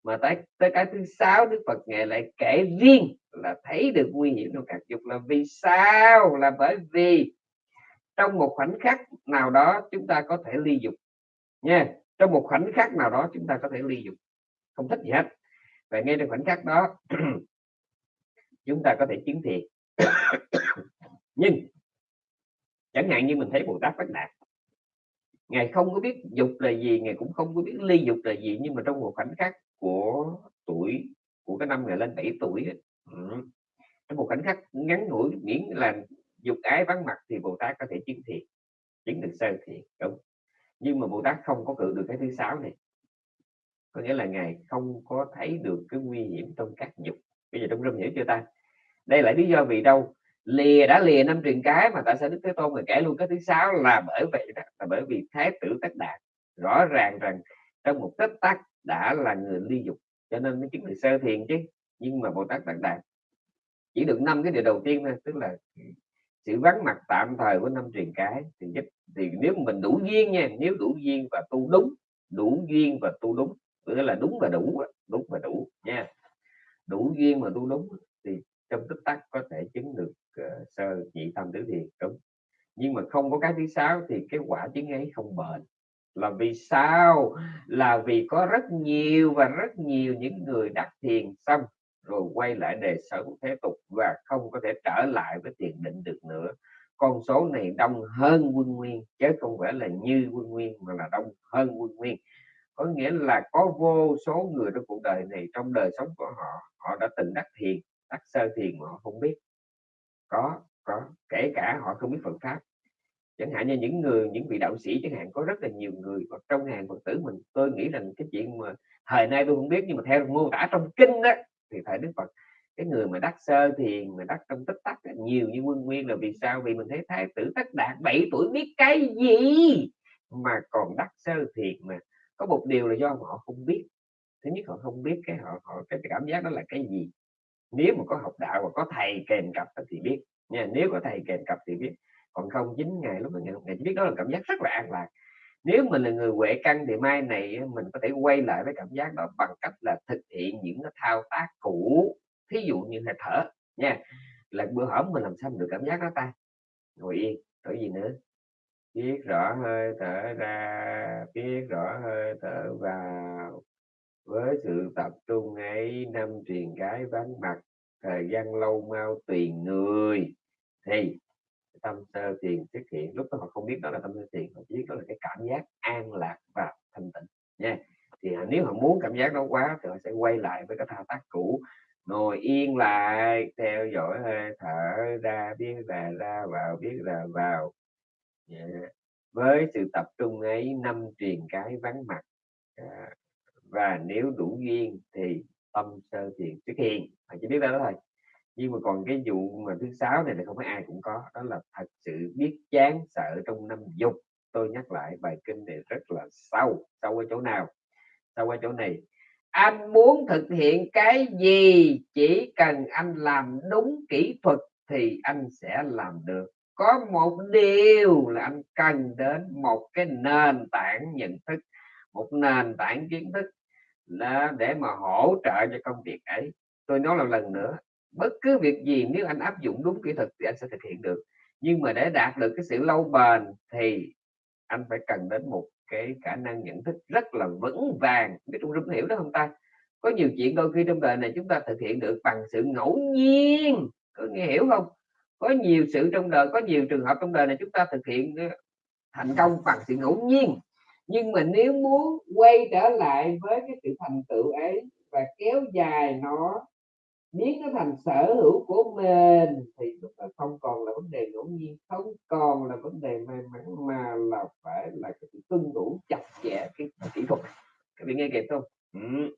Mà tới tới cái thứ sáu đức phật ngài lại kể riêng là thấy được nguy hiểm của các dục là vì sao? Là bởi vì trong một khoảnh khắc nào đó chúng ta có thể ly dục nha. Trong một khoảnh khắc nào đó chúng ta có thể ly dục không thích gì hết. Và ngay trong khoảnh khắc đó chúng ta có thể chứng thiện nhưng chẳng hạn như mình thấy bồ tát phát đạt ngài không có biết dục là gì ngài cũng không có biết ly dục là gì nhưng mà trong một khoảnh khắc của tuổi của cái năm ngày lên 7 tuổi ừ, trong một khoảnh khắc ngắn ngủi miễn là dục ái vắng mặt thì bồ tát có thể chứng thiện chứng được sơ thiện đúng. Nhưng mà bồ tát không có cự được cái thứ sáu này có nghĩa là ngài không có thấy được cái nguy hiểm trong các dục. Bây giờ trong rung hiểu chưa ta? Đây là lý do vì đâu? Lìa đã lìa năm truyền cái mà tại sao đức thế tôn mà kể luôn cái thứ sáu? Là bởi vậy đó, là bởi vì thái tử tất đạt rõ ràng rằng trong một tích tắc đã là người ly dục, cho nên mới chứng được sơ thiền chứ. Nhưng mà bồ tát tất đạt chỉ được năm cái điều đầu tiên thôi, tức là sự vắng mặt tạm thời của năm truyền cái thì giúp, thì nếu mình đủ duyên nha, nếu đủ duyên và tu đúng, đủ duyên và tu đúng nghĩa là đúng và đủ đúng và đủ nha. Đủ duyên mà tu đúng thì trong tích tắc có thể chứng được uh, sơ nhị tâm tứ thiền đúng. Nhưng mà không có cái thứ sáu thì cái quả chứng ấy không bền. Là vì sao? Là vì có rất nhiều và rất nhiều những người đặt thiền xong rồi quay lại đề sống thế tục và không có thể trở lại với tiền định được nữa. Con số này đông hơn quân nguyên chứ không phải là như quân nguyên mà là đông hơn quân nguyên có nghĩa là có vô số người trong cuộc đời này, trong đời sống của họ họ đã từng đắc thiền, đắc sơ thiền mà họ không biết. Có có, kể cả họ không biết Phật pháp. Chẳng hạn như những người, những vị đạo sĩ chẳng hạn, có rất là nhiều người hoặc trong hàng Phật tử mình, tôi nghĩ rằng cái chuyện mà thời nay tôi không biết, nhưng mà theo mô tả trong kinh đó thì thời Đức Phật. Cái người mà đắc sơ thiền, mà đắc trong tích tắc nhiều như quân nguyên là vì sao? Vì mình thấy thái tử tất đạt 7 tuổi biết cái gì mà còn đắc sơ thiền mà có một điều là do họ không biết. Thứ nhất họ không biết cái họ, họ cái cảm giác đó là cái gì. Nếu mà có học đạo và có thầy kèm cặp thì biết. Nha nếu có thầy kèm cặp thì biết. Còn không chính ngày lúc ngày, ngày chỉ biết đó là cảm giác rất là an lạc. Nếu mình là người huệ căn thì mai này mình có thể quay lại với cảm giác đó bằng cách là thực hiện những cái thao tác cũ. Thí dụ như là thở nha là bữa hổm mình làm sao mình được cảm giác đó ta? Ngồi yên thở gì nữa? Biết rõ hơi thở ra, biết rõ hơi thở vào. Với sự tập trung ấy, năm truyền cái vắng mặt, thời gian lâu mau tùy người. Thì, tâm sơ thiền xuất hiện, lúc đó họ không biết đó là tâm sơ thiền, họ chỉ biết đó là cái cảm giác an lạc và thanh tịnh, nha. Thì nếu họ muốn cảm giác đó quá thì họ sẽ quay lại với cái thao tác cũ, ngồi yên lại, theo dõi hơi thở ra, biết là ra vào, biết là vào yeah. với sự tập trung ấy năm truyền cái vắng mặt à, và nếu đủ duyên thì tâm sơ thiền xuất hiện. Phải chỉ biết đó thôi. Nhưng mà còn cái vụ mà thứ sáu này là không phải ai cũng có đó là thật sự biết chán sợ trong năm dục. Tôi nhắc lại bài kinh này rất là sâu. Sâu ở chỗ nào? Sâu ở chỗ này. Anh muốn thực hiện cái gì? Chỉ cần anh làm đúng kỹ thuật thì anh sẽ làm được có một điều là anh cần đến một cái nền tảng nhận thức, một nền tảng kiến thức là để mà hỗ trợ cho công việc ấy. Tôi nói là lần nữa, bất cứ việc gì nếu anh áp dụng đúng kỹ thuật thì anh sẽ thực hiện được. Nhưng mà để đạt được cái sự lâu bền thì anh phải cần đến một cái khả năng nhận thức rất là vững vàng. Biết trung rung hiểu đó không ta? Có nhiều chuyện đôi khi trong đời này chúng ta thực hiện được bằng sự ngẫu nhiên. Có nghe hiểu không? Có nhiều sự trong đời, có nhiều trường hợp trong đời này chúng ta thực hiện ờ, thành công bằng sự ngẫu nhiên. Nhưng mà nếu muốn quay trở lại với cái sự thành tựu ấy và kéo dài nó, biến nó thành sở hữu của mình, thì lúc đó không còn là vấn đề ngẫu nhiên, không còn là vấn đề may mắn, mà là phải là cái sự tuân thủ chặt chẽ cái kỹ thuật. Các bạn nghe kịp không? Ừ.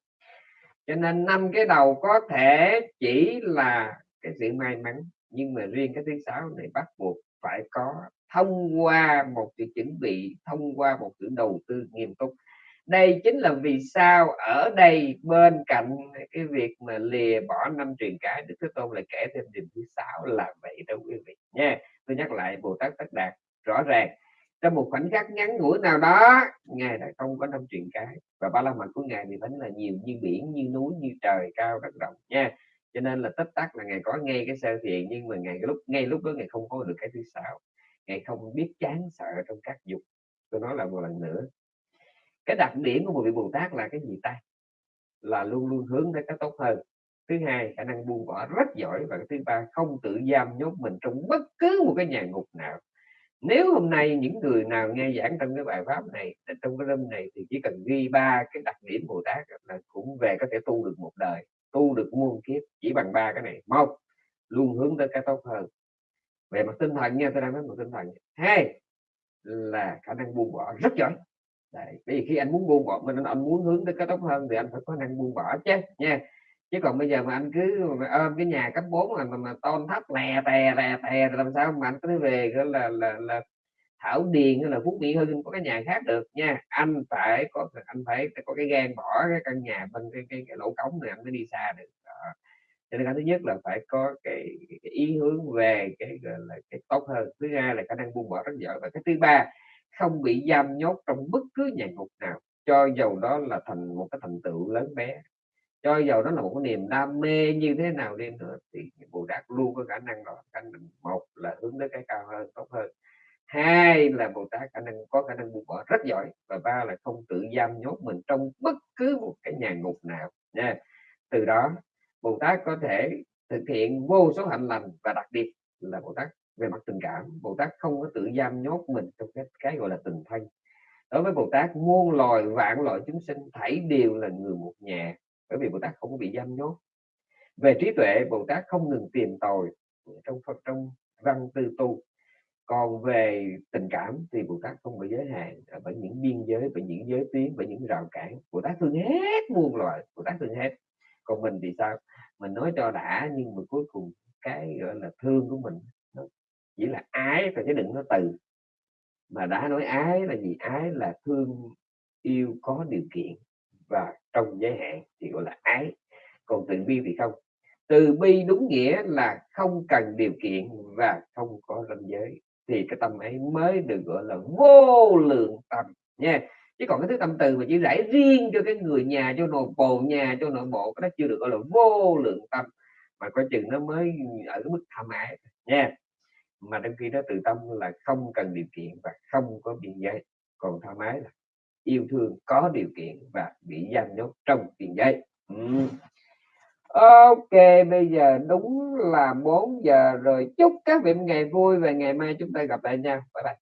cho nên năm cái đầu có thể chỉ là cái sự may mắn nhưng mà riêng cái thứ sáu này bắt buộc phải có thông qua một sự chuẩn bị, thông qua một sự đầu tư nghiêm túc. Đây chính là vì sao ở đây bên cạnh cái việc mà lìa bỏ năm truyền cái, đức thế tôn lại kể thêm điều thứ sáu là vậy đó quý vị nha. Tôi nhắc lại, bồ tát tất đạt rõ ràng, trong một khoảnh khắc ngắn ngủi nào đó, ngài đã không có năm truyền cái. Và ba la mật của ngài thì vẫn là nhiều như biển, như núi, như trời, cao đất rộng nha cho nên là tất tắc là ngày có ngay cái sơ thiện, nhưng mà ngày cái lúc, ngay lúc đó ngày không có được cái thứ sáu. Ngày không biết chán sợ trong các dục. Tôi nói lại một lần nữa. Cái đặc điểm của một vị bồ tát là cái gì ta? Là luôn luôn hướng tới cái tốt hơn. Thứ hai, khả năng buông bỏ rất giỏi. Và thứ ba, không tự giam nhốt mình trong bất cứ một cái nhà ngục nào. Nếu hôm nay những người nào nghe giảng trong cái bài pháp này, trong cái room này, thì chỉ cần ghi ba cái đặc điểm bồ tát là cũng về có thể tu được một đời tu được muôn kiếp chỉ bằng ba cái này. Một luôn hướng tới cái tốt hơn. Về mặt tinh thần nha tôi đang nói một tinh thần hai là khả năng buông bỏ. Rất giỏi. Đấy. bởi vì khi anh muốn buông bỏ mình anh muốn hướng tới cái tốt hơn thì anh phải có năng buông bỏ chứ nha. Chứ còn bây giờ mà anh cứ ôm cái nhà cấp 4 mà mà, mà tôn thấp lè tè lè tè làm sao mà anh cứ về là là, là, là thảo điền hay là phúc mỹ hưng có cái nhà khác được nha. Anh phải có anh phải có cái gan bỏ cái căn nhà bên cái, cái, cái lỗ cống này anh mới đi xa được. Đó. cho nên cái thứ nhất là phải có cái, cái ý hướng về cái gọi là cái tốt hơn. Thứ hai là khả năng buông bỏ rất giỏi và cái thứ ba không bị giam nhốt trong bất cứ nhà ngục nào. Cho dầu đó là thành một cái thành tựu lớn bé. Cho dầu đó là một cái niềm đam mê như thế nào đi nữa thì bồ Đạt luôn có khả năng đó. Khả năng một là hướng đến cái cao hơn tốt hơn hai là bồ tát khả năng có khả năng buông bỏ rất giỏi và ba là không tự giam nhốt mình trong bất cứ một cái nhà ngục nào nha. Từ đó, bồ tát có thể thực hiện vô số hạnh lành và đặc biệt là bồ tát về mặt tình cảm. Bồ tát không có tự giam nhốt mình trong cái cái gọi là tình thân. Đối với bồ tát, muôn loài, vạn loại chúng sinh thảy đều là người một nhà, bởi vì bồ tát không có bị giam nhốt. Về trí tuệ, bồ tát không ngừng tìm tòi, trong phật trong văn tư tu còn về tình cảm thì bồ tát không bị giới hạn à, bởi những biên giới, bởi những giới tuyến, bởi những rào cản. Bồ tát thương hết muôn loài, bồ tát thương hết. Còn mình thì sao? Mình nói cho đã, nhưng mà cuối cùng cái, gọi là, thương của mình nó chỉ là ái thôi chứ đừng nói từ. Mà đã nói ái là gì? Ái là thương yêu có điều kiện và trong giới hạn thì gọi là ái. Còn từ bi thì không. Từ bi đúng nghĩa là không cần điều kiện và không có ranh giới thì cái tâm ấy mới được gọi là vô lượng tâm nha. Chứ còn cái thứ tâm từ mà chỉ rải riêng cho cái người nhà, cho nội bộ nhà, cho nội bộ, cái đó chưa được gọi là vô lượng tâm mà coi chừng nó mới ở cái mức tham ái nha. Mà đôi khi nó từ tâm là không cần điều kiện và không có biên giới còn tham ái là yêu thương có điều kiện và bị giam nhốt trong tiền giấy. Ừ. Ok, bây giờ đúng là 4 giờ rồi. Chúc các vị ngày vui và ngày mai chúng ta gặp lại nhau. Bye bye.